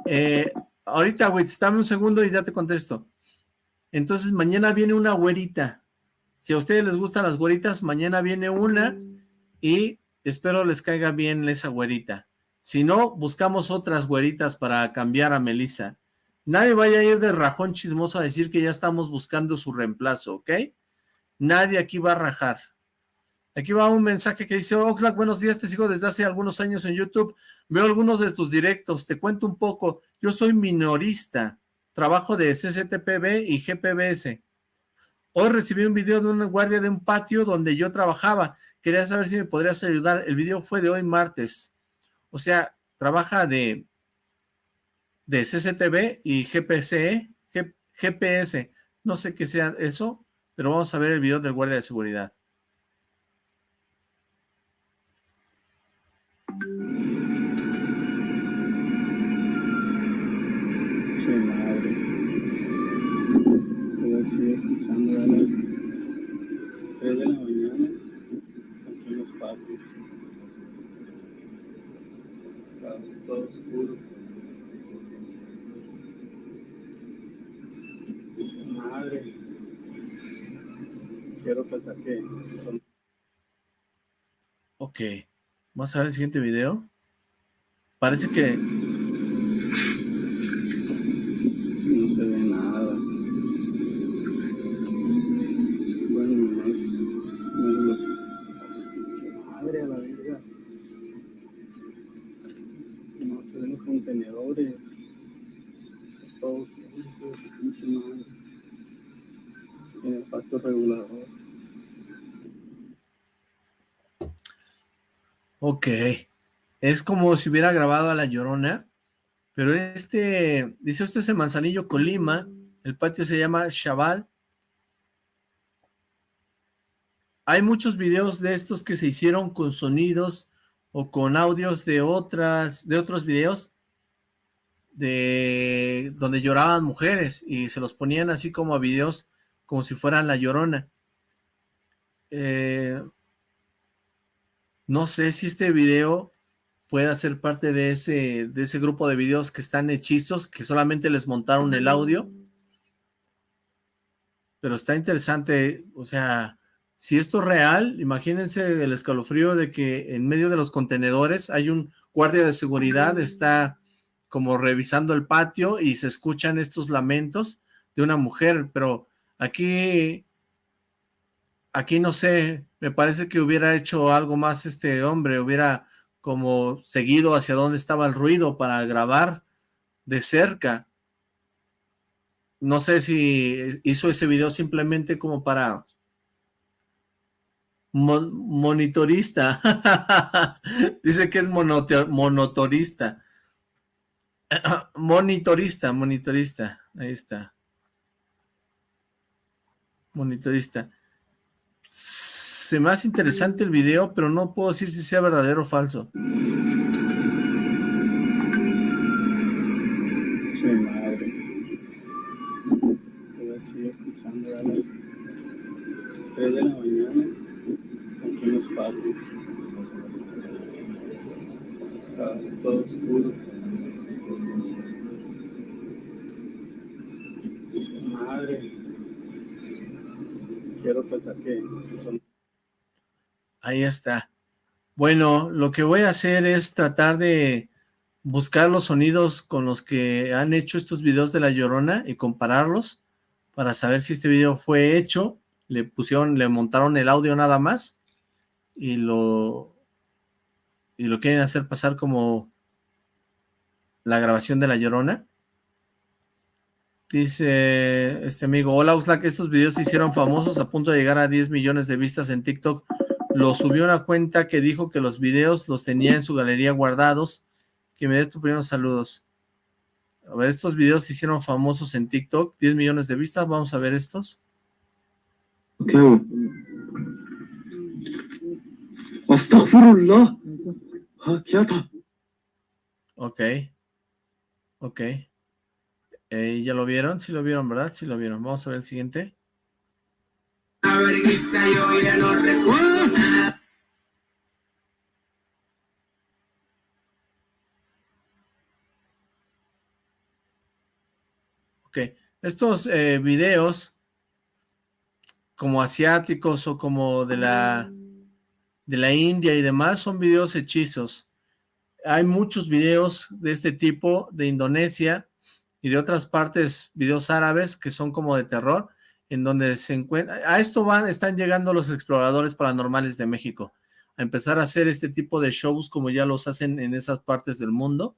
Eh, ahorita, güey, dame un segundo y ya te contesto. Entonces, mañana viene una güerita. Si a ustedes les gustan las güeritas, mañana viene una y espero les caiga bien esa güerita. Si no, buscamos otras güeritas para cambiar a Melissa. Nadie vaya a ir de rajón chismoso a decir que ya estamos buscando su reemplazo, ¿ok? Nadie aquí va a rajar. Aquí va un mensaje que dice, Oxlack, buenos días, te sigo desde hace algunos años en YouTube, veo algunos de tus directos, te cuento un poco, yo soy minorista, trabajo de CCTPB y GPBS. Hoy recibí un video de una guardia de un patio donde yo trabajaba, quería saber si me podrías ayudar, el video fue de hoy martes, o sea, trabaja de, de y GPC, GPS, no sé qué sea eso, pero vamos a ver el video del guardia de seguridad. 3 de la mañana aquí en los patios. Todo oscuro. Che madre. Quiero pensar que son... Ok. Vamos a ver el siguiente video. Parece que... Todos. En el pacto regulador. Ok. Es como si hubiera grabado a La Llorona, pero este, dice usted es en Manzanillo, Colima, el patio se llama Chaval. Hay muchos videos de estos que se hicieron con sonidos o con audios de otras, de otros videos de donde lloraban mujeres y se los ponían así como a videos como si fueran La Llorona. Eh, no sé si este video pueda ser parte de ese, de ese grupo de videos que están hechizos, que solamente les montaron el audio. Pero está interesante, o sea, si esto es real, imagínense el escalofrío de que en medio de los contenedores hay un guardia de seguridad, está como revisando el patio y se escuchan estos lamentos de una mujer, pero aquí, aquí no sé, me parece que hubiera hecho algo más este hombre, hubiera como seguido hacia dónde estaba el ruido para grabar de cerca. No sé si hizo ese video simplemente como para monitorista. Dice que es monotorista. monitorista, monitorista. Ahí está. Monitorista se me hace interesante el video, pero no puedo decir si sea verdadero o falso. Escuchando a las 3 de la mañana aquí en los patios. Todo oscuro. Padre. Quiero pensar que son... Ahí está. Bueno, lo que voy a hacer es tratar de buscar los sonidos con los que han hecho estos videos de La Llorona y compararlos para saber si este video fue hecho, le pusieron, le montaron el audio nada más y lo y lo quieren hacer pasar como la grabación de La Llorona. Dice este amigo, hola Oxlack, estos videos se hicieron famosos a punto de llegar a 10 millones de vistas en TikTok. Lo subió a una cuenta que dijo que los videos los tenía en su galería guardados. Que me des tu primeros saludos. A ver, estos videos se hicieron famosos en TikTok, 10 millones de vistas, vamos a ver estos. Ok. Ok. Ok. Eh, ¿Ya lo vieron? Sí lo vieron, ¿verdad? Sí lo vieron. Vamos a ver el siguiente. Ok, estos eh, videos como asiáticos o como de la de la India y demás son videos hechizos. Hay muchos videos de este tipo de Indonesia y de otras partes, videos árabes que son como de terror, en donde se encuentra, a esto van, están llegando los exploradores paranormales de México, a empezar a hacer este tipo de shows como ya los hacen en esas partes del mundo,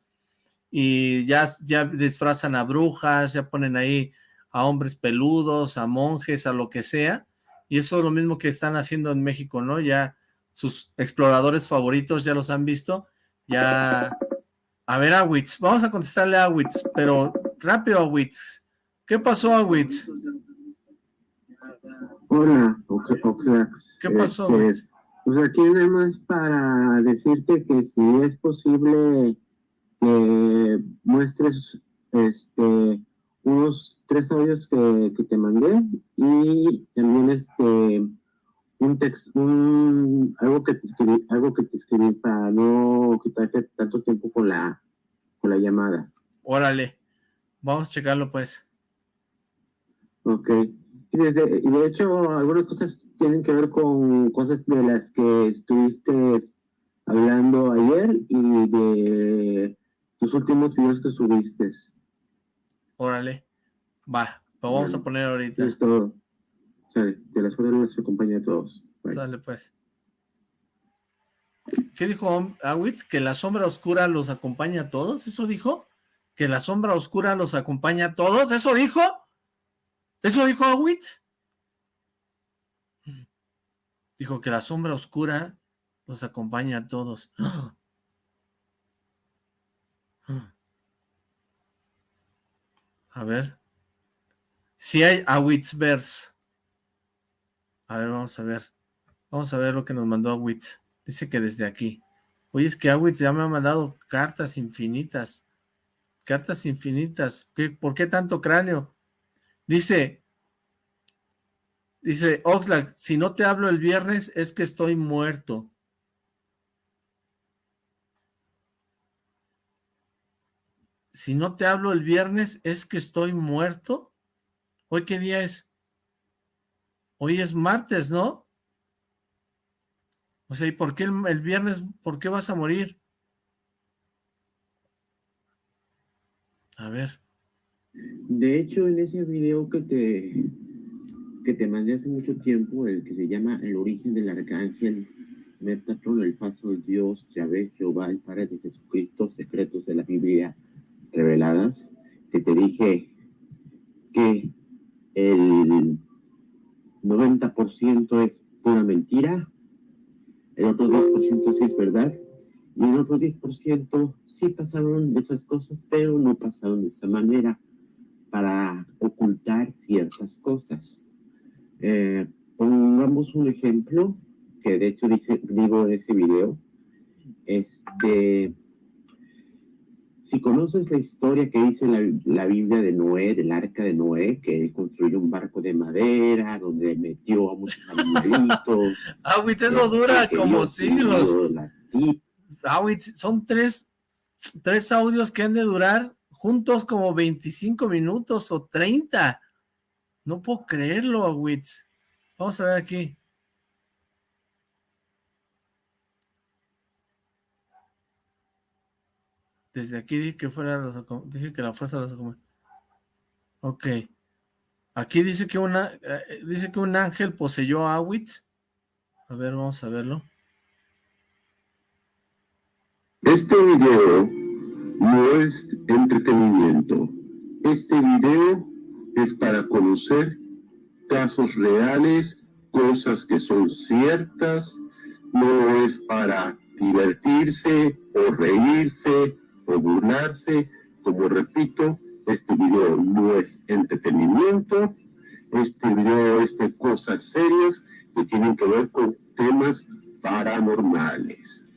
y ya, ya disfrazan a brujas, ya ponen ahí a hombres peludos, a monjes, a lo que sea, y eso es lo mismo que están haciendo en México, ¿no? Ya sus exploradores favoritos ya los han visto, ya... A ver, Awitz, vamos a contestarle a Awitz, pero rápido, Awitz. ¿Qué pasó, Awitz? Hola, Oxlax. ¿Qué pasó? Este, pues aquí nada más para decirte que si es posible que muestres este unos tres audios que, que te mandé y también este un texto, un, algo que te escribí, algo que te escribí para no quitarte tanto tiempo con la con la llamada. Órale, vamos a checarlo pues. Ok. Y, desde, y de hecho, algunas cosas tienen que ver con cosas de las que estuviste hablando ayer y de tus últimos videos que subiste. Órale. Va, lo vamos a poner ahorita. Es todo. O sea, de las cosas nos acompaña a todos. Bye. Sale pues. ¿Qué dijo Awitz? ¿Que la sombra oscura los acompaña a todos? ¿Eso dijo? ¿Que la sombra oscura los acompaña a todos? ¿Eso dijo? ¿Eso dijo Awitz? Dijo que la sombra oscura los acompaña a todos. A ver. Si hay Awitzverse. A ver, vamos a ver. Vamos a ver lo que nos mandó Awitz. Dice que desde aquí. Oye, es que Awitz ya me ha mandado cartas infinitas. Cartas infinitas. ¿Qué, ¿Por qué tanto cráneo? Dice, dice Oxlack, si no te hablo el viernes es que estoy muerto. Si no te hablo el viernes es que estoy muerto. ¿Hoy qué día es? Hoy es martes, ¿no? O sea, ¿y por qué el viernes, por qué vas a morir? A ver. De hecho, en ese video que te, que te mandé hace mucho tiempo, el que se llama El origen del arcángel, Metatron, el falso Dios, Yahvé, Jehová, el Padre de Jesucristo, secretos de la Biblia reveladas, que te dije que el 90% es pura mentira, el otro 10% sí es verdad, y el otro 10% sí pasaron esas cosas, pero no pasaron de esa manera para ocultar ciertas cosas. Eh, pongamos un ejemplo, que de hecho dice, digo en ese video, este, si conoces la historia que dice la, la, Biblia de Noé, del arca de Noé, que él construyó un barco de madera, donde metió a muchos animalitos. Awitz, eso dura como siglos. Awitz, son tres, tres audios que han de durar juntos como 25 minutos o 30. No puedo creerlo, Awitz. Vamos a ver aquí. Desde aquí dije que fuera los, dije que la fuerza Ok. Aquí dice que una eh, dice que un ángel poseyó a Awitz. A ver, vamos a verlo. Este video no es entretenimiento. Este video es para conocer casos reales, cosas que son ciertas, no es para divertirse o reírse o burlarse. Como repito, este video no es entretenimiento, este video es de cosas serias que tienen que ver con temas paranormales.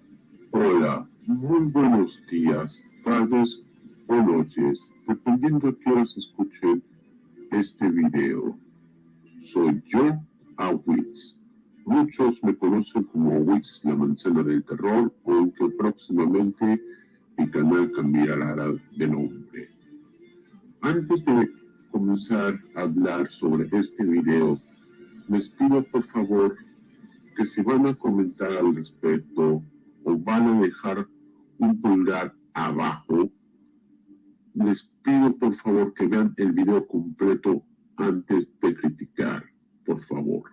Hola, muy buenos días, tardes o noches, dependiendo de qué horas escuchen este video. Soy yo, Awitz. Muchos me conocen como Awitz, la manzana del terror, aunque próximamente mi canal cambiará de nombre. Antes de comenzar a hablar sobre este video, les pido por favor que si van a comentar al respecto o van a dejar un pulgar abajo, les pido por favor que vean el video completo antes de criticar, por favor.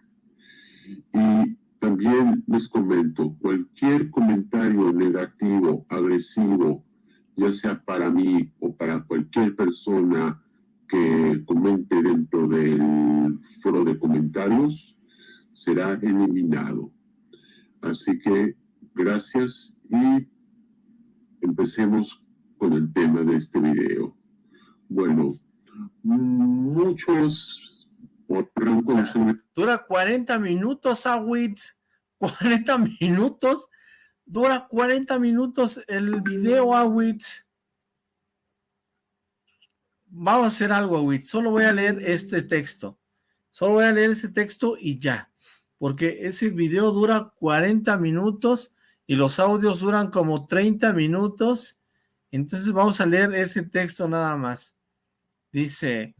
Y también les comento, cualquier comentario negativo, agresivo, ya sea para mí o para cualquier persona que comente dentro del foro de comentarios, será eliminado. Así que gracias y empecemos con el tema de este video. Bueno, muchos Dura 40 minutos, Awitz. 40 minutos. Dura 40 minutos el video, Awitz. Vamos a hacer algo, Awitz. Solo voy a leer este texto. Solo voy a leer ese texto y ya. Porque ese video dura 40 minutos y los audios duran como 30 minutos. Entonces vamos a leer ese texto nada más. Dice...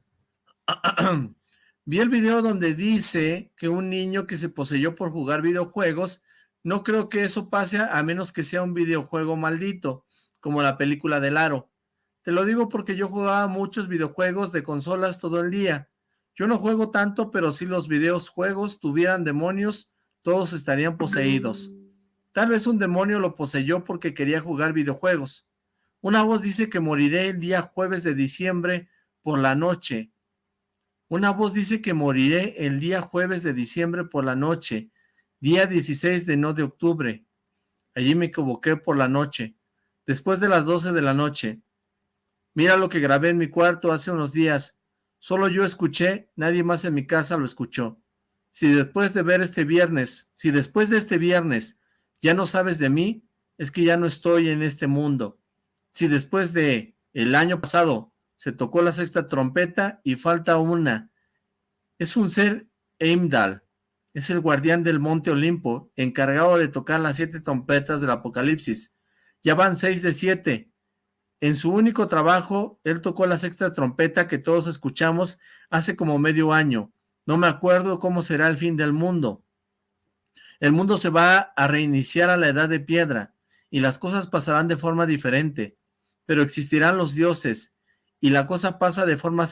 Vi el video donde dice que un niño que se poseyó por jugar videojuegos, no creo que eso pase a menos que sea un videojuego maldito, como la película del aro. Te lo digo porque yo jugaba muchos videojuegos de consolas todo el día. Yo no juego tanto, pero si los videojuegos tuvieran demonios, todos estarían poseídos. Tal vez un demonio lo poseyó porque quería jugar videojuegos. Una voz dice que moriré el día jueves de diciembre por la noche. Una voz dice que moriré el día jueves de diciembre por la noche, día 16 de no de octubre. Allí me equivoqué por la noche, después de las 12 de la noche. Mira lo que grabé en mi cuarto hace unos días. Solo yo escuché, nadie más en mi casa lo escuchó. Si después de ver este viernes, si después de este viernes ya no sabes de mí, es que ya no estoy en este mundo. Si después de el año pasado se tocó la sexta trompeta y falta una. Es un ser Eimdal, es el guardián del monte Olimpo, encargado de tocar las siete trompetas del Apocalipsis. Ya van seis de siete. En su único trabajo, él tocó la sexta trompeta que todos escuchamos hace como medio año. No me acuerdo cómo será el fin del mundo. El mundo se va a reiniciar a la edad de piedra, y las cosas pasarán de forma diferente, pero existirán los dioses, y la cosa pasa de forma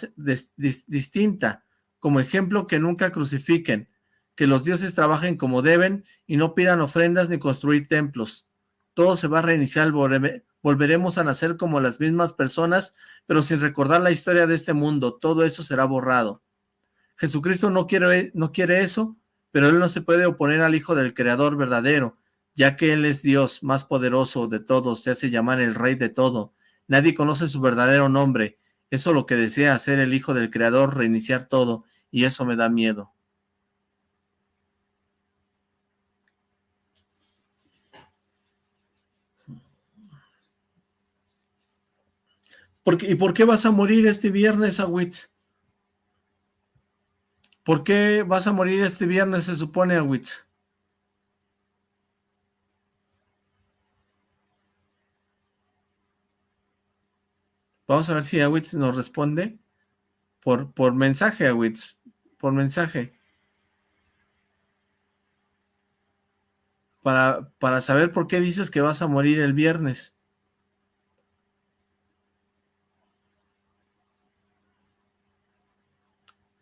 distinta. Como ejemplo, que nunca crucifiquen, que los dioses trabajen como deben y no pidan ofrendas ni construir templos. Todo se va a reiniciar, volveremos a nacer como las mismas personas, pero sin recordar la historia de este mundo. Todo eso será borrado. Jesucristo no quiere, no quiere eso, pero Él no se puede oponer al Hijo del Creador verdadero, ya que Él es Dios más poderoso de todos, se hace llamar el Rey de todo, Nadie conoce su verdadero nombre. Eso lo que desea hacer el Hijo del Creador, reiniciar todo, y eso me da miedo. ¿Y por qué vas a morir este viernes, Awitz? ¿Por qué vas a morir este viernes, se supone, Awitz? Vamos a ver si Awitz nos responde por, por mensaje, Awitz. por mensaje. Para, para saber por qué dices que vas a morir el viernes.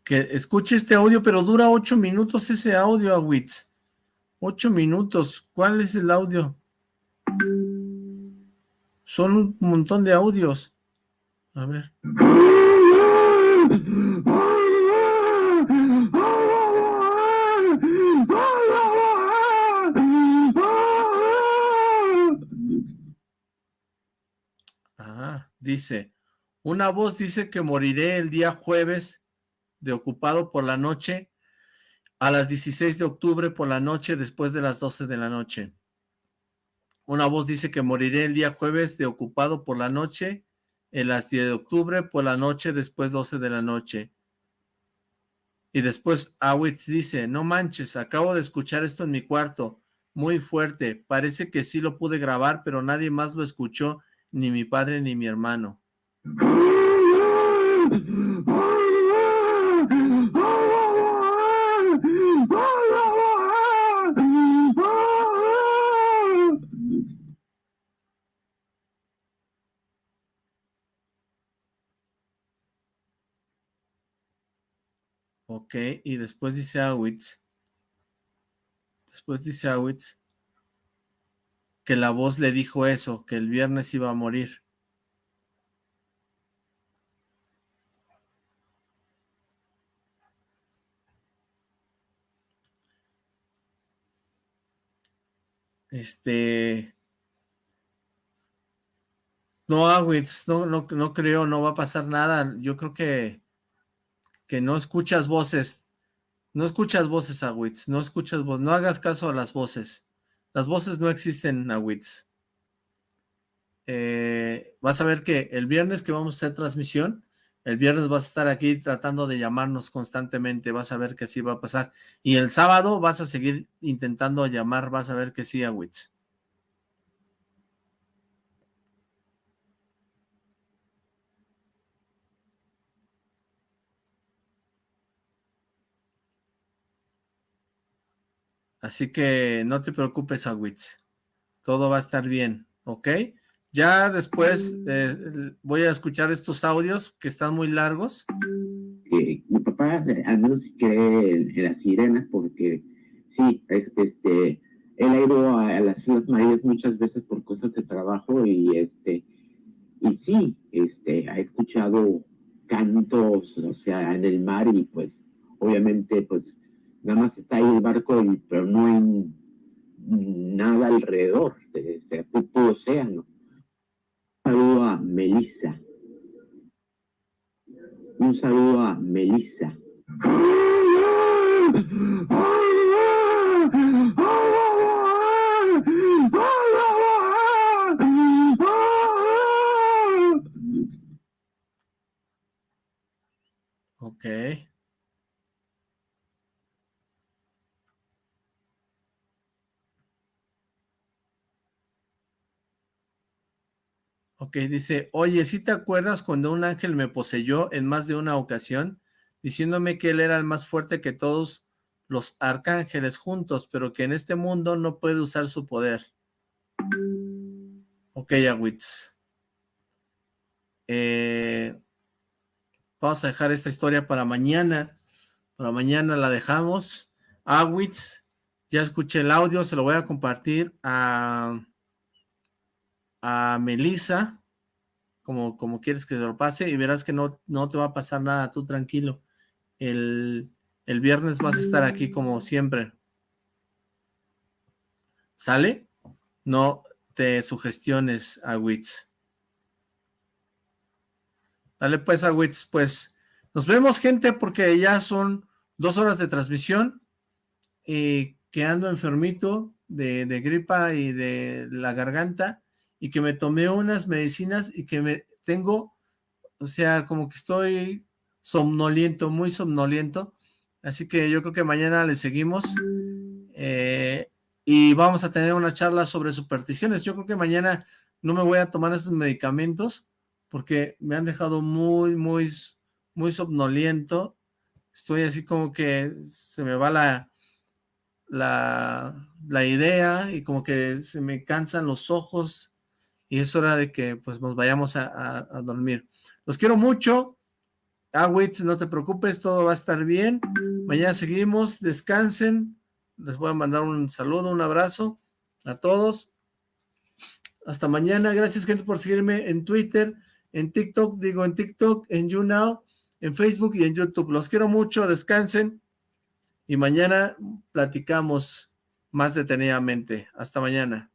Que escuche este audio, pero dura ocho minutos ese audio, Awitz. Ocho minutos. ¿Cuál es el audio? Son un montón de audios. A ver. Ah, dice, una voz dice que moriré el día jueves de ocupado por la noche a las 16 de octubre por la noche después de las 12 de la noche. Una voz dice que moriré el día jueves de ocupado por la noche, en las 10 de octubre por la noche después 12 de la noche. Y después Awitz dice, no manches, acabo de escuchar esto en mi cuarto, muy fuerte, parece que sí lo pude grabar, pero nadie más lo escuchó, ni mi padre ni mi hermano. Y después dice Awitz. Después dice Awitz que la voz le dijo eso, que el viernes iba a morir. Este... No, Awitz, no, no, no creo, no va a pasar nada. Yo creo que que no escuchas voces, no escuchas voces, Awitz, no escuchas voces, no hagas caso a las voces. Las voces no existen, Awitz. Eh, vas a ver que el viernes que vamos a hacer transmisión, el viernes vas a estar aquí tratando de llamarnos constantemente, vas a ver que sí va a pasar. Y el sábado vas a seguir intentando llamar, vas a ver que sí, Awitz. Así que no te preocupes, Awitz. Todo va a estar bien, ¿ok? Ya después eh, voy a escuchar estos audios que están muy largos. mi papá al menos cree en, las sirenas porque sí, es, este, él ha ido a, las Islas Marías muchas veces por cosas de trabajo y este, y sí, este, ha escuchado cantos, o sea, en el mar y pues obviamente pues nada más está ahí el barco, pero no hay nada alrededor, de ese océano. Saludo a Melissa. Un saludo a Melissa. Okay. Ok, dice, oye, ¿sí te acuerdas cuando un ángel me poseyó en más de una ocasión, diciéndome que él era el más fuerte que todos los arcángeles juntos, pero que en este mundo no puede usar su poder? Ok, Awitz. Eh, vamos a dejar esta historia para mañana. Para mañana la dejamos. Awitz, ya escuché el audio, se lo voy a compartir a a Melissa, como, como quieres que te lo pase, y verás que no, no te va a pasar nada, tú tranquilo. El, el viernes vas a estar aquí como siempre. ¿Sale? No te sugestiones, Awitz. Dale pues, Awitz, pues nos vemos, gente, porque ya son dos horas de transmisión y que ando enfermito de, de gripa y de la garganta y que me tomé unas medicinas y que me tengo, o sea, como que estoy somnoliento, muy somnoliento, así que yo creo que mañana le seguimos eh, y vamos a tener una charla sobre supersticiones. Yo creo que mañana no me voy a tomar esos medicamentos porque me han dejado muy, muy, muy somnoliento. Estoy así como que se me va la, la, la idea y como que se me cansan los ojos y es hora de que pues nos vayamos a, dormir. Los quiero mucho. Ah, Wits, no te preocupes, todo va a estar bien. Mañana seguimos, descansen. Les voy a mandar un saludo, un abrazo a todos. Hasta mañana. Gracias, gente, por seguirme en Twitter, en TikTok, digo en TikTok, en YouNow, en Facebook y en YouTube. Los quiero mucho, descansen. Y mañana platicamos más detenidamente. Hasta mañana.